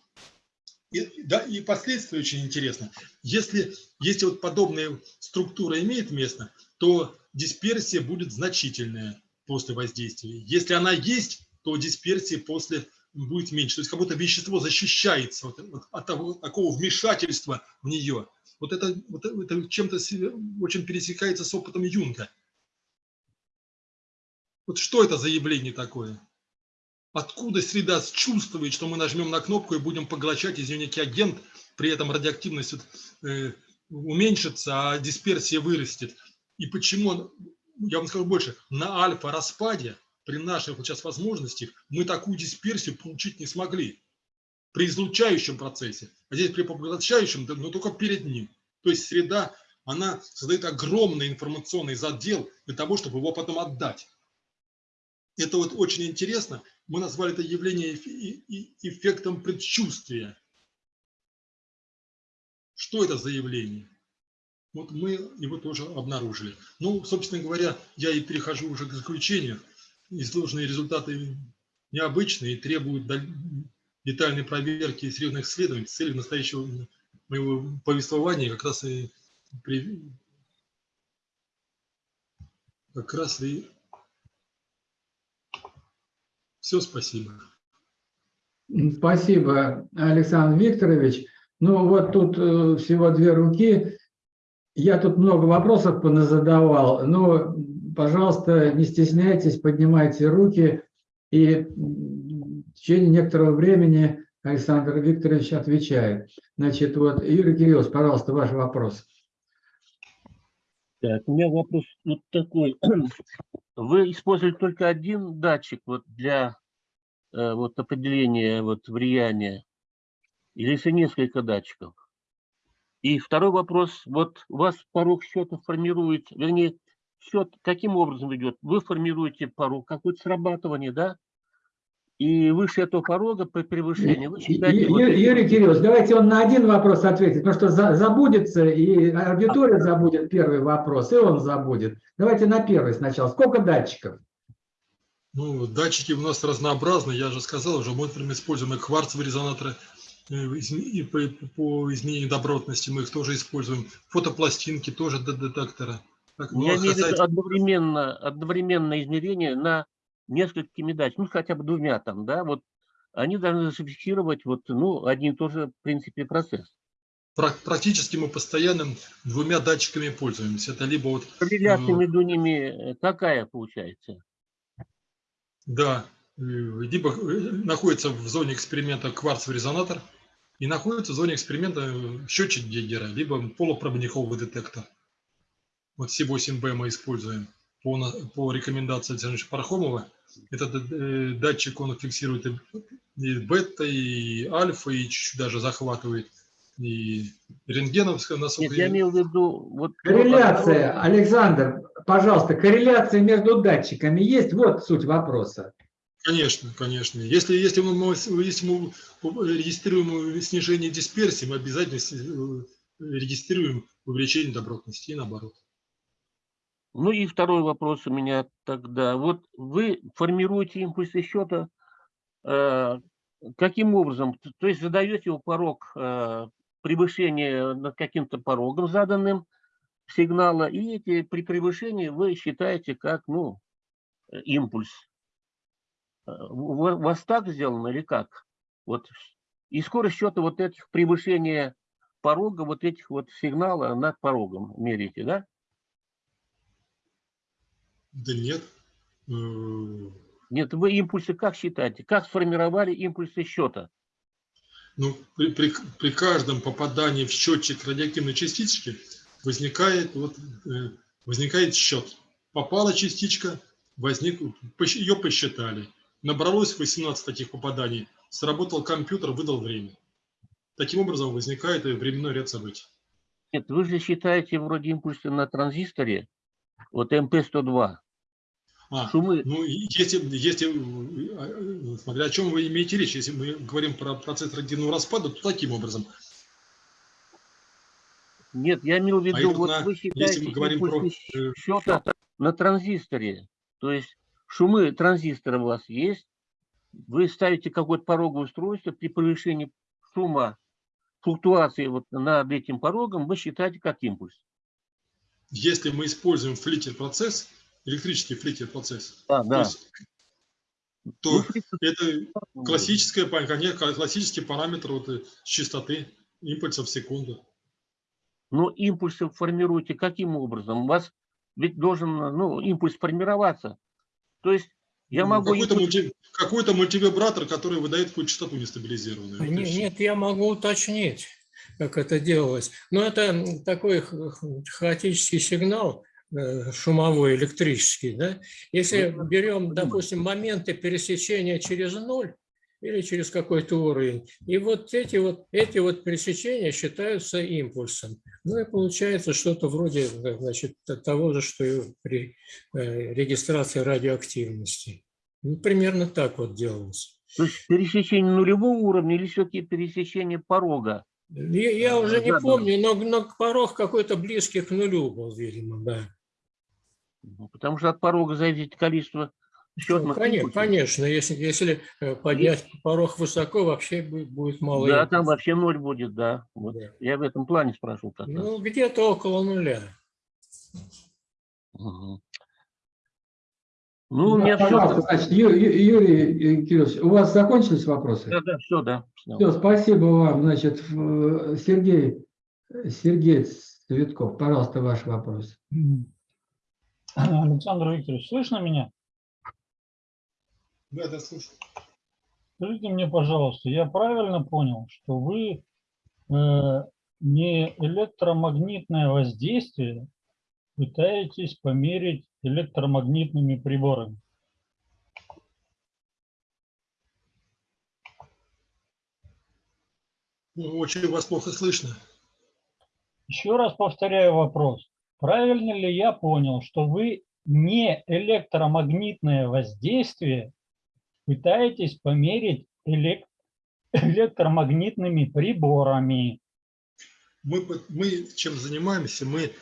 И, да, и последствия очень интересно. Если, если вот подобная структура имеет место, то дисперсия будет значительная после воздействия. Если она есть, то дисперсия после будет меньше. То есть как будто вещество защищается от, от того, такого вмешательства в нее. Вот это, вот это чем-то очень пересекается с опытом Юнга. Вот что это за явление такое? Откуда среда чувствует, что мы нажмем на кнопку и будем поглощать из нее некий агент, при этом радиоактивность э, уменьшится, а дисперсия вырастет. И почему, я вам скажу больше, на альфа-распаде при наших сейчас возможностях мы такую дисперсию получить не смогли при излучающем процессе, а здесь при поглощающем, но только перед ним. То есть среда, она создает огромный информационный задел для того, чтобы его потом отдать. Это вот очень интересно. Мы назвали это явление эффектом предчувствия. Что это за явление? Вот мы его тоже обнаружили. Ну, собственно говоря, я и перехожу уже к заключению. Изложенные результаты необычные и требуют детальной проверки серьезных исследований. Целью настоящего моего повествования как раз и при... как раз и все, спасибо. Спасибо, Александр Викторович. Ну вот тут э, всего две руки. Я тут много вопросов поназадавал, но, пожалуйста, не стесняйтесь, поднимайте руки, и в течение некоторого времени Александр Викторович отвечает. Значит, вот, Юрий Кириллович, пожалуйста, ваш вопрос. Так, у меня вопрос вот такой. Вы использовали только один датчик вот для э, вот определения вот влияния, или если несколько датчиков? И второй вопрос. Вот у вас порог счета формирует, вернее, счет каким образом идет? Вы формируете порог, какое-то срабатывание, да? И выше этого порога при превышении вы считаете... вот... Юрий Кириллович, давайте он на один вопрос ответит, потому что за, забудется, и аудитория забудет первый вопрос, и он забудет. Давайте на первый сначала. Сколько датчиков? Ну, датчики у нас разнообразны, я же сказал уже, мы, например, используем и кварцевые резонаторы, Э, и по, по изменению добротности мы их тоже используем. Фотопластинки тоже до детектора. Так, ну, Я имею в виду одновременно, одновременное измерение на несколькими датчиками, ну хотя бы двумя там, да, вот они должны зафиксировать вот, ну, один и тот же, в принципе, процесс. Практически мы постоянно двумя датчиками пользуемся. Это либо вот... Корреляция ну, между ними э, какая получается? Да, э, либо находится в зоне эксперимента кварцевый резонатор, и находится в зоне эксперимента э, счетчик Гейгера, либо полупроводниковый детектор. Вот C8B мы используем по, по рекомендации Александра Пархомова. Этот э, датчик, он фиксирует и бета, и альфа, и чуть-чуть даже захватывает и рентгеновское Нет, я имею в виду... Вот, корреляция, Александр, пожалуйста, корреляция между датчиками есть? Вот суть вопроса. Конечно, конечно. Если, если, мы, если мы регистрируем снижение дисперсии, мы обязательно э, регистрируем увеличение добротности и наоборот. Ну и второй вопрос у меня тогда. Вот вы формируете импульсы счета э, каким образом? То есть задаете его порог э, превышения над каким-то порогом заданным сигнала, и эти при превышении вы считаете как ну, импульс. У вас так сделано или как? Вот. И скорость счета вот этих превышения порога, вот этих вот сигнала над порогом мерите, да? Да нет. Э, нет, вы импульсы как считаете? Как сформировали импульсы счета? Ну, при, при, при каждом попадании в счетчик радиоактивной частички возникает, вот, э, возникает счет. Попала частичка, возник, ее посчитали. Набралось 18 таких попаданий, сработал компьютер, выдал время. Таким образом возникает временной ряд событий. Нет, вы же считаете вроде импульсы на транзисторе, вот МП-102. А, Шумы... ну, если, если, смотря о чем вы имеете речь, если мы говорим про процесс радиоактивного распада, то таким образом. Нет, я имел в а виду, а вот на, вы считаете если мы говорим про... Э, счета на транзисторе, то есть Шумы транзистора у вас есть. Вы ставите какое-то пороговое устройство. При превышении шума, флуктуации вот над этим порогом, вы считаете как импульс. Если мы используем флиттер-процесс, электрический флиттер-процесс, а, да. то, то ну, это классическая, классический параметр вот, э, частоты импульса в секунду. Но импульсы формируете каким образом? У вас ведь должен ну, импульс формироваться. То есть Я Ну, могу Какой-то, ему- мульти- какой-то мультивибратор, который выдает какую-то частоту нестабилизированную. Вот и Не- всё. Нет, я могу уточнить, как это делалось. Но это такой хаотический сигнал, шумовой, электрический. Да? Если Ну, берем, допустим, моменты пересечения через ноль или через какой-то уровень, и вот эти вот, эти вот пересечения считаются импульсом. Ну и получается что-то вроде э, значит, того же, что и при э, регистрации радиоактивности. Ну, примерно так вот делалось. То есть пересечение нулевого уровня или все-таки пересечение порога? Я, я А, уже не да, да. помню, но, но порог какой-то близкий к нулю был, видимо, да. Ну, Потому что от порога зависит количество счетных Конечно, импульсов. конечно, если, если э, поднять порог высоко, вообще бу- будет мало. Да, там вообще ноль будет, да. Вот. Да. Я в этом плане спрашивал как. Ну, где-то около нуля. Мгм. Ну, у меня все. Пожалуйста, значит, Юрий э, Кириллович, у вас закончились вопросы? Да, да, все, да. всё. Все, спасибо вам. Значит, в- Сергей, Сергей Цветков, пожалуйста, ваш вопрос. Александр Викторович, слышно меня? Да, да, слушай. Скажите мне, пожалуйста, я правильно понял, что вы э, не электромагнитное воздействие пытаетесь померить электромагнитными приборами? Ну, Очень вас плохо слышно. Еще раз повторяю вопрос. Правильно ли я понял, что вы не электромагнитное воздействие пытаетесь померить элек- электромагнитными приборами? Мы, мы чем занимаемся? Мы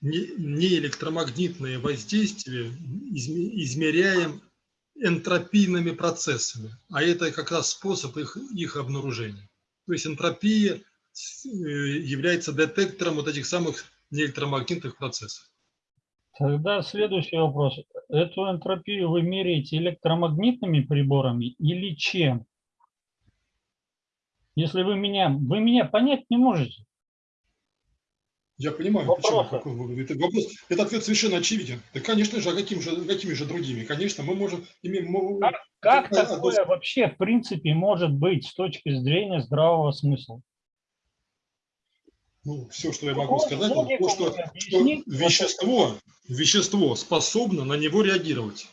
не, не электромагнитное воздействие изме- измеряем энтропийными процессами, а это как раз способ их, их обнаружения. То есть энтропия э, является детектором вот этих самых неэлектромагнитных процессов. Тогда следующий вопрос. Эту энтропию вы меряете электромагнитными приборами или чем? Если вы меня, вы меня понять не можете. Я понимаю, Вопросы? почему какой вы- это вопрос. Этот ответ совершенно очевиден. Да, конечно же, а каким же, какими же другими? Конечно, мы можем имеем Как Какая такое вообще в принципе может быть с точки зрения здравого смысла? Ну, все, что я могу Вот сказать, логику то, что, что вещество, вещество способно на него реагировать.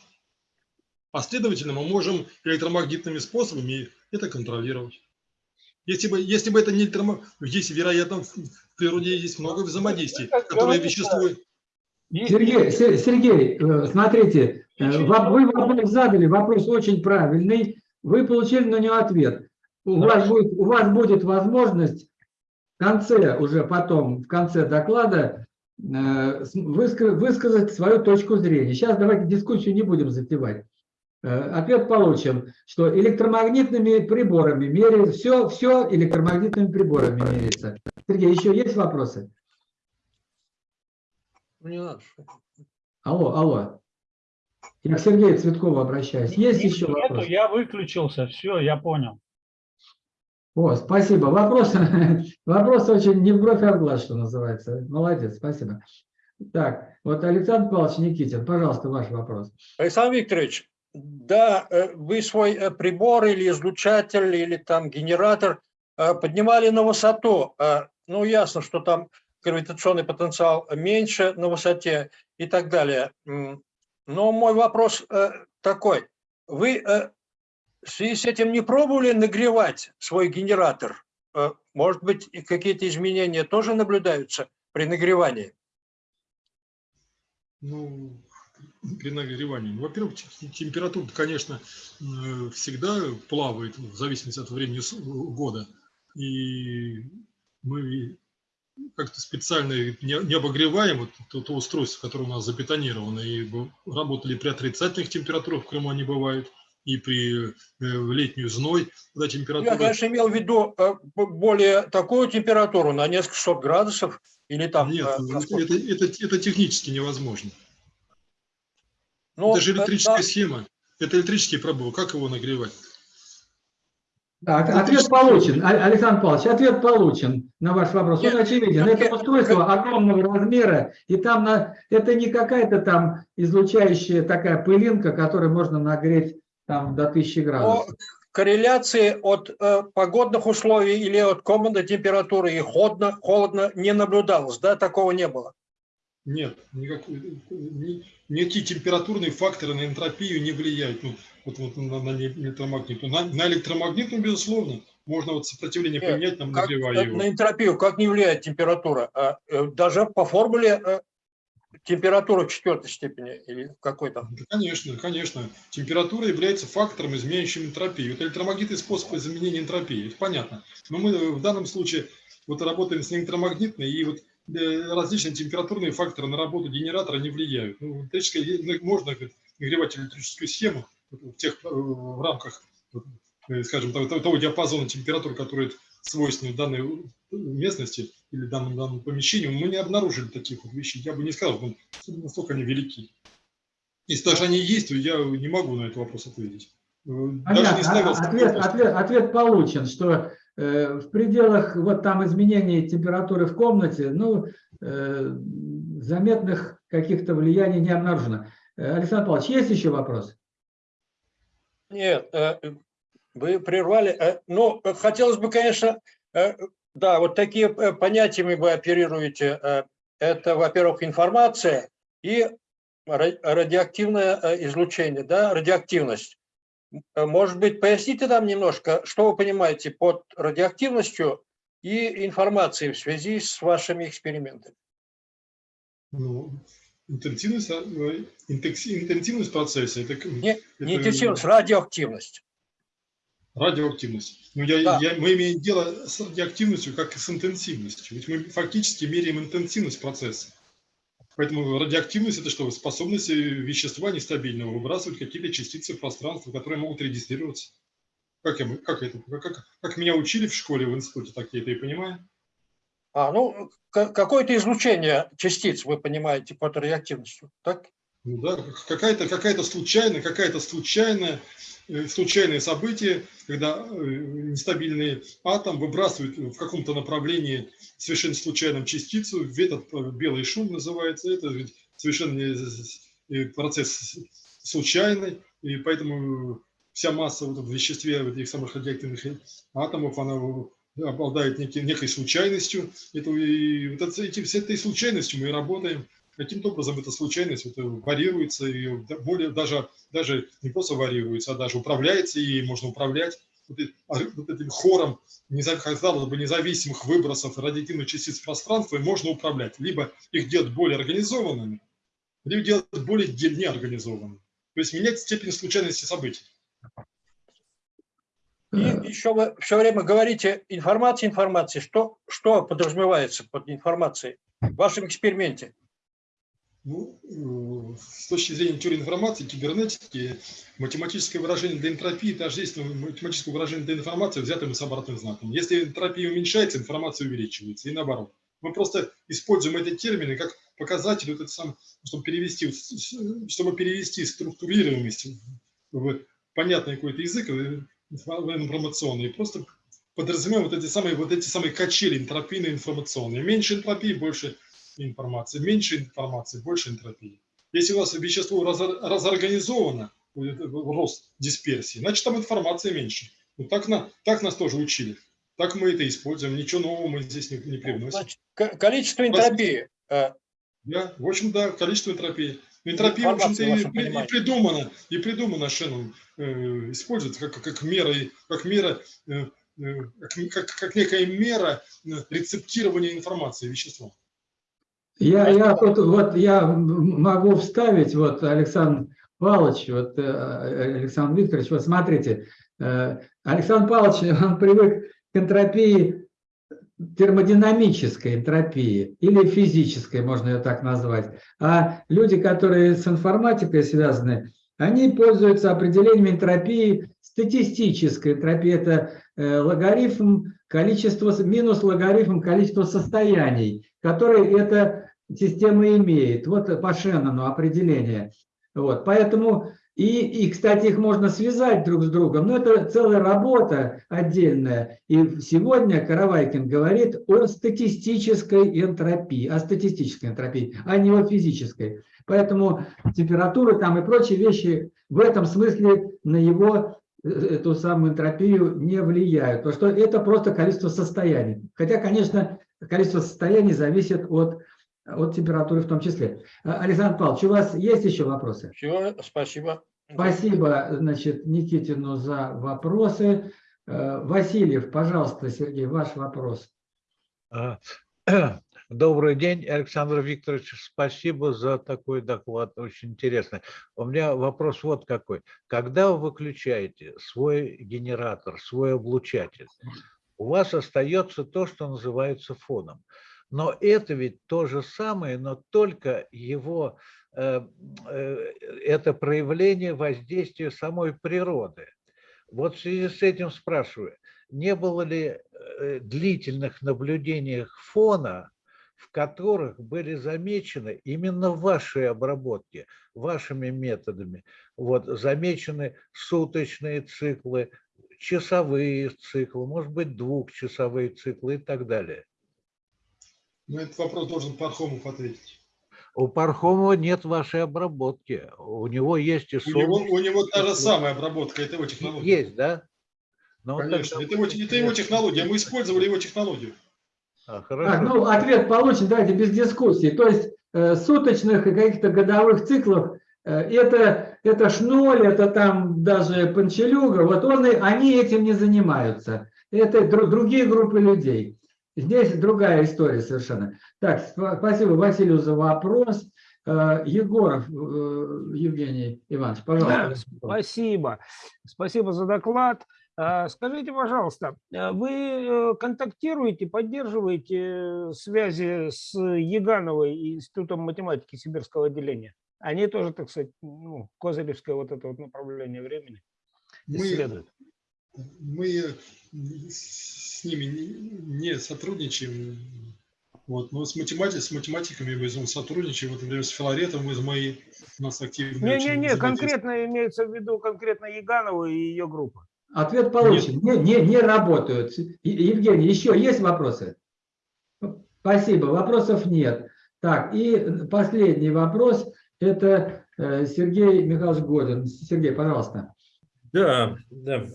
А следовательно, мы можем электромагнитными способами это контролировать. Если бы, если бы это не электромагнит, здесь, вероятно, в природе есть много взаимодействий, которые. И- Сергей, Се- Сергей, э, смотрите, э, вы вопрос задали, вопрос очень правильный, вы получили на него ответ. У вас, Хорошо. будет, у вас будет возможность в конце, уже потом, в конце доклада э, высказать свою точку зрения. Сейчас давайте дискуссию не будем затевать. Э, Ответ получим, что электромагнитными приборами меряют, все, все электромагнитными приборами меряется. Сергей, еще есть вопросы? Алло, алло. Я к Сергею Цветкову обращаюсь. Есть Нет, еще нету, вопросы? я выключился, все, я понял. О, спасибо. Вопрос, вопрос очень не в бровь, а в глаз, что называется. Молодец, спасибо. Так, вот Александр Павлович Никитин, пожалуйста, ваш вопрос. Александр Викторович, да, э, вы свой э, прибор или излучатель, или там генератор э, поднимали на высоту. Ну, ясно, что там гравитационный потенциал меньше на высоте и так далее. Но мой вопрос такой. Вы в связи с этим не пробовали нагревать свой генератор? Может быть, какие-то изменения тоже наблюдаются при нагревании? Ну, при нагревании. Ну, Во-первых, те- температура, конечно, э, всегда плавает в зависимости от времени с- года. И мы как-то специально не обогреваем вот то, то устройство, которое у нас забетонировано. И работали при отрицательных температурах, в Крыму они бывают, и при э, летнюю зной, когда температура... Я, конечно, имел в виду э, более такую температуру на несколько сот градусов или там... Нет, э, насколько- это, это, это технически невозможно. Ну, это же электрическая да, схема. Это электрический пробой. Как его нагревать? Так, Это ответ получен, Александр Павлович, ответ получен на ваш вопрос. Он очевиден. Это устройство огромного размера, и там на, это не какая-то там излучающая такая пылинка, которую можно нагреть там до 1000 О градусов. корреляции от э, погодных условий или от комнатной температуры и холодно, холодно не наблюдалось, да, такого не было. Нет, никакой, ни- никакие температурные факторы на энтропию не влияют. Ну, вот, вот на, на электромагнитную. На, на электромагнитную, безусловно, можно вот сопротивление Нет, поменять, нам Как, нагревая его. на энтропию как не влияет температура? А, э, даже по формуле э, температура четвертой степени или какой там. Да, конечно, конечно. Температура является фактором, изменяющим энтропию. Это электромагнитный способ изменения энтропии, это понятно. Но мы в данном случае вот работаем с электромагнитной, и вот различные температурные факторы на работу генератора не влияют. Ну, ну, можно говорит, нагревать электрическую схему в тех э, в рамках, э, скажем, того, того диапазона температур, который свойственны данной местности или данному, данному помещению, мы не обнаружили таких вот вещей. Я бы не сказал, что настолько они велики. Если даже они есть, то я не могу на этот вопрос ответить. Э, Даже Понятно. не ставил А- Ответ, ответ, ответ получен, что э, в пределах вот там изменений температуры в комнате, ну, э, заметных каких-то влияний не обнаружено. Э, Александр Павлович, есть еще вопрос? Нет, э, вы прервали. Э, Ну, э, хотелось бы, конечно, э, да, вот такие э, понятиями вы оперируете. Э, Это, во-первых, информация и ра- радиоактивное э, излучение, да, радиоактивность. Э, Может быть, поясните нам немножко, что вы понимаете под радиоактивностью и информацией в связи с вашими экспериментами? Ну, интенсивность, э, интенсивность процесса, это, Не, не это интенсивность, радиоактивность. радиоактивность. Но я, Да. я- мы имеем дело с радиоактивностью, как и с интенсивностью. Ведь мы фактически меряем интенсивность процесса. Поэтому радиоактивность – это что? Способность э, вещества нестабильного выбрасывать какие-то частицы в пространство, которые могут регистрироваться. Как, я, как, это, как, как, меня учили в школе, в институте, так я это и понимаю. А, ну, какое-то излучение частиц вы понимаете под радиоактивностью, так? Ну да, какая-то какая случайная, какая-то случайная, э, случайное событие, когда э, нестабильный атом выбрасывает в каком-то направлении совершенно случайном частицу, этот э, белый шум называется, это ведь совершенно процесс случайный, и поэтому вся масса вот в веществе вот этих самых радиоактивных атомов, она обладает некой, некой случайностью. Это, и вот это- эти, с этой случайностью мы и работаем. Каким-то образом эта случайность вот, э, варьируется, и более, даже, даже не просто варьируется, а даже управляется, и можно управлять вот, а этим хором, казалось бы, независимых выбросов радиоактивных частиц в пространство, и можно управлять. Либо их делать более организованными, либо делать более неорганизованными. То есть менять степень случайности событий. И еще вы все время говорите информация, информация. Что, что подразумевается под информацией в вашем эксперименте? Ну, э, с точки зрения теории информации, кибернетики, математическое выражение для энтропии тождественно математическое выражение для информации, взятым с обратным знаком. Если энтропия уменьшается, информация увеличивается, и наоборот. Мы просто используем эти термины как показатель, вот это сам, чтобы перевести, чтобы перевести структурируемость в понятный какой-то язык, э, информационный, просто подразумеваем вот эти самые, вот эти самые качели энтропийные информационные. Меньше энтропии, больше информации. Меньше информации, больше энтропии. Если у вас вещество раз- разорганизовано, рост дисперсии, значит там информации меньше. Ну, так, на, так нас тоже учили. Так мы это используем. Ничего нового мы здесь не, не привносим. Значит, количество энтропии. э, Да, в общем, да, количество энтропии. Энтропия, в общем-то, и, и придумана, и придумана Шеннон, э, используется как, как мера, как мера, э, э, как, как, как некая мера э, рецептирования информации вещества. Я, я тут вот я могу вставить, вот Александр Павлович, вот э, Александр Викторович, вот смотрите, э, Александр Павлович, он привык к энтропии термодинамической энтропии или физической, можно ее так назвать. А люди, которые с информатикой связаны, они пользуются определением энтропии статистической. Энтропия – это логарифм количества, минус логарифм количества состояний, которые эта система имеет. Вот по Шеннону определение. Вот. Поэтому И, и, кстати, их можно связать друг с другом, но это целая работа отдельная. И сегодня Каравайкин говорит о статистической энтропии, о статистической энтропии, а не о физической. Поэтому температура там и прочие вещи в этом смысле на его э, эту самую энтропию не влияют. Потому что это просто количество состояний. Хотя, конечно, количество состояний зависит от от температуры в том числе. А, Александр Павлович, у вас есть еще вопросы? Все, спасибо. Спасибо, значит, Никитину за вопросы. Э, Васильев, пожалуйста, Сергей, ваш вопрос. Добрый день, Александр Викторович. Спасибо за такой доклад, очень интересный. У меня вопрос вот какой. Когда вы выключаете свой генератор, свой облучатель, у вас остается то, что называется фоном. Но это ведь то же самое, но только его, э, э, это проявление воздействия самой природы. Вот в связи с этим спрашиваю, не было ли э, длительных наблюдений фона, в которых были замечены именно в вашей обработке, вашими методами, вот, замечены суточные циклы, часовые циклы, может быть, двухчасовые циклы и так далее. Ну, этот вопрос должен Пархомов ответить. У Пархомова нет вашей обработки. У него есть и у него, у него та же самая обработка, это его технология. Есть, да? Но Конечно, это, его, это его технология. Мы использовали его технологию. А, хорошо. Так, ну, ответ получен, давайте без дискуссии. То есть э, суточных и каких-то годовых циклов э, это, это шноль, это там даже панчелюга, вот он, они этим не занимаются. Это другие группы людей. Здесь другая история совершенно. Так, спасибо Василию за вопрос. Э, Егоров э, Евгений Иванович, пожалуйста. Спасибо. Спасибо за доклад. Э, скажите, пожалуйста, вы контактируете, поддерживаете связи с Егановой и Институтом математики Сибирского отделения? Они тоже, так сказать, ну, козыревское вот это вот направление времени исследуют. Мы, мы с ними не сотрудничаем. Вот, но с, математикой, с математиками мы сотрудничаем, вот, например, с Филаретом из моей у нас активно. Не-не-не, конкретно имеется в виду конкретно Яганова и ее группа. Ответ получен. Не, не, не работают. Евгений, еще есть вопросы? Спасибо, вопросов нет. Так, и последний вопрос, это э, Сергей Михайлович Годин. Сергей, пожалуйста. Да, да.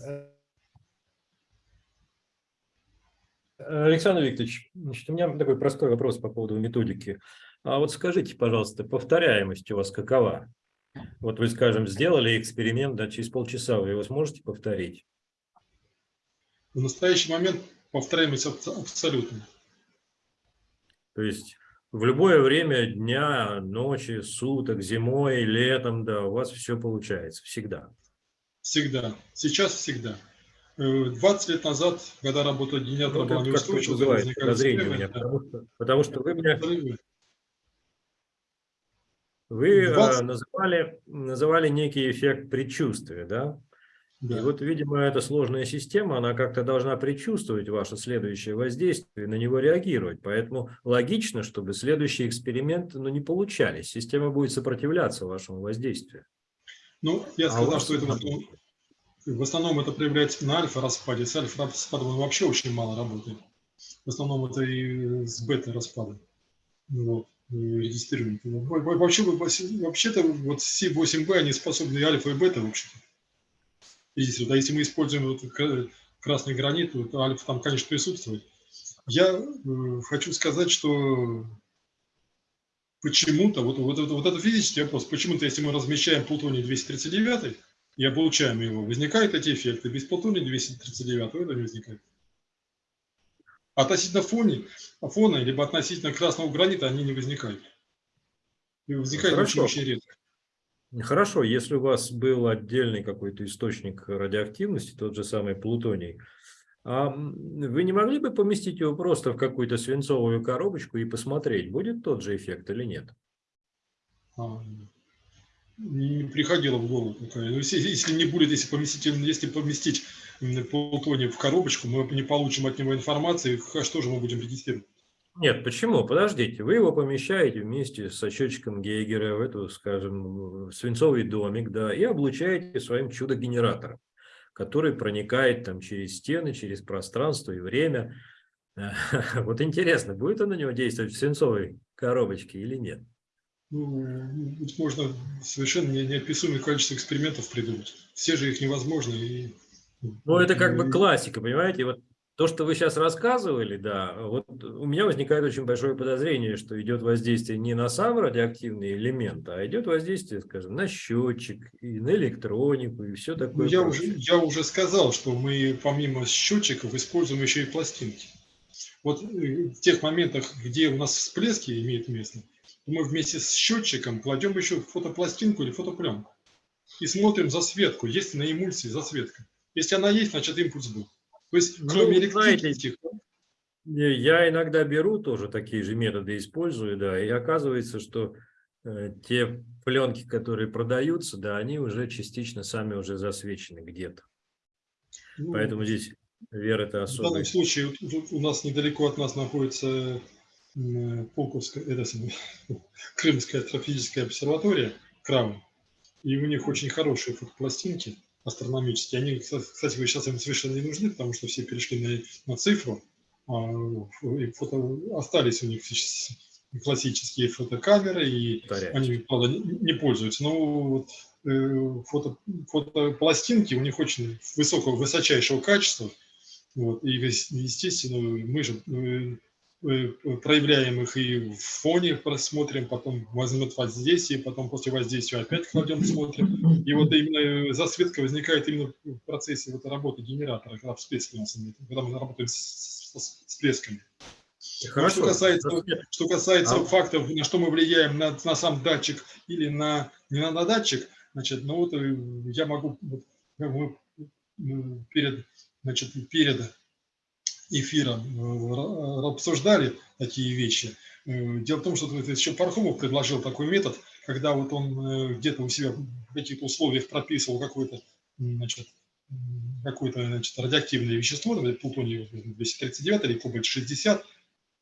Александр Викторович, значит, у меня такой простой вопрос по поводу методики. А вот скажите, пожалуйста, повторяемость у вас какова? Вот вы, скажем, сделали эксперимент, да, через полчаса вы его сможете повторить? В настоящий момент повторяемость абсолютно. То есть в любое время дня, ночи, суток, зимой, летом, да, у вас все получается, всегда? Всегда. Сейчас всегда. 20 лет назад, когда работал генератор, ну, была неустойчива, возникали меня, да. потому, что, потому что вы меня... Вы 20... Э, называли, называли некий эффект предчувствия, да? Да? И вот, видимо, эта сложная система, она как-то должна предчувствовать ваше следующее воздействие, на него реагировать. Поэтому логично, чтобы следующие эксперименты ну, не получались. Система будет сопротивляться вашему воздействию. Ну, я а сказал, а что это в основном это проявляется на альфа-распаде. С альфа-распадом вообще очень мало работает. В основном это и с бета-распадом. Вот, регистрируем. Вообще, вообще-то вот C8B, они способны и альфа, и бета вообще-то. Если, да, если мы используем вот красный гранит, то альфа там, конечно, присутствует. Я э, хочу сказать, что почему-то, вот, вот, вот, вот это физический вопрос, почему-то, если мы размещаем плутоний 239, и облучаем его, возникают эти эффекты. Без плутония 239 это не возникает. Относительно фоне, фона, либо относительно красного гранита они не возникают. И возникают очень, очень редко. Хорошо, если у вас был отдельный какой-то источник радиоактивности, тот же самый плутоний, а вы не могли бы поместить его просто в какую-то свинцовую коробочку и посмотреть, будет тот же эффект или нет? А, не приходило в голову. Ну, если не будет, если поместить, если поместить плутоний в коробочку, мы не получим от него информации, что же мы будем регистрировать? Нет, почему? Подождите, вы его помещаете вместе со счетчиком Гейгера в эту, скажем, свинцовый домик, да, и облучаете своим чудо-генератором, который проникает там через стены, через пространство и время. Вот интересно, будет он на него действовать в свинцовой коробочке или нет? Ну, тут можно совершенно не- неописуемое количество экспериментов придумать. Все же их невозможно. И, Ну, это как бы классика, понимаете? Вот то, что вы сейчас рассказывали, да, вот у меня возникает очень большое подозрение, что идет воздействие не на сам радиоактивный элемент, а идет воздействие, скажем, на счетчик, и на электронику, и все Ну, такое. я, прочее. уже, я уже сказал, что мы помимо счетчиков используем еще и пластинки. Вот э, в тех моментах, где у нас всплески имеют место, то мы вместе с счетчиком кладем еще фотопластинку или фотопленку и смотрим засветку, есть ли на эмульсии засветка. Если она есть, значит импульс был. То есть, Ну, кроме знаете, электрических, Я иногда беру тоже такие же методы, использую, да, и оказывается, что э, те пленки, которые продаются, да, они уже частично сами уже засвечены где-то. ну, Поэтому здесь вера-то В данном особая. случае вот тут у нас недалеко от нас находится м, Пулковская, это самое, Крымская астрофизическая обсерватория, Крам, и у них очень хорошие фотопластинки астрономические. Они, кстати, вы сейчас им совершенно не нужны, потому что все перешли на, на цифру, а, и фото, остались у них классические фотокамеры, и Повторяюсь. они, правда, не, пользуются. Но вот, э, фото, фотопластинки у них очень высокого, высочайшего качества. Вот, и, ес- естественно, мы же э, проявляем их и в фоне просмотрим, потом возьмет воздействие, потом после воздействия опять кладем, смотрим. И вот именно э, засветка возникает именно в процессе вот работы генератора, когда всплески у нас имеют, когда мы работаем с, с- с всплесками. Хорошо. Что касается, что касается А? фактов, на что мы влияем на, на сам датчик или на не на, на датчик, значит, ну вот э, я могу вот, перед значит перед эфиром э, ра- обсуждали такие вещи. Э, Дело в том, что еще Пархомов предложил такой метод, когда вот он э, где-то у себя в каких-то условиях прописывал какой-то м, значит, какое-то радиоактивное вещество, например, плутоний 239 или кобальт-60,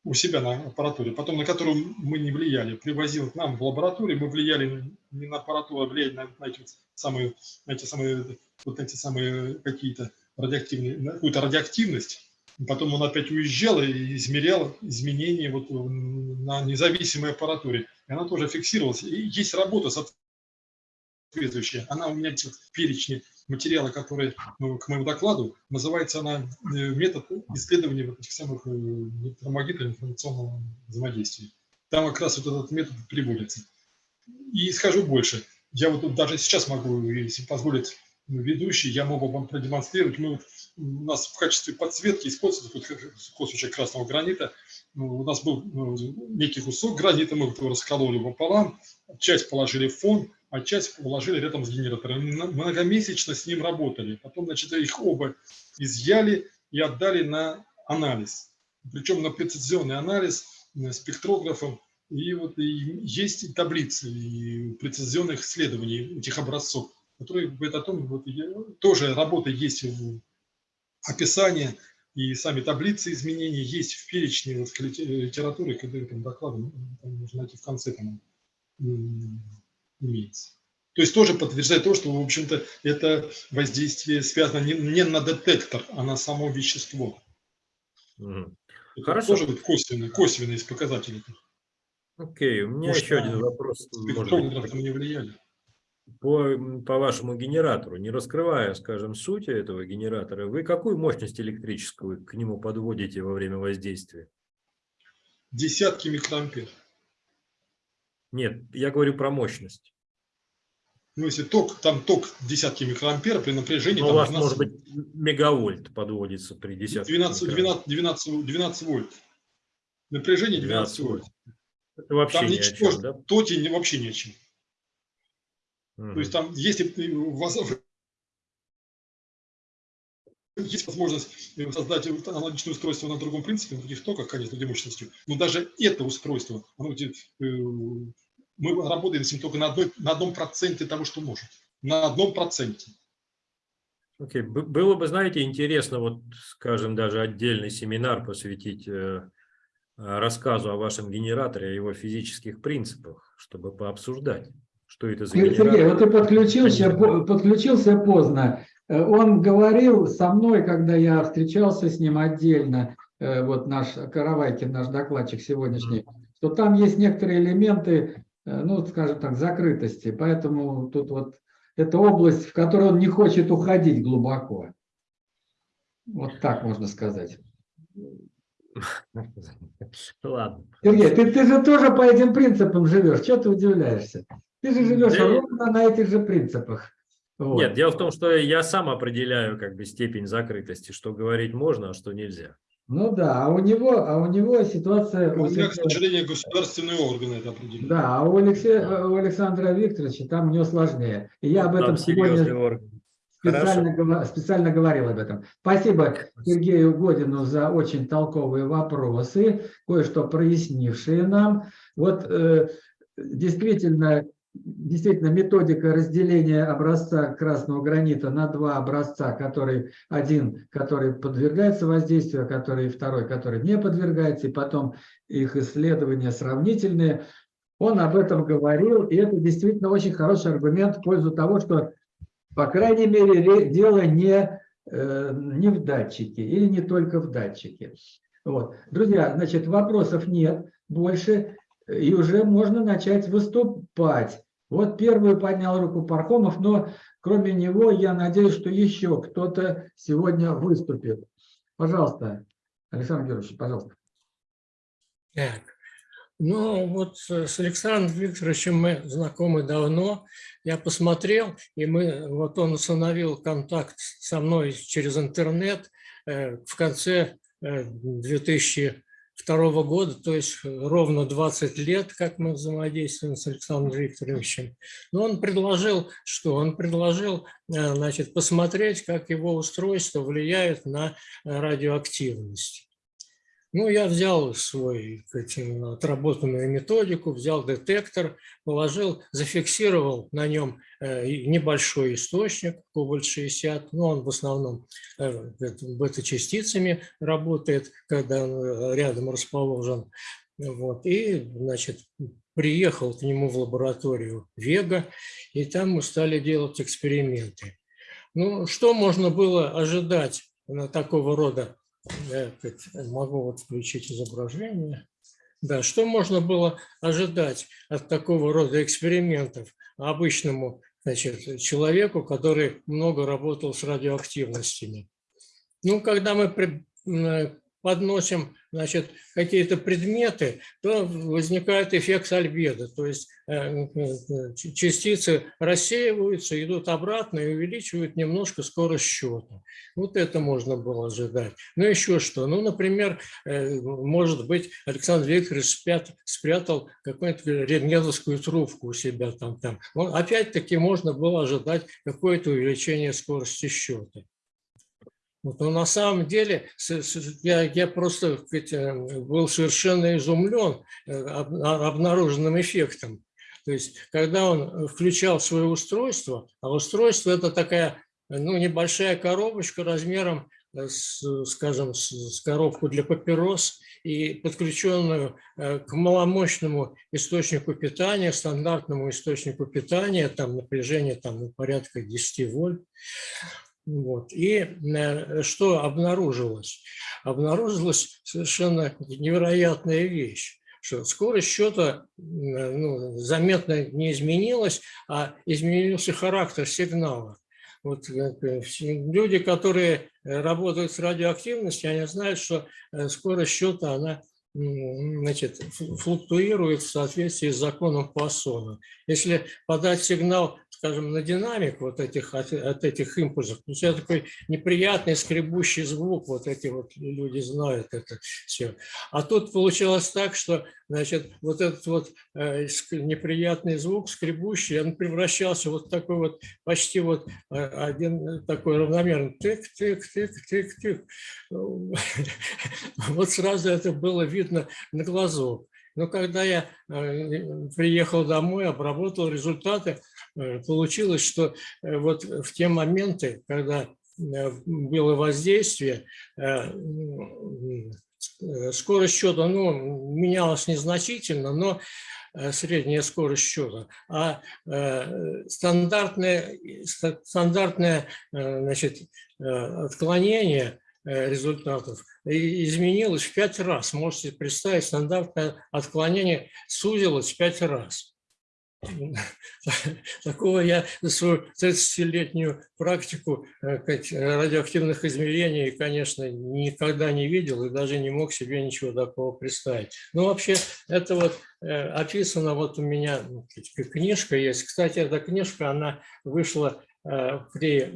у себя на аппаратуре, потом на которую мы не влияли, привозил к нам в лабораторию, мы влияли не на аппаратуру, а влияли на, на эти самые, на самые, вот эти самые какие-то радиоактивные, какую-то радиоактивность. Потом он опять уезжал и измерял изменения вот на независимой аппаратуре. И она тоже фиксировалась. И есть работа соответствующая. Она у меня в перечне материала, который ну, к моему докладу, называется она э, метод исследования вот этих самых э, электромагнитного информационного взаимодействия. Там как раз вот этот метод приводится. И скажу больше. Я вот даже сейчас могу, если позволит ведущий, я могу вам продемонстрировать. Мы у нас в качестве подсветки используется вот кусочек красного гранита. Ну, У нас был ну, некий кусок гранита, мы его раскололи пополам, часть положили в фон, а часть положили рядом с генератором. Многомесячно с ним работали. Потом, значит, их оба изъяли и отдали на анализ. Причем на прецизионный анализ э, спектрографом. И вот и есть таблицы и прецизионных исследований этих образцов, которые говорят о том, вот, и тоже работа есть в описании и сами таблицы изменений есть в перечне вот, литературы, когда там доклады там можно найти в конце там, имеется. То есть тоже подтверждает то, что, в общем-то, это воздействие связано не, не на детектор, а на само вещество. Мгм. Это Хорошо. тоже вот косвенные, косвенные показатели. Окей, у меня Может, еще один вопрос. там не влияли. По, по вашему генератору, не раскрывая, скажем, сути этого генератора, вы какую мощность электрическую к нему подводите во время воздействия? Десятки микроампер. Нет, я говорю про мощность. Ну, если ток, там ток десятки микроампер при напряжении Ну, у там вас 12, может быть мегавольт подводится при десятке. 12, микро- 12, 12, 12 вольт. Напряжение 12 вольт. Это вообще Там ни о чем, да? тоти не- вообще не о чем. То есть там, если ты- у вас есть возможность э, создать аналогичное устройство на другом принципе, на других токах, конечно, где мощностью, но даже это устройство, оно, э, мы работаем с ним только на, одной, на одном проценте того, что может. На одном проценте. Окей, б- Было бы, знаете, интересно, вот, скажем, даже отдельный семинар посвятить э, рассказу о вашем генераторе, о его физических принципах, чтобы пообсуждать, что это за Сергей, генератор. вот ты подключился, по- подключился поздно. Э, Он говорил со мной, когда я встречался с ним отдельно, э, вот наш Каравайкин, наш докладчик сегодняшний, что там есть некоторые элементы, э, ну, скажем так, закрытости. Поэтому тут вот это область, в которую он не хочет уходить глубоко. Вот так можно сказать. Ладно. Сергей, ты, ты же тоже по этим принципам живешь. Что ты удивляешься? Ты же живешь Да ровно на этих же принципах. Вот. Нет, дело в том, что я сам определяю как бы степень закрытости, что говорить можно, а что нельзя. Ну да, а у него, а у него ситуация... У у меня, к сожалению, государственные органы это определяют. Да, а у, Алексея, у Александра Викторовича там у него сложнее. И я об этом Там сегодня орган. специально, гова- специально говорил об этом. Спасибо Сергею Годину за очень толковые вопросы, кое-что прояснившие нам. Вот э, действительно, действительно методика разделения образца красного гранита на два образца, который один, который подвергается воздействию, а который второй, который не подвергается, и потом их исследования сравнительные. Он об этом говорил, и это действительно очень хороший аргумент в пользу того, что по крайней мере, ре- дело не, э, не в датчике или не только в датчике. Вот. Друзья, значит, вопросов нет больше, и уже можно начать выступать. Вот первую поднял руку Пархомов, но кроме него, я надеюсь, что еще кто-то сегодня выступит. Пожалуйста, Александр Георгиевич, пожалуйста. Так, ну вот с Александром Викторовичем мы знакомы давно. Я посмотрел, и мы, вот он установил контакт со мной через интернет э, в конце э, 2000 второго года, то есть э, ровно 20 лет, как мы взаимодействуем с Александром Викторовичем. Но он предложил, что он предложил э, значит, посмотреть, как его устройство влияет на э, радиоактивность. Ну, я взял свой сказать, отработанную методику, взял детектор, положил, зафиксировал на нем э, небольшой источник, кобальт-60, но он в основном э, бета-частицами работает, когда э, рядом расположен. Вот. И, значит, приехал к нему в лабораторию Вега, и там мы стали делать эксперименты. Ну, что можно было ожидать на такого рода я могу вот включить изображение. Да, что можно было ожидать от такого рода экспериментов обычному значит, человеку, который много работал с радиоактивностями? Ну, когда мы подносим значит, какие-то предметы, то возникает эффект альбедо, то есть э, э, частицы рассеиваются, идут обратно и увеличивают немножко скорость счета. Вот это можно было ожидать. Ну, еще что? Ну, например, э, может быть, Александр Викторович спят- спрятал какую-нибудь рентгеновскую трубку у себя там. там. Опять-таки можно было ожидать какое-то увеличение скорости счета. Вот, но на самом деле я, я просто сказать, э, был совершенно изумлен э, об- обнаруженным эффектом. То есть, когда он включал свое устройство, а устройство это такая ну, небольшая коробочка размером, э, с, скажем, с, с коробку для папирос и подключенную э, к маломощному источнику питания, стандартному источнику питания, там напряжение там, ну, порядка 10 вольт. Вот. И э, что обнаружилось? Обнаружилась совершенно невероятная вещь, что скорость счета э, ну, заметно не изменилась, а изменился характер сигнала. Вот э, люди, которые работают с радиоактивностью, они знают, что скорость счета, она значит, флу- флуктуирует в соответствии с законом Пуассона. Если подать сигнал, скажем, на динамик вот этих, от, от этих импульсов, получается такой неприятный скребущий звук, вот эти вот люди знают это все. А тут получилось так, что значит, вот этот вот э, неприятный звук, скребущий, он превращался вот в такой вот почти вот э, один такой равномерный тык-тык-тык-тык-тык. Вот сразу это было видно на глазу. Но когда я э, приехал домой, обработал результаты, э, получилось, что э, вот в те моменты, когда было воздействие, скорость счета ну, менялась незначительно, но средняя скорость счета, а стандартное, стандартное значит, отклонение результатов изменилось в пять раз. Можете представить, стандартное отклонение сузилось в пять раз. Такого я за свою 30-летнюю практику э, радиоактивных измерений, конечно, никогда не видел и даже не мог себе ничего такого представить. Ну, вообще, это вот э, описано, вот у меня ну, книжка есть. Кстати, эта книжка, она вышла Э, при,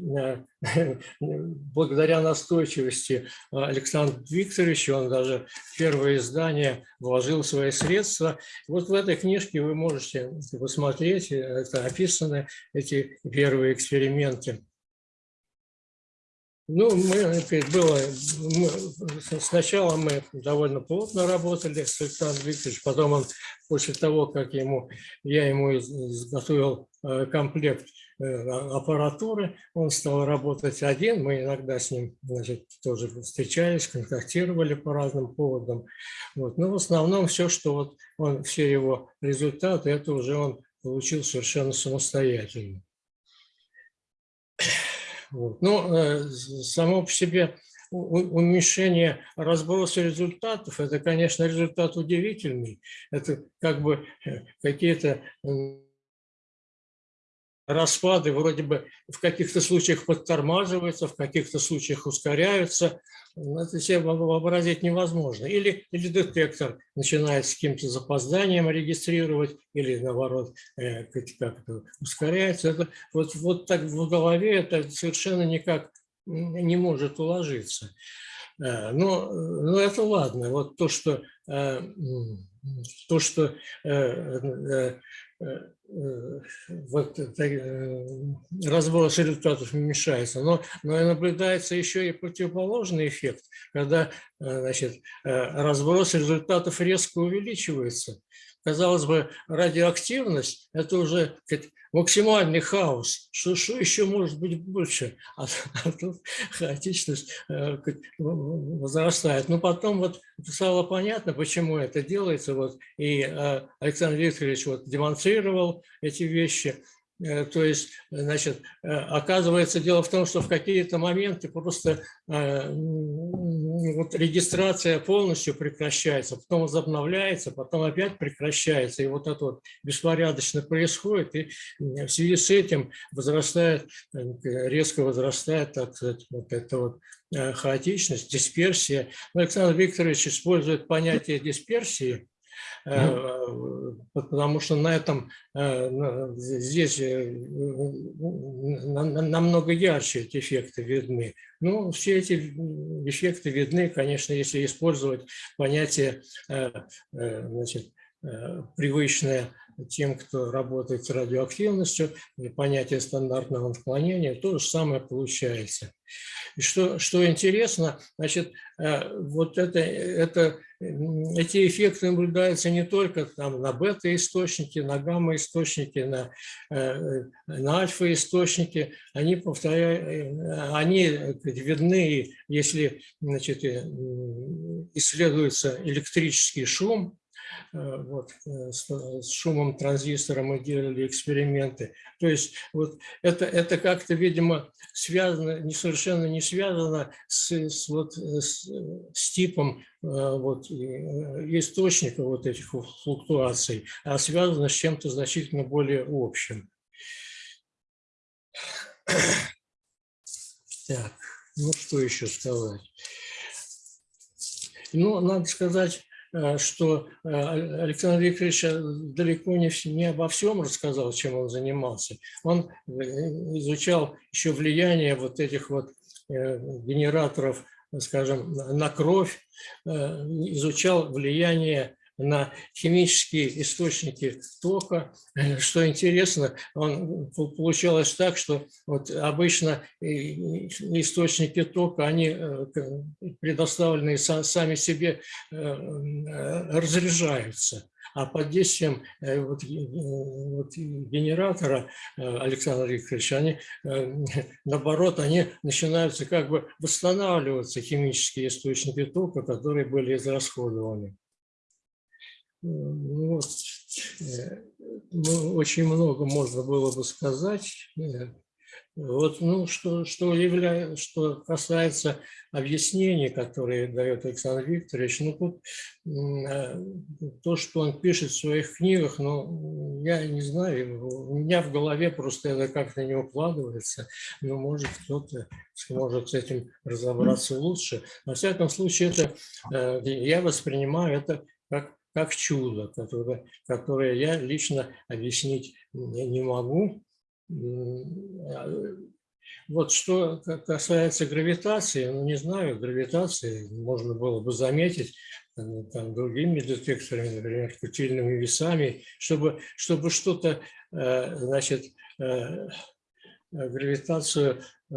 э, благодаря настойчивости Александра Викторовича, он даже в первое издание вложил свои средства. Вот в этой книжке вы можете посмотреть, это описаны эти первые эксперименты. Ну, мы, было, мы, сначала мы довольно плотно работали с Александром Викторовичем, потом он, после того, как ему, я ему изготовил э, комплект э, аппаратуры, он стал работать один, мы иногда с ним значит, тоже встречались, контактировали по разным поводам. Вот. Но в основном все, что вот он, все его результаты, это уже он получил совершенно самостоятельно. Вот. Но э, само по себе уменьшение разброса результатов, это, конечно, результат удивительный. Это как бы э, какие-то распады вроде бы в каких-то случаях подтормаживаются, в каких-то случаях ускоряются. Это себе вообразить невозможно. Или, или детектор начинает с каким-то запозданием регистрировать, или наоборот э, как ускоряется. Это, вот, вот так в голове это совершенно никак не может уложиться. Э, но, но это ладно. Вот то, что, э, то, что вот разброс результатов уменьшается, но, но наблюдается еще и противоположный эффект, когда значит, разброс результатов резко увеличивается. Казалось бы, радиоактивность – это уже максимальный хаос. Что, что еще может быть больше? А, а тут хаотичность э, возрастает. Но потом вот стало понятно, почему это делается. Вот, и э, Александр Викторович вот демонстрировал эти вещи. Э, то есть, значит, оказывается, дело в том, что в какие-то моменты просто вот регистрация полностью прекращается, потом возобновляется, потом опять прекращается. И вот это вот беспорядочно происходит. И в связи с этим возрастает, резко возрастает, так сказать, вот эта вот э, хаотичность, дисперсия. Но Александр Викторович использует понятие дисперсии, Э, потому что на этом э, здесь э, намного ярче эти эффекты видны. Ну, все эти эффекты видны, конечно, если использовать понятие значит, привычное тем, кто работает с радиоактивностью, понятие стандартного отклонения, то же самое получается. И что, что интересно, значит, вот это, это эти эффекты наблюдаются не только там, на бета-источнике, на гамма-источнике, на, э, на альфа-источнике. Они, повторяю, они видны, если значит, э, исследуется электрический шум, Э, вот, э, с шумом транзистора мы делали эксперименты. То есть вот это, это как-то, видимо, связано, не совершенно не связано с, с, вот, э, с, с типом вот, источника вот этих флуктуаций, а связано с чем-то значительно более общим. Так, ну что еще сказать? Ну, надо сказать, Э, что э, Александр Викторович э, далеко не, не обо всем рассказал, чем он занимался. Он изучал еще влияние вот этих вот генераторов, скажем, на кровь, изучал влияние на химические источники тока. Что интересно, он, получалось так, что вот обычно источники тока, они э, предоставленные сами себе, э, разряжаются. а под действием э, вот, э, вот генератора э, Александра Викторовича, они, наоборот, они начинаются как бы восстанавливаться, химические источники тока, которые были израсходованы. Ну вот. Ну, очень много можно было бы сказать. Вот, ну, что, что, является, что касается объяснений, которые дает Александр Викторович, ну, тут э, то, что он пишет в своих книгах, ну, я не знаю, у меня в голове просто это как-то не укладывается, но, может, кто-то сможет с этим разобраться лучше. Во всяком случае, это, э, я воспринимаю это как, как чудо, которое, которое я лично объяснить не могу, вот что касается гравитации, ну не знаю, гравитации можно было бы заметить там, другими детекторами, например, кутильными весами, чтобы, чтобы что-то, э, значит, э, гравитацию э,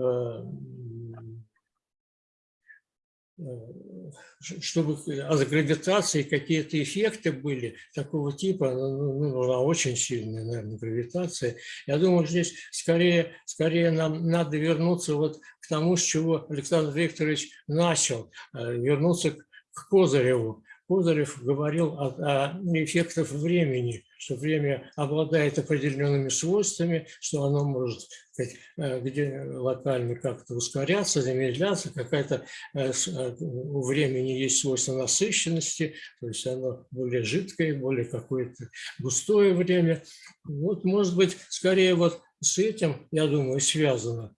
чтобы от гравитации какие-то эффекты были такого типа, ну, ну, нужна очень сильная, наверное, гравитация. Я думаю, здесь скорее, скорее нам надо вернуться вот к тому, с чего Александр Викторович начал, э, вернуться к Козыреву. Козырев говорил о, о эффектах времени, что время обладает определенными свойствами, что оно может э, где локально как-то ускоряться, замедляться, какая-то э, э, у времени есть свойство насыщенности, то есть оно более жидкое, более какое-то густое время. Вот, может быть, скорее вот с этим, я думаю, связано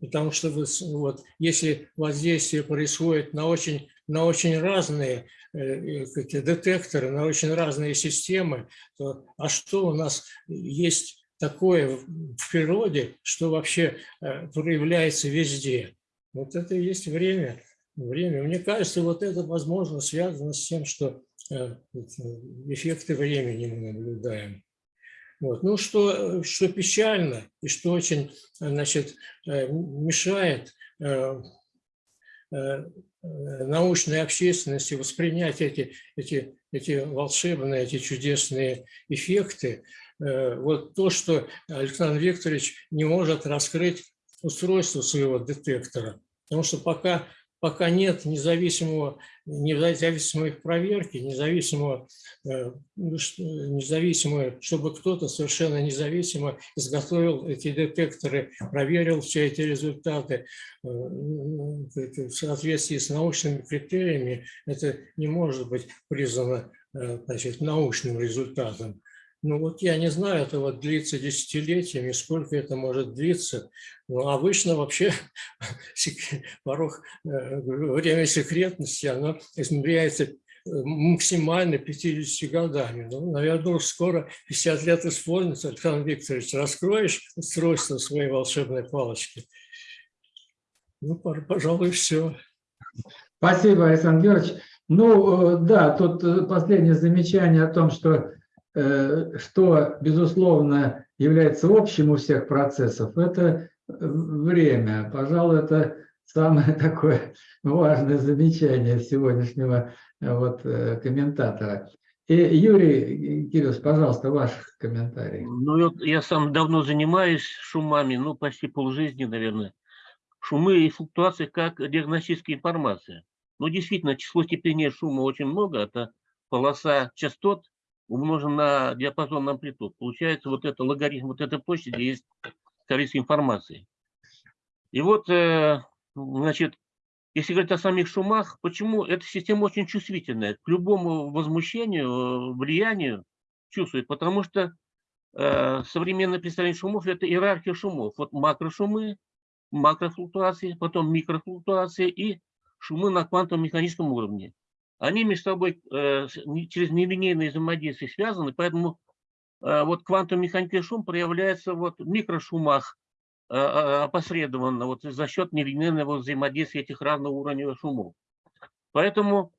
Потому что вот, если воздействие происходит на очень, на очень разные э, детекторы, на очень разные системы, то а что у нас есть такое в природе, что вообще э, проявляется везде? Вот это и есть время. время. Мне кажется, вот это, возможно, связано с тем, что э, эффекты времени мы наблюдаем. Вот. Ну, что, что печально и что очень значит, э, мешает э, э, научной общественности воспринять эти, эти, эти волшебные, эти чудесные эффекты. Вот то, что Александр Викторович не может раскрыть устройство своего детектора. Потому что пока пока нет независимого, независимой проверки, независимого, э, независимого, чтобы кто-то совершенно независимо изготовил эти детекторы, проверил все эти результаты э, в соответствии с научными критериями, это не может быть признано э, значит, научным результатом. Ну вот я не знаю, это вот длится десятилетиями, сколько это может длиться. Но обычно вообще порог, э, время секретности, оно измеряется э, максимально 50 годами. Ну, наверное, скоро 50 лет исполнится. Александр Викторович, раскроешь устройство своей волшебной палочки? Ну, пожалуй, все. Спасибо, Александр Георгиевич. Ну, э, да, тут последнее замечание о том, что что, безусловно, является общим у всех процессов, это э, время. Пожалуй, это самое такое важное замечание сегодняшнего э, вот, комментатора. И Юрий Кириллович, пожалуйста, ваш комментарий. Ну, вот я сам давно занимаюсь шумами, ну, почти полжизни, наверное. Шумы и флуктуации как диагностическая информация. Ну, действительно, число степеней шума очень много. Это полоса частот, умножен на диапазон амплитуд. Получается вот это логарифм вот этой площади есть количество информации. И вот, э, значит, если говорить о самих шумах, почему эта система очень чувствительная к любому возмущению, влиянию чувствует, потому что э, современное представление шумов – это иерархия шумов. Вот макрошумы, макрофлуктуации, потом микрофлуктуации и шумы на квантовом механическом уровне они между собой э, через нелинейные взаимодействия связаны, поэтому э, вот квантовый механический шум проявляется вот в микрошумах э, опосредованно вот за счет нелинейного взаимодействия этих разных уровней шумов. Поэтому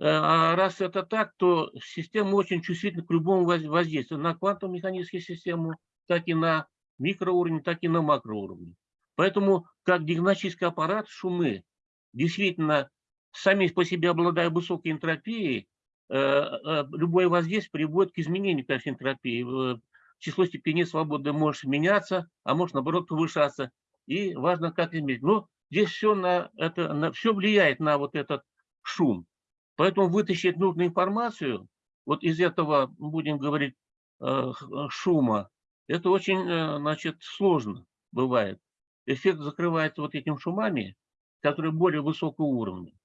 а раз это так, то система очень чувствительна к любому воздействию на квантовую механическую систему, так и на микроуровне, так и на макроуровне. Поэтому как диагностический аппарат шумы действительно сами по себе обладая высокой энтропией, э, э, любое воздействие приводит к изменению коэффициента энтропии. Э, Число степеней свободы может меняться, а может наоборот повышаться. И важно, как измерить. Но здесь все, на это, на, все влияет на вот этот шум. Поэтому вытащить нужную информацию вот из этого, будем говорить, шума, это очень, значит, сложно бывает. Эффект закрывается вот этим шумами, которые более высокого уровня.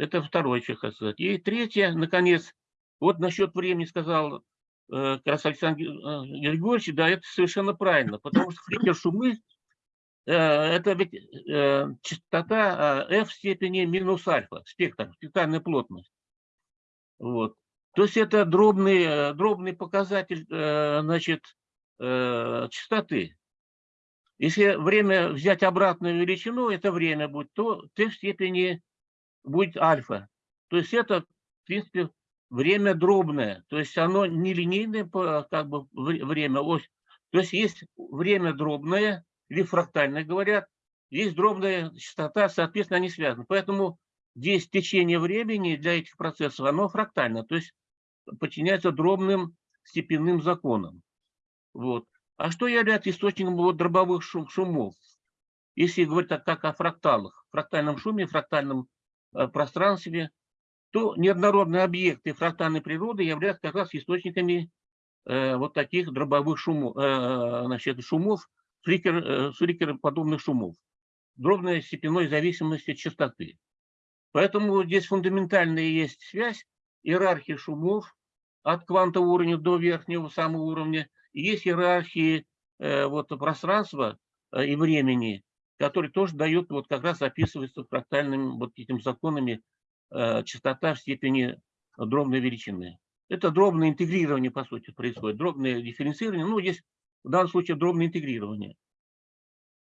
Это второе, что хочу сказать. И третье, наконец, вот насчет времени сказал э, как раз Александр э, Григорьевич, да, это совершенно правильно, потому что фликер шумы э, это ведь э, частота э, f в степени минус альфа, спектр, спектральная плотность. Вот. То есть это дробный, дробный показатель значит, частоты. Если время взять обратную величину, это время будет, то t в степени будет альфа. То есть это, в принципе, время дробное. То есть оно не линейное как бы, время, ось. То есть есть время дробное, или фрактальное, говорят, есть дробная частота, соответственно, они связаны. Поэтому здесь течение времени для этих процессов, оно фрактально, то есть подчиняется дробным степенным законам. Вот. А что является источником вот дробовых шум, шумов? Если говорить так, как о фракталах, фрактальном шуме, фрактальном пространстве, то неоднородные объекты фрактальной природы являются как раз источниками э, вот таких дробовых шумов, э, значит, шумов, фликер, э, фликероподобных шумов, дробной степенной зависимости от частоты. Поэтому здесь фундаментальная есть связь иерархии шумов от квантового уровня до верхнего самого уровня. Есть иерархии э, вот, пространства э, и времени, который тоже дает, вот как раз описывается фрактальными вот этими законами э, частота в степени дробной величины. Это дробное интегрирование, по сути, происходит. Дробное дифференцирование, ну, здесь в данном случае дробное интегрирование.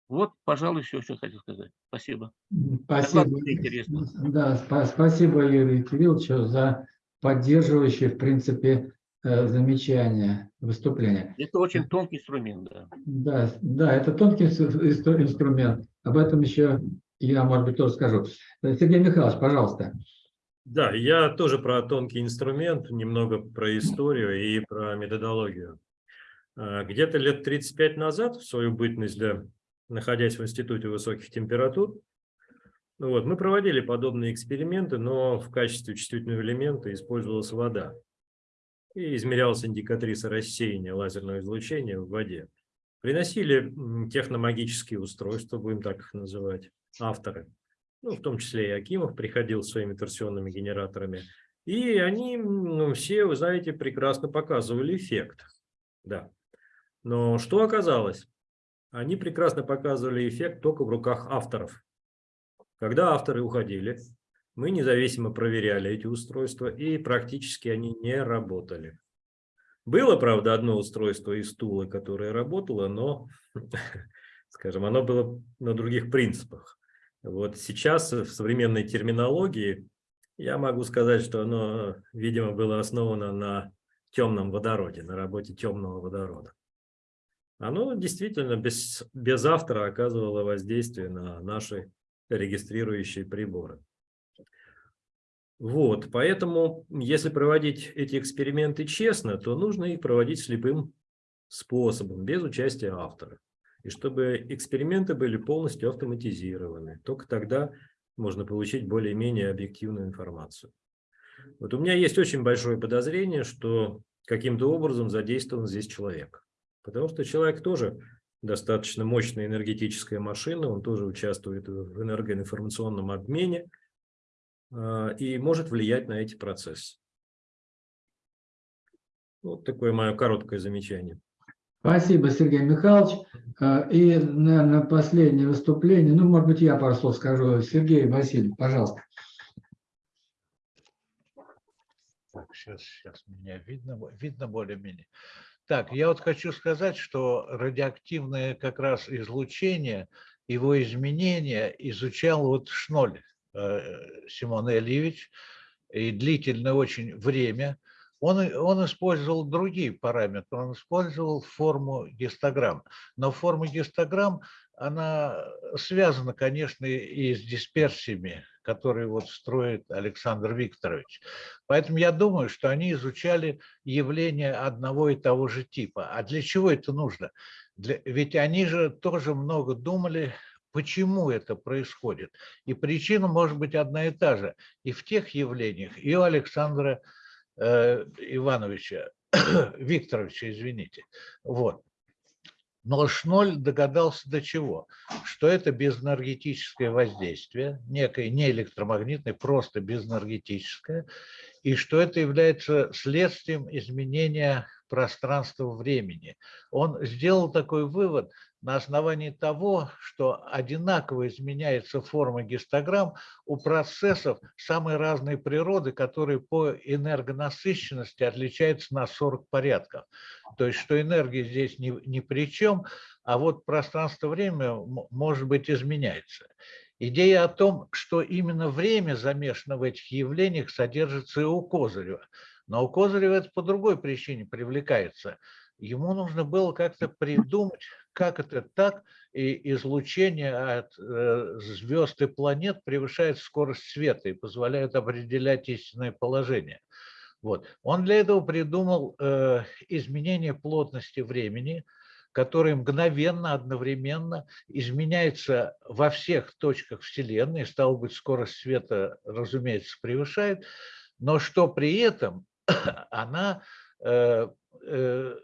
Вот, пожалуй, все, что хотел сказать. Спасибо. Спасибо. Да, спа спасибо, Юрий Кириллович, за поддерживающие, в принципе, замечания, выступления. Это очень тонкий инструмент, да. Да, да, это тонкий инструмент. Об этом еще я, может быть, тоже скажу. Э, Сергей Михайлович, пожалуйста. Да, я тоже про тонкий инструмент, немного про историю и про методологию. Э, где-то лет 35 назад, в свою бытность, да, находясь в Институте высоких температур, ну вот, мы проводили подобные эксперименты, но в качестве чувствительного элемента использовалась вода и измерялась индикатриса рассеяния лазерного излучения в воде. Приносили техномагические устройства, будем так их называть, авторы. Ну, в том числе и Акимов приходил своими торсионными генераторами. И они ну, все, вы знаете, прекрасно показывали эффект. Да. Но что оказалось? Они прекрасно показывали эффект только в руках авторов. Когда авторы уходили, мы независимо проверяли эти устройства, и практически они не работали. Было, правда, одно устройство из стула, которое работало, но, скажем, оно было на других принципах. Вот сейчас в современной терминологии я могу сказать, что оно, видимо, было основано на темном водороде, на работе темного водорода. Оно действительно без, без автора оказывало воздействие на наши регистрирующие приборы. Вот, поэтому, если проводить эти эксперименты честно, то нужно их проводить слепым способом, без участия автора. И чтобы эксперименты были полностью автоматизированы. Только тогда можно получить более-менее объективную информацию. Вот у меня есть очень большое подозрение, что каким-то образом задействован здесь человек. Потому что человек тоже достаточно мощная энергетическая машина, он тоже участвует в энергоинформационном обмене, и может влиять на эти процессы. Вот такое мое короткое замечание. Спасибо, Сергей Михайлович. А, и, наверное, последнее выступление, ну, может быть, я пару слов скажу. Сергей Васильев, пожалуйста. Так, сейчас, сейчас меня видно, видно более-менее. Так, я вот хочу сказать, что радиоактивное как раз излучение, его изменения изучал вот Шноль. Э, Симон Ильевич, и длительное очень время, он, он использовал другие параметры, он использовал форму гистограмм. Но форма гистограмм, она связана, конечно, и с дисперсиями, который вот строит Александр Викторович. Поэтому я думаю, что они изучали явления одного и того же типа. А для чего это нужно? Для, ведь они же тоже много думали, почему это происходит. И причина может быть одна и та же и в тех явлениях, и у Александра э, Ивановича, Викторовича, извините. Вот. Но Шноль догадался до чего? Что это безэнергетическое воздействие, некое не электромагнитное, просто безэнергетическое, и что это является следствием изменения пространства-времени. Он сделал такой вывод на основании того, что одинаково изменяется форма гистограмм у процессов самой разной природы, которые по энергонасыщенности отличаются на 40 порядков. То есть, что энергия здесь ни, ни при чем, а вот пространство-время, может быть, изменяется. Идея о том, что именно время замешано в этих явлениях, содержится и у Козырева. Но у Козырева это по другой причине привлекается. Ему нужно было как-то придумать, как это так, и излучение от э, звезд и планет превышает скорость света и позволяет определять истинное положение. Вот. Он для этого придумал э, изменение плотности времени, которое мгновенно, одновременно изменяется во всех точках Вселенной, стало быть, скорость света, разумеется, превышает, но что при этом она, э, э,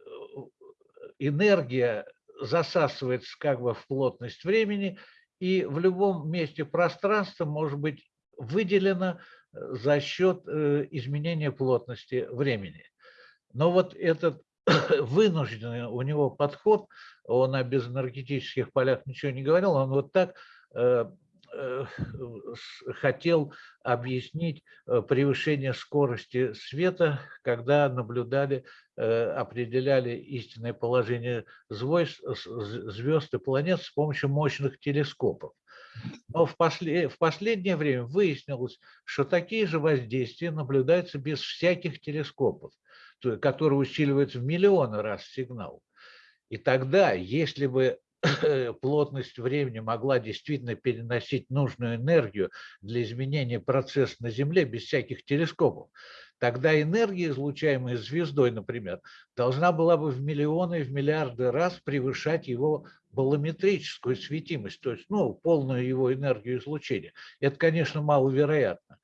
энергия засасывается как бы в плотность времени, и в любом месте пространства может быть выделено э, за счет изменения плотности времени. Но вот этот вынужденный у него подход, он о безэнергетических полях ничего не говорил, он вот так э, э, хотел объяснить э, превышение скорости света, когда наблюдали, определяли истинное положение звезд и планет с помощью мощных телескопов. Но в, после, в последнее время выяснилось, что такие же воздействия наблюдаются без всяких телескопов который усиливается в миллионы раз сигнал. И тогда, если бы плотность времени могла действительно переносить нужную энергию для изменения процесса на Земле без всяких телескопов, тогда энергия, излучаемая звездой, например, должна была бы в миллионы, в миллиарды раз превышать его болометрическую светимость, то есть ну, полную его энергию излучения. Это, конечно, маловероятно.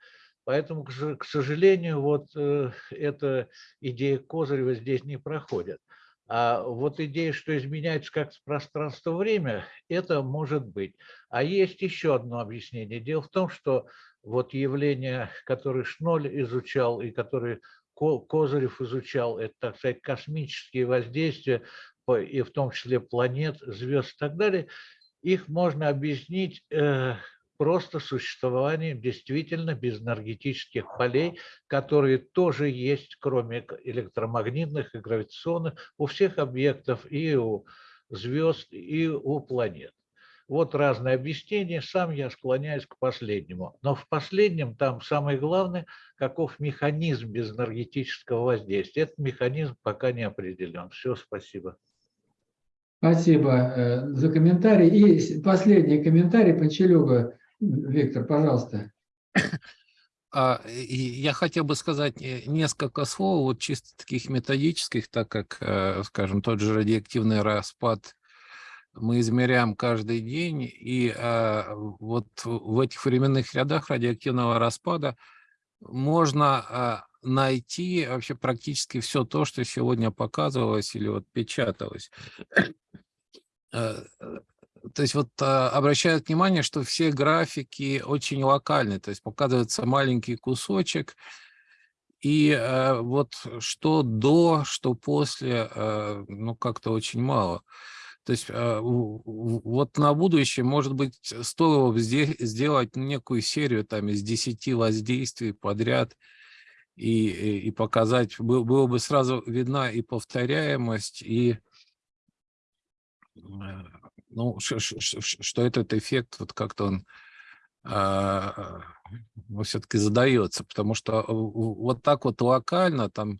Поэтому, к сожалению, вот э, эта идея Козырева здесь не проходит. А вот идея, что изменяется как-то пространство-время, это может быть. А есть еще одно объяснение. Дело в том, что вот явления, которые Шноль изучал и которые Козырев изучал, это, так сказать, космические воздействия, и в том числе планет, звезд и так далее, их можно объяснить э, просто существованием действительно безэнергетических полей, которые тоже есть, кроме электромагнитных и гравитационных, у всех объектов и у звезд, и у планет. Вот разные объяснения, сам я склоняюсь к последнему. Но в последнем там самое главное, каков механизм безэнергетического воздействия. Этот механизм пока не определен. Все, спасибо. Спасибо э, за комментарий. И последний комментарий по Челюгу. Виктор, пожалуйста. А, я хотел бы сказать э, несколько слов, вот чисто таких методических, так как, э, скажем, тот же радиоактивный распад мы измеряем каждый день, и а, вот в этих временных рядах радиоактивного распада можно а, найти вообще практически все то, что сегодня показывалось или вот печаталось. Э, то есть вот а, обращают внимание, что все графики очень локальны, то есть показывается маленький кусочек, и а, вот что до, что после, а, ну как-то очень мало. То есть а, вот на будущее, может быть, стоило бы сделать некую серию там из 10 воздействий подряд и, и показать, было бы сразу видна и повторяемость, и ну, что этот эффект, вот как-то он а, все-таки задается, потому что вот так вот локально там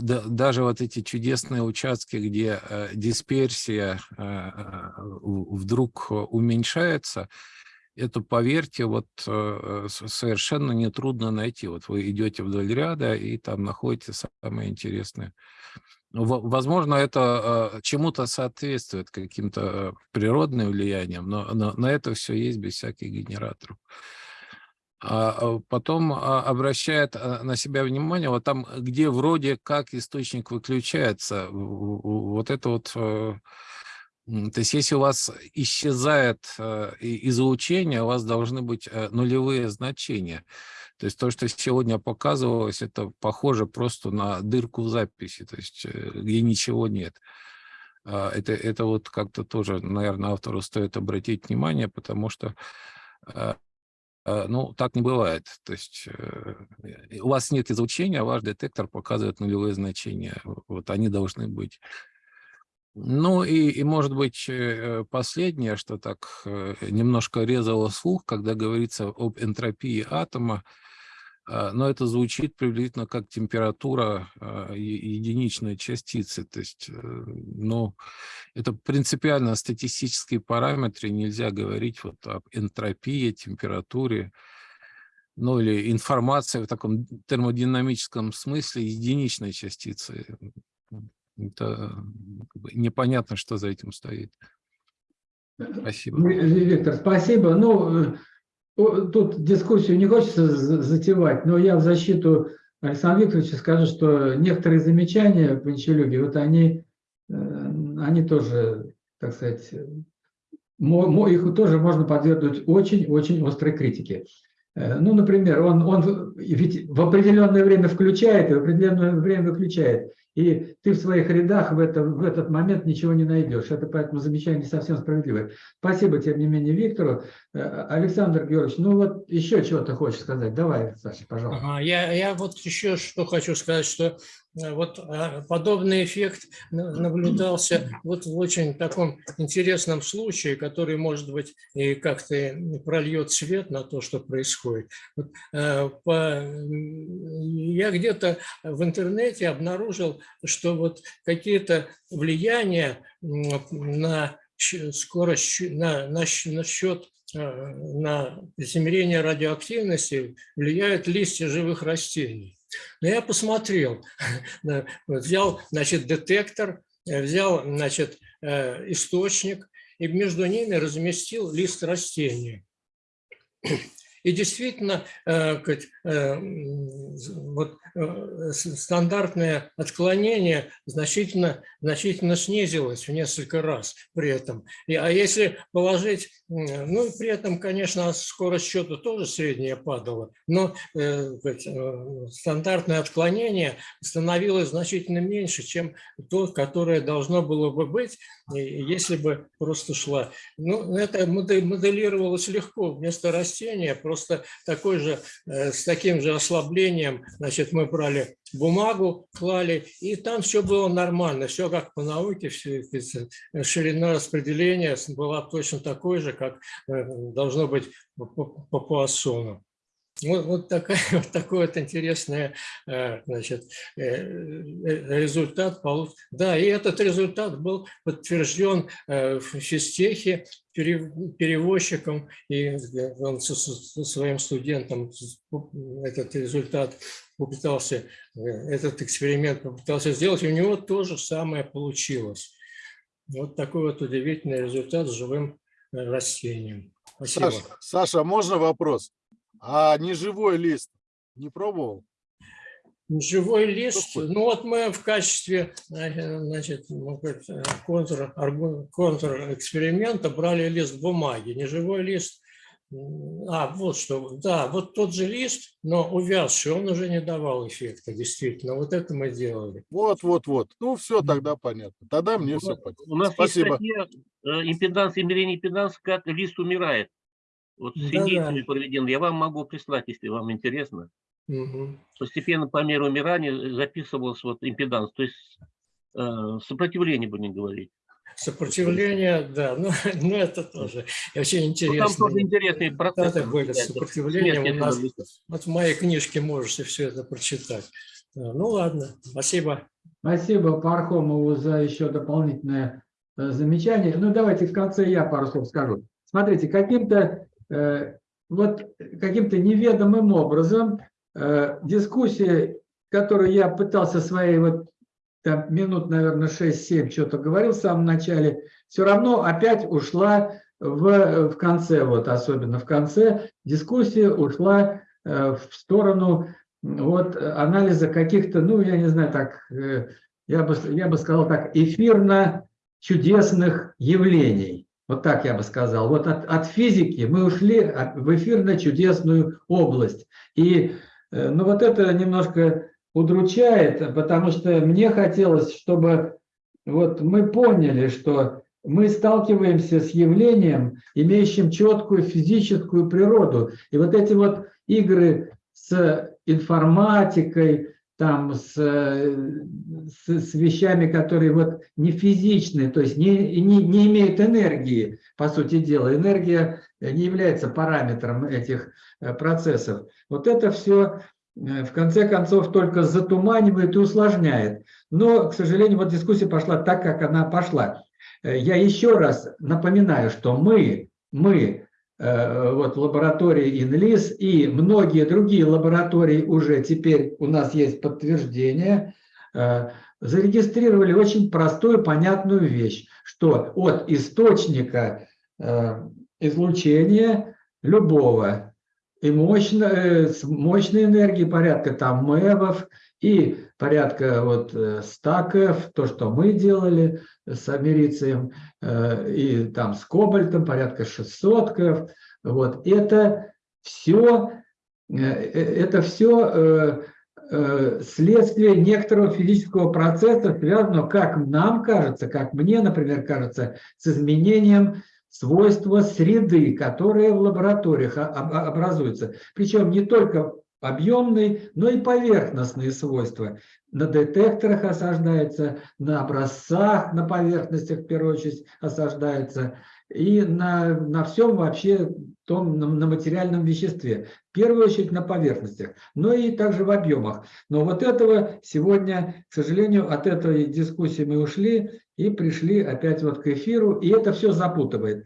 даже вот эти чудесные участки, где а, дисперсия а, вдруг уменьшается, это, поверьте, вот э, совершенно нетрудно найти. Вот вы идете вдоль ряда и там находите самое интересное. Во- Возможно, это э, чему-то соответствует, каким-то э, природным влияниям, но на это все есть без всяких генераторов. А а потом а, обращает на себя внимание, вот там, где вроде как источник выключается, вот это вот, э, то есть если у вас исчезает э, излучение, у вас должны быть э, нулевые значения. То есть то, что сегодня показывалось, это похоже просто на дырку в записи, то есть где ничего нет. Это, это вот как-то тоже, наверное, автору стоит обратить внимание, потому что ну, так не бывает. То есть э, э, у вас нет излучения, а ваш детектор показывает нулевые значения. Вот они должны быть. Ну и, и может быть, э, последнее, что так э, немножко резало слух, когда говорится об энтропии атома, но это звучит приблизительно как температура а, единичной частицы. То есть, э, ну, это принципиально статистические параметры, нельзя говорить вот об энтропии, температуре, ну или информация в таком термодинамическом смысле единичной частицы. Это непонятно, что за этим стоит. Спасибо. Ви- Ви- Виктор, спасибо. Ну, э, тут дискуссию не хочется за- затевать, но я в защиту Александра Викторовича скажу, что некоторые замечания Панчелюги, вот они, э, они тоже, так сказать, их тоже можно подвергнуть очень-очень острой критике. Э, Ну, например, он, он ведь в определенное время включает и в определенное время выключает. И ты в своих рядах в, это, в этот момент ничего не найдешь. Это поэтому замечание не совсем справедливое. Спасибо, тем не менее, Виктору. Э, Александр Георгиевич, ну вот еще чего-то хочешь сказать. Давай, Саша, пожалуйста. Я, я вот еще что хочу сказать, что э, вот э, подобный эффект на- наблюдался вот в очень таком интересном случае, который, может быть, и как-то прольет свет на то, что происходит. Я где-то в интернете обнаружил, что вот какие-то влияния на скорость, на, на, на счет э, на измерение радиоактивности влияют листья живых растений. Но я посмотрел, взял, значит, детектор, взял, значит, э, источник и между ними разместил лист растения. И действительно, э, э, вот, э, стандартное отклонение значительно, значительно снизилось в несколько раз при этом. И, а если положить, ну и при этом, конечно, скорость счета тоже средняя падала, но стандартное отклонение становилось значительно меньше, чем то, которое должно было бы быть, если бы просто шла. Ну, это моде- моделировалось легко. Вместо растения просто такой же, э, с таким же ослаблением, значит, мы брали бумагу, клали, и там все было нормально, все как по науке, все, это, ширина распределения была точно такой же, как э, должно быть по, по- по Пуассону. Вот, вот, такая, вот такой вот интересный э, значит, э, э, результат. Да, и этот результат был подтвержден в физтехе пере- перевозчиком, и он со, со- своим студентом этот результат попытался, этот эксперимент попытался сделать, и у него то же самое получилось. Вот такой вот удивительный результат с живым растением. Спасибо. Саша, Саша, можно вопрос? А неживой лист не пробовал? Живой лист, ну вот мы в качестве э, значит, э, контр, контр-эксперимента брали лист бумаги, не живой лист. А, вот что, да, вот тот же лист, но увязший, он уже не давал эффекта, действительно. Вот это мы делали. Вот, вот, вот. Ну, все тогда понятно. Тогда мне У все понятно. У нас Спасибо. есть статья э, импеданс, измерение импеданса, как лист умирает. Вот с Да-да. индейцами проведен. Я вам могу прислать, если вам интересно. Мгм. Постепенно по мере умирания записывался вот импеданс, то есть э, сопротивление, будем говорить. Сопротивление, да, ну, ну это тоже очень Ну, интересно. там тоже интересные процессы. Это были с наблюдаются. сопротивлением. Смерть У нас, вот в моей книжке можете все это прочитать. Да, Ну ладно, спасибо. Спасибо Пархомову за еще дополнительное э, замечание. Ну, давайте в конце я пару слов скажу. Смотрите, каким-то э, вот каким-то неведомым образом э, дискуссия, которую я пытался своей вот там, минут, наверное, 6-7 что-то говорил в самом начале, все равно опять ушла в, в конце, вот особенно в конце, дискуссия ушла э, в сторону вот анализа каких-то, ну, я не знаю, так, э, я бы, я бы сказал так, эфирно-чудесных явлений. Вот так я бы сказал. Вот от, от физики мы ушли в эфирно-чудесную область. И э, ну, вот это немножко удручает, потому что мне хотелось, чтобы вот мы поняли, что мы сталкиваемся с явлением, имеющим четкую физическую природу. И вот эти вот игры с информатикой, там, с, с, с вещами, которые вот не физичные, то есть не, не, не имеют энергии, по сути дела. Энергия не является параметром этих э, процессов. Вот это все э, в конце концов только затуманивает и усложняет. Но, к сожалению, вот дискуссия пошла так, как она пошла. Э, я еще раз напоминаю, что мы, мы Э, вот, лаборатории ИНЛИС и многие другие лаборатории уже теперь у нас есть подтверждение, э, зарегистрировали очень простую, понятную вещь, что от источника э, излучения любого и мощной, мощной энергии, порядка там мэвов, и порядка вот 100 КФ, то, что мы делали с америцием, э, и там с кобальтом порядка 600 КФ. Вот это все, э, э, это все следствие некоторого физического процесса, связанного, как нам кажется, как мне, например, кажется, с изменением свойства среды, которые в лабораториях образуются. Причем не только объемные, но и поверхностные свойства. На детекторах осаждается, на образцах, на поверхностях, в первую очередь, осаждается, и на, на всем вообще том, на, на материальном веществе. В первую очередь на поверхностях, но и также в объемах. Но вот этого сегодня, к сожалению, от этой дискуссии мы ушли и пришли опять вот к эфиру, и это все запутывает,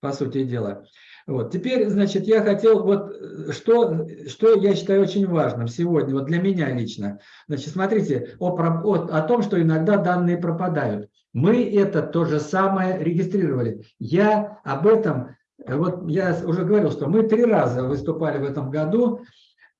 по сути дела. Вот. Теперь, значит, я хотел, вот что, что я считаю очень важным сегодня, вот для меня лично. Значит, смотрите, о, о, о том, что иногда данные пропадают. Мы это то же самое регистрировали. Я об этом, вот я уже говорил, что мы три раза выступали в этом году,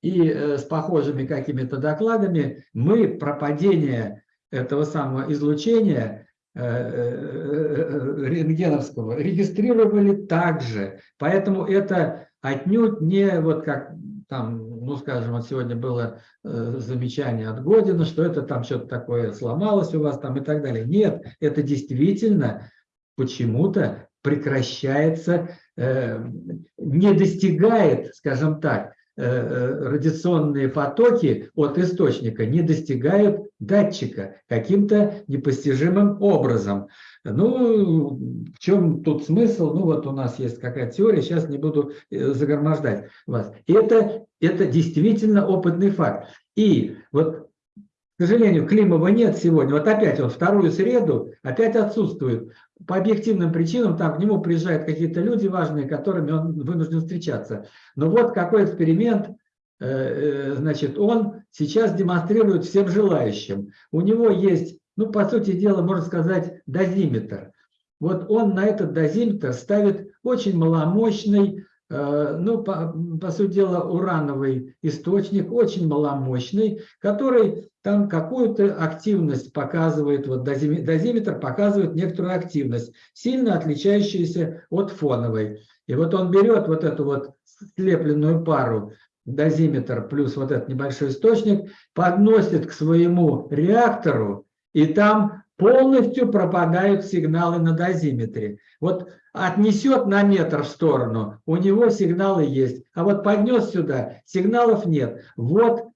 и э, с похожими какими-то докладами мы пропадение этого самого излучения Э, э, рентгеновского регистрировали также. Поэтому это отнюдь не вот как там, ну скажем, вот сегодня было э, замечание от Година, что это там что-то такое сломалось у вас там и так далее. Нет, это действительно почему-то прекращается, не достигает, скажем так, Э, э, радиационные потоки от источника не достигают датчика каким-то непостижимым образом. Ну, в чем тут смысл? Ну, вот у нас есть какая-то теория, сейчас не буду э, загромождать вас. Это, это действительно опытный факт. И вот к сожалению, Климова нет сегодня. Вот опять он вторую среду опять отсутствует. По объективным причинам там к нему приезжают какие-то люди важные, которыми он вынужден встречаться. Но вот какой эксперимент, значит, он сейчас демонстрирует всем желающим. У него есть, ну, по сути дела, можно сказать, дозиметр. Вот он на этот дозиметр ставит очень маломощный Э, ну, по, по сути дела, урановый источник, очень маломощный, который там какую-то активность показывает, вот дозиметр показывает некоторую активность, сильно отличающуюся от фоновой. И вот он берет вот эту вот слепленную пару, дозиметр плюс вот этот небольшой источник, подносит к своему реактору, и там полностью пропадают сигналы на дозиметре. Вот отнесет на метр в сторону, у него сигналы есть, а вот поднес сюда, сигналов нет. Вот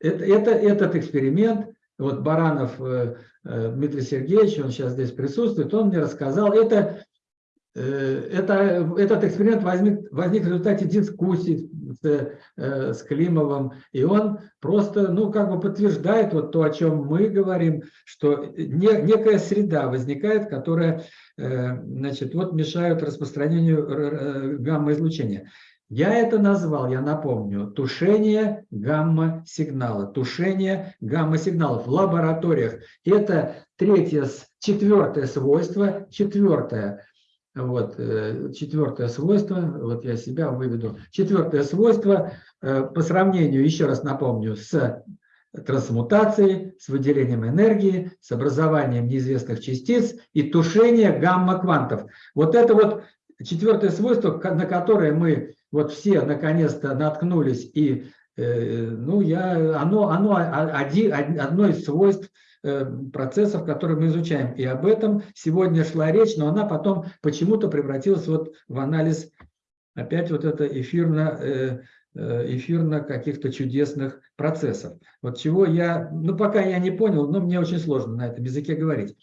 это, это, этот эксперимент, вот Баранов э, э, Дмитрий Сергеевич, он сейчас здесь присутствует, он мне рассказал, это это, этот эксперимент возник, возник в результате дискуссий с, э, с Климовым, и он просто, ну, как бы подтверждает вот то, о чем мы говорим, что не, некая среда возникает, которая, э, значит, вот мешает распространению гамма-излучения. Я это назвал, я напомню, тушение гамма-сигнала. Тушение гамма-сигналов в лабораториях. Это третье, четвертое свойство. Четвертое, вот, э, четвертое свойство, вот я себя выведу. Четвертое свойство э, по сравнению, еще раз напомню, с трансмутацией, с выделением энергии, с образованием неизвестных частиц и тушение гамма-квантов. Вот это вот четвертое свойство, на которое мы вот все наконец-то наткнулись, и э, ну, я, оно, оно один, одно из свойств процессов, которые мы изучаем. И об этом сегодня шла речь, но она потом почему-то превратилась вот в анализ, опять вот это эфирно, э, эфирно каких-то чудесных процессов. Вот чего я, ну пока я не понял, но мне очень сложно на этом языке говорить.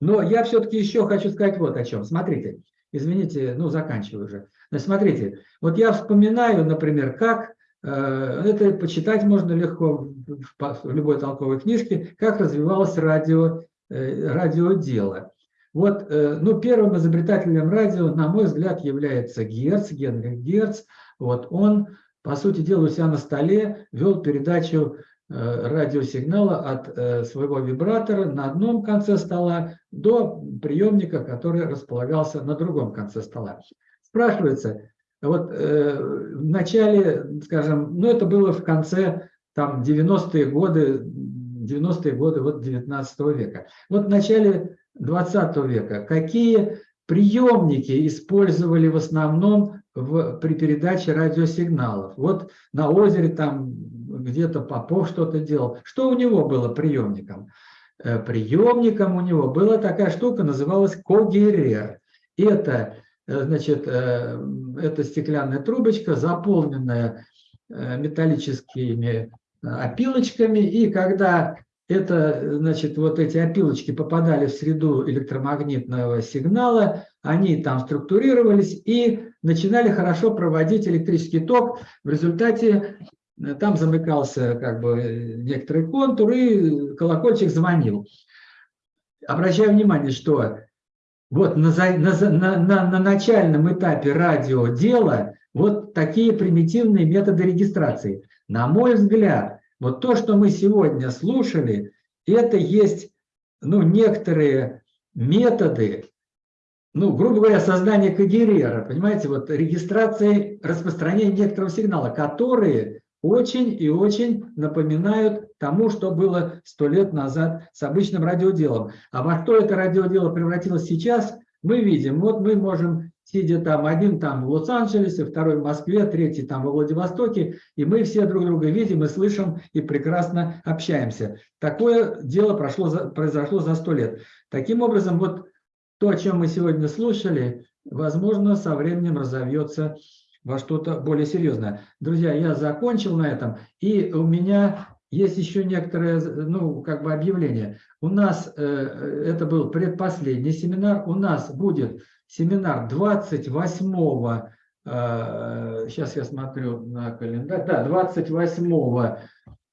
Но я все-таки еще хочу сказать вот о чем. Смотрите, извините, ну заканчиваю уже. Значит, смотрите, вот я вспоминаю, например, как, э, это почитать можно легко в любой толковой книжке, как развивалось радио, э, радиодело. Вот, э, ну, первым изобретателем радио, на мой взгляд, является Герц, Генрих Герц. Вот он, по сути дела, у себя на столе вел передачу радиосигнала от своего вибратора на одном конце стола до приемника, который располагался на другом конце стола. Спрашивается, вот э, в начале, скажем, ну это было в конце там 90-е годы, 90-е годы вот 19 века. Вот в начале 20 века какие приемники использовали в основном в, при передаче радиосигналов? Вот на озере там где-то Попов что-то делал. Что у него было приемником? Э, приемником у него была такая штука, называлась когерер. Это значит, э, это стеклянная трубочка, заполненная э, металлическими опилочками, и когда это, значит, вот эти опилочки попадали в среду электромагнитного сигнала, они там структурировались и начинали хорошо проводить электрический ток. В результате там замыкался как бы некоторый контур, и колокольчик звонил. Обращаю внимание, что вот на, на, на, на начальном этапе радиодела вот такие примитивные методы регистрации. На мой взгляд, вот то, что мы сегодня слушали, это есть ну, некоторые методы, ну, грубо говоря, создания когерера, понимаете, вот регистрации распространения некоторого сигнала, которые очень и очень напоминают тому, что было сто лет назад с обычным радиоделом. А во что это радиодело превратилось сейчас, мы видим. Вот мы можем, сидя там, один там в Лос-Анджелесе, второй в Москве, третий там во Владивостоке, и мы все друг друга видим и слышим, и прекрасно общаемся. Такое дело прошло, произошло за сто лет. Таким образом, вот то, о чем мы сегодня слушали, возможно, со временем разовьется во что-то более серьезное. Друзья, я закончил на этом, и у меня есть еще некоторое, ну, как бы объявление. У нас, э, это был предпоследний семинар, у нас будет семинар 28 сейчас э, я смотрю на календарь, да, 28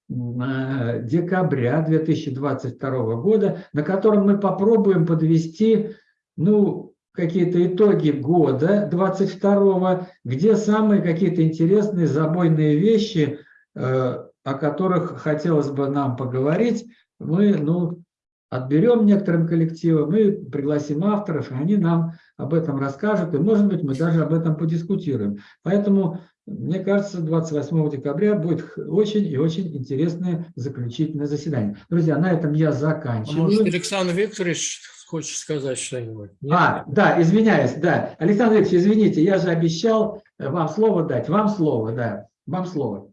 э, декабря 2022 года, на котором мы попробуем подвести, ну, какие-то итоги года 22 где самые какие-то интересные забойные вещи, э, о которых хотелось бы нам поговорить, мы ну, отберем некоторым коллективам, мы пригласим авторов, и они нам об этом расскажут, и, может быть, мы даже об этом подискутируем. Поэтому, мне кажется, 28 декабря будет очень и очень интересное заключительное заседание. Друзья, на этом я заканчиваю. А может, Александр Викторович хочешь сказать что-нибудь? А, да, извиняюсь, да. Александр Ильич, извините, я же обещал э, вам слово дать. Вам слово, да. Вам слово.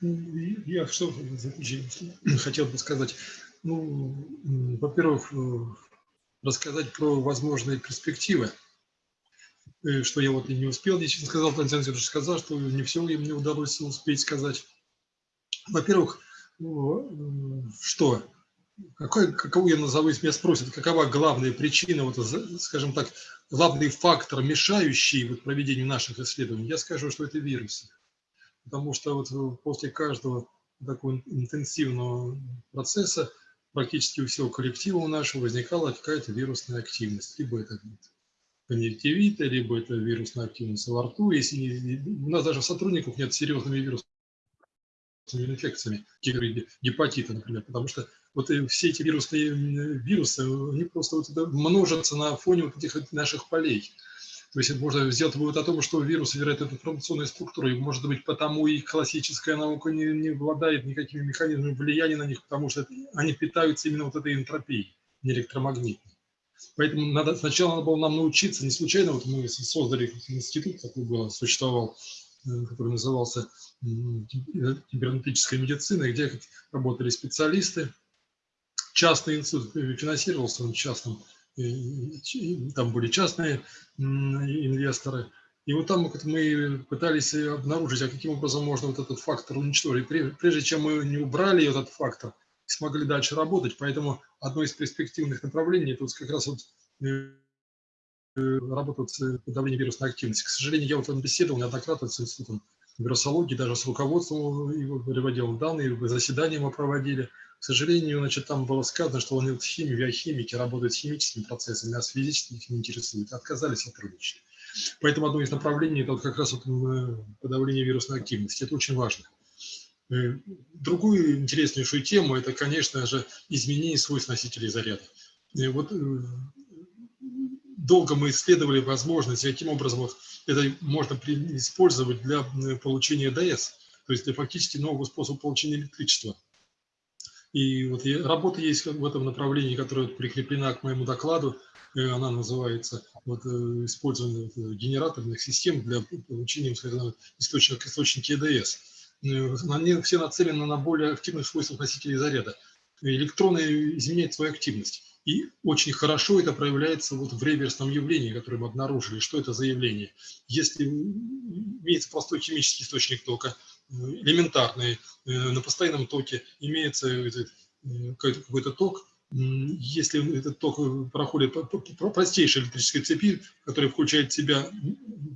Я что хотел бы сказать. Ну, во-первых, э, рассказать про возможные перспективы, э, что я вот и не успел, действительно сказал, Александр Александрович сказал, что не все мне удалось успеть сказать. Во-первых, что какой, какову я назову, если меня спросят, какова главная причина, вот, скажем так, главный фактор, мешающий вот проведению наших исследований, я скажу, что это вирусы. Потому что вот после каждого такого интенсивного процесса практически у всего коллектива у нашего возникала какая-то вирусная активность. Либо это конъюнктивита, либо это вирусная активность во рту. Если не, у нас даже сотрудников нет серьезными вирусными инфекциями, гепатита, например, потому что вот все эти вирусные вирусы, они просто вот множатся на фоне вот этих наших полей. То есть можно сделать вывод о том, что вирус вероятно, информационной структурой, может быть, потому и классическая наука не, не обладает никакими механизмами влияния на них, потому что они питаются именно вот этой энтропией, не электромагнитной. Поэтому надо, сначала надо было нам научиться, не случайно вот мы создали институт, такой был, существовал, э, который назывался кибернетическая медицина, где работали специалисты. Частный институт финансировался он частным там были частные инвесторы. И вот там мы пытались обнаружить, а каким образом можно вот этот фактор уничтожить. Прежде чем мы не убрали этот фактор, смогли дальше работать. Поэтому одно из перспективных направлений, вот как раз вот э, работа с подавлением вирусной активности. К сожалению, я вот беседовал неоднократно с институтом вирусологии, даже с руководством его приводил данные, заседания мы проводили. К сожалению, значит, там было сказано, что они вот химии, биохимики работают с химическими процессами, а с физическими их не интересует. Отказались сотрудничать. Поэтому одно из направлений – это вот как раз вот подавление вирусной активности. Это очень важно. Э, другую интереснейшую тему – это, конечно же, изменение свойств носителей заряда. И вот э, долго мы исследовали возможность, каким образом вот это можно использовать для получения ДС, то есть для фактически нового способа получения электричества. И вот работа есть в этом направлении, которая прикреплена к моему докладу. Э, она называется вот, э, использование генераторных систем для получения источника, источники ЭДС. Э, они все нацелены на более активных свойствах носителей заряда. Электроны изменяют свою активность. И очень хорошо это проявляется вот в реверсном явлении, которое мы обнаружили. Что это за явление? Если имеется простой химический источник тока, элементарные, э, на постоянном токе имеется э, какой-то ток, если этот ток проходит по простейшей электрической цепи, которая включает в себя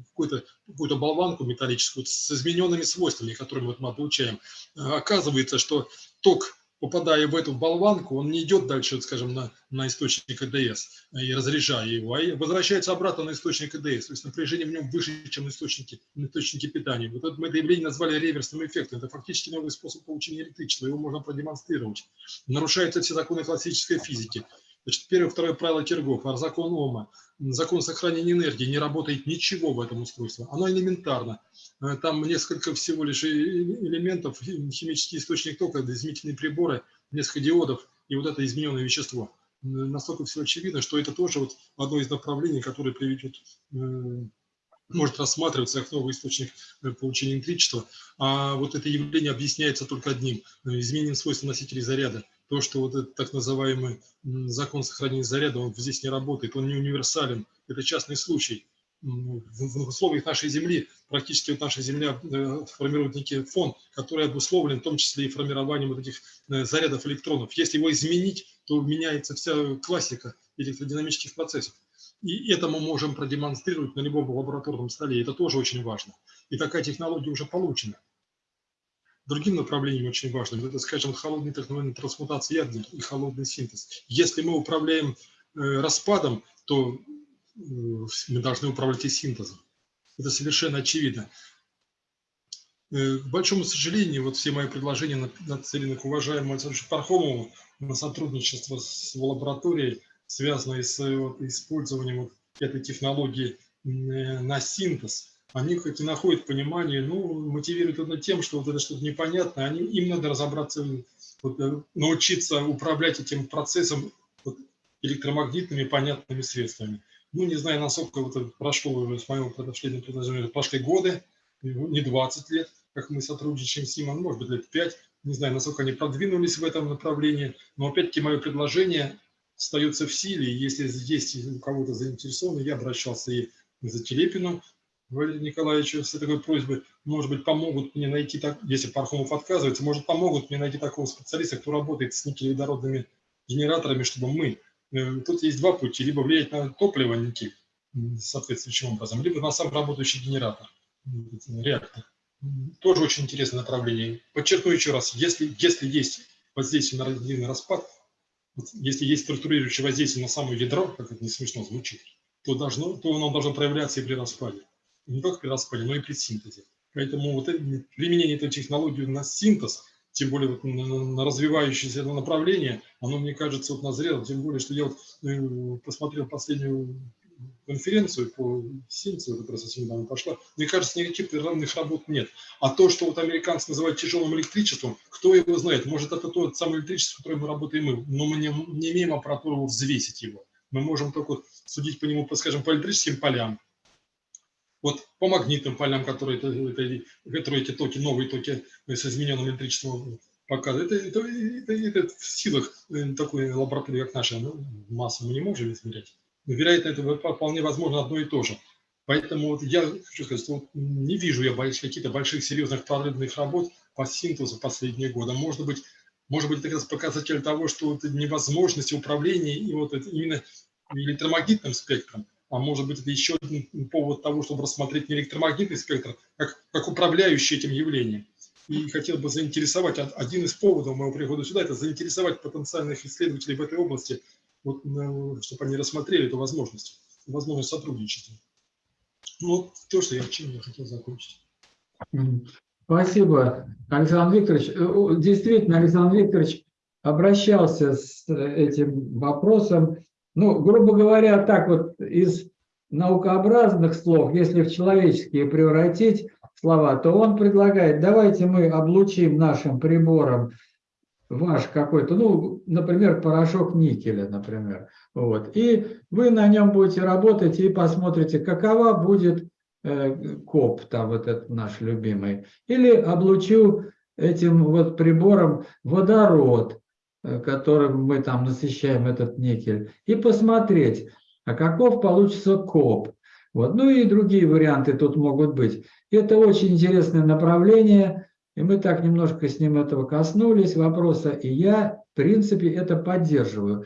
какую-то какую болванку металлическую с измененными свойствами, которые вот мы получаем, оказывается, что ток попадая в эту болванку, он не идет дальше, скажем, на, на источник ЭДС и разряжая его, а возвращается обратно на источник ЭДС. То есть напряжение в нем выше, чем на источнике, на источнике питания. Вот это мы это явление назвали реверсным эффектом. Это фактически новый способ получения электричества. Его можно продемонстрировать. Нарушаются все законы классической физики. Значит, первое, второе правило Киргофа, закон Ома, закон сохранения энергии, не работает ничего в этом устройстве. Оно элементарно. Э, там несколько всего лишь элементов, химический источник тока, измерительные приборы, несколько диодов и вот это измененное вещество. Настолько все очевидно, что это тоже вот одно из направлений, которое приведет э, может рассматриваться как новый источник э, получения электричества, а вот это явление объясняется только одним – изменением свойств носителей заряда то, что вот этот так называемый закон сохранения заряда, он здесь не работает, он не универсален, это частный случай. В условиях нашей Земли, практически вот наша Земля э, формирует некий фон, который обусловлен в том числе и формированием вот этих э, зарядов электронов. Если его изменить, то меняется вся классика электродинамических процессов. И это мы можем продемонстрировать на любом лабораторном столе. Это тоже очень важно. И такая технология уже получена. Другим направлением очень важным, это, скажем, холодный так называемый трансмутация ядер и холодный синтез. Если мы управляем э, распадом, то э, мы должны управлять и синтезом. Это совершенно очевидно. Э, к большому сожалению, вот все мои предложения нацелены к уважаемому Александру Пархомову на сотрудничество с лабораторией, связанной с вот, использованием вот этой технологии на синтез они хоть и находят понимание, ну, мотивируют это тем, что вот это что-то непонятное, они, им надо разобраться, вот, э, научиться управлять этим процессом вот, электромагнитными понятными средствами. Ну, не знаю, насколько вот прошло уже с моего предошледного предложения, прошли годы, не 20 лет, как мы сотрудничаем с ним, а может быть, лет 5, не знаю, насколько они продвинулись в этом направлении, но опять-таки мое предложение остается в силе, если здесь у кого-то заинтересованы, я обращался и за Телепину, Валерию Николаевичу с такой просьбой, может быть, помогут мне найти, так, если Пархомов отказывается, может, помогут мне найти такого специалиста, кто работает с никелеводородными генераторами, чтобы мы... э, Тут есть два пути. Либо влиять на топливо никель соответствующим образом, либо на сам работающий генератор, м, реактор. Тоже очень интересное направление. Подчеркну еще раз, если, если есть воздействие на радиоактивный распад, если есть структурирующее воздействие на само ядро, как это не смешно звучит, то, должно, то оно должно проявляться и при распаде. Не только при распаде, но и при синтезе. Поэтому вот применение этой технологии на синтез, тем более вот на, развивающееся это направление, оно, мне кажется, вот назрело, тем более, что я вот э, посмотрел последнюю конференцию по синтезу, которая совсем недавно пошла, мне кажется, никаких прерывных работ нет. А то, что вот американцы называют тяжелым электричеством, кто его знает, может, это то самое электричество, с мы работаем мы, но мы не, не имеем аппаратуры взвесить его. Мы можем только судить по нему, по, скажем, по электрическим полям, вот по магнитным полям, которые, это, которые эти токи, новые токи с измененным электричеством показывают. Это, это, это- это в силах э, такой лаборатории, как наша, ну, массу мы не можем измерять. Но, вероятно, это вполне возможно одно и то же. Поэтому вот я хочу сказать, что не вижу я каких-то больших серьезных прорывных работ по синтезу последние годы. Может быть, может быть, это как раз показатель того, что вот невозможность управления и вот это именно электромагнитным спектром, а может быть, это еще один повод того, чтобы рассмотреть не электромагнитный спектр, как, как управляющий этим явлением. И хотел бы заинтересовать, од- один из поводов моего прихода сюда, это заинтересовать потенциальных исследователей в этой области, вот, э, чтобы они рассмотрели эту возможность, возможность сотрудничества. Ну, то, что я, чем я хотел закончить. Спасибо, Александр Викторович. Э, Действительно, Александр Викторович обращался с э, этим вопросом. Ну, грубо говоря, так вот из наукообразных слов, если в человеческие превратить слова, то он предлагает, давайте мы облучим нашим прибором ваш какой-то, ну, например, порошок никеля, например, вот, и вы на нем будете работать и посмотрите, какова будет э, коп, там вот этот наш любимый, или облучу этим вот прибором водород, которым мы там насыщаем этот никель, и посмотреть, а каков получится коп. Вот. Ну и другие варианты тут могут быть. Это очень интересное направление, и мы так немножко с ним этого коснулись вопроса, и я, в принципе, это поддерживаю.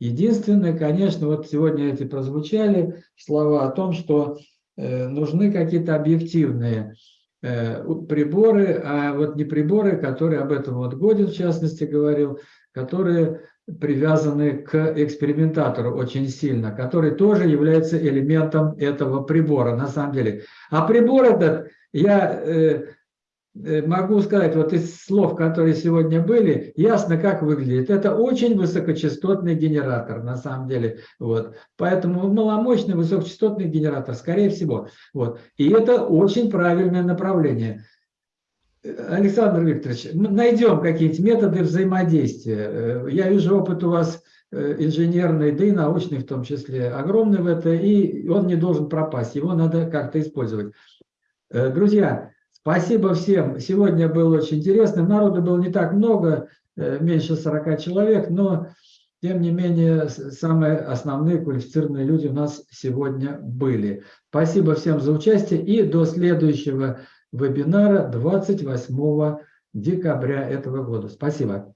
Единственное, конечно, вот сегодня эти прозвучали слова о том, что э, нужны какие-то объективные э, приборы, а вот не приборы, которые об этом вот Годин в частности говорил, которые привязаны к экспериментатору очень сильно, который тоже является элементом этого прибора на самом деле. А прибор этот, я э, э, могу сказать, вот из слов, которые сегодня были, ясно, как выглядит. Это очень высокочастотный генератор на самом деле. Вот. Поэтому маломощный высокочастотный генератор, скорее всего. Вот. И это очень правильное направление. Александр Викторович, найдем какие-нибудь методы взаимодействия. Э, Я вижу опыт у вас э, инженерный, да и научный в том числе, огромный в это, и он не должен пропасть, его надо как-то использовать. Э, Друзья, спасибо всем. Сегодня было очень интересно. Народу было не так много, меньше 40 человек, но тем не менее самые основные квалифицированные люди у нас сегодня были. Спасибо всем за участие и до следующего вебинара 28 декабря этого года. Спасибо.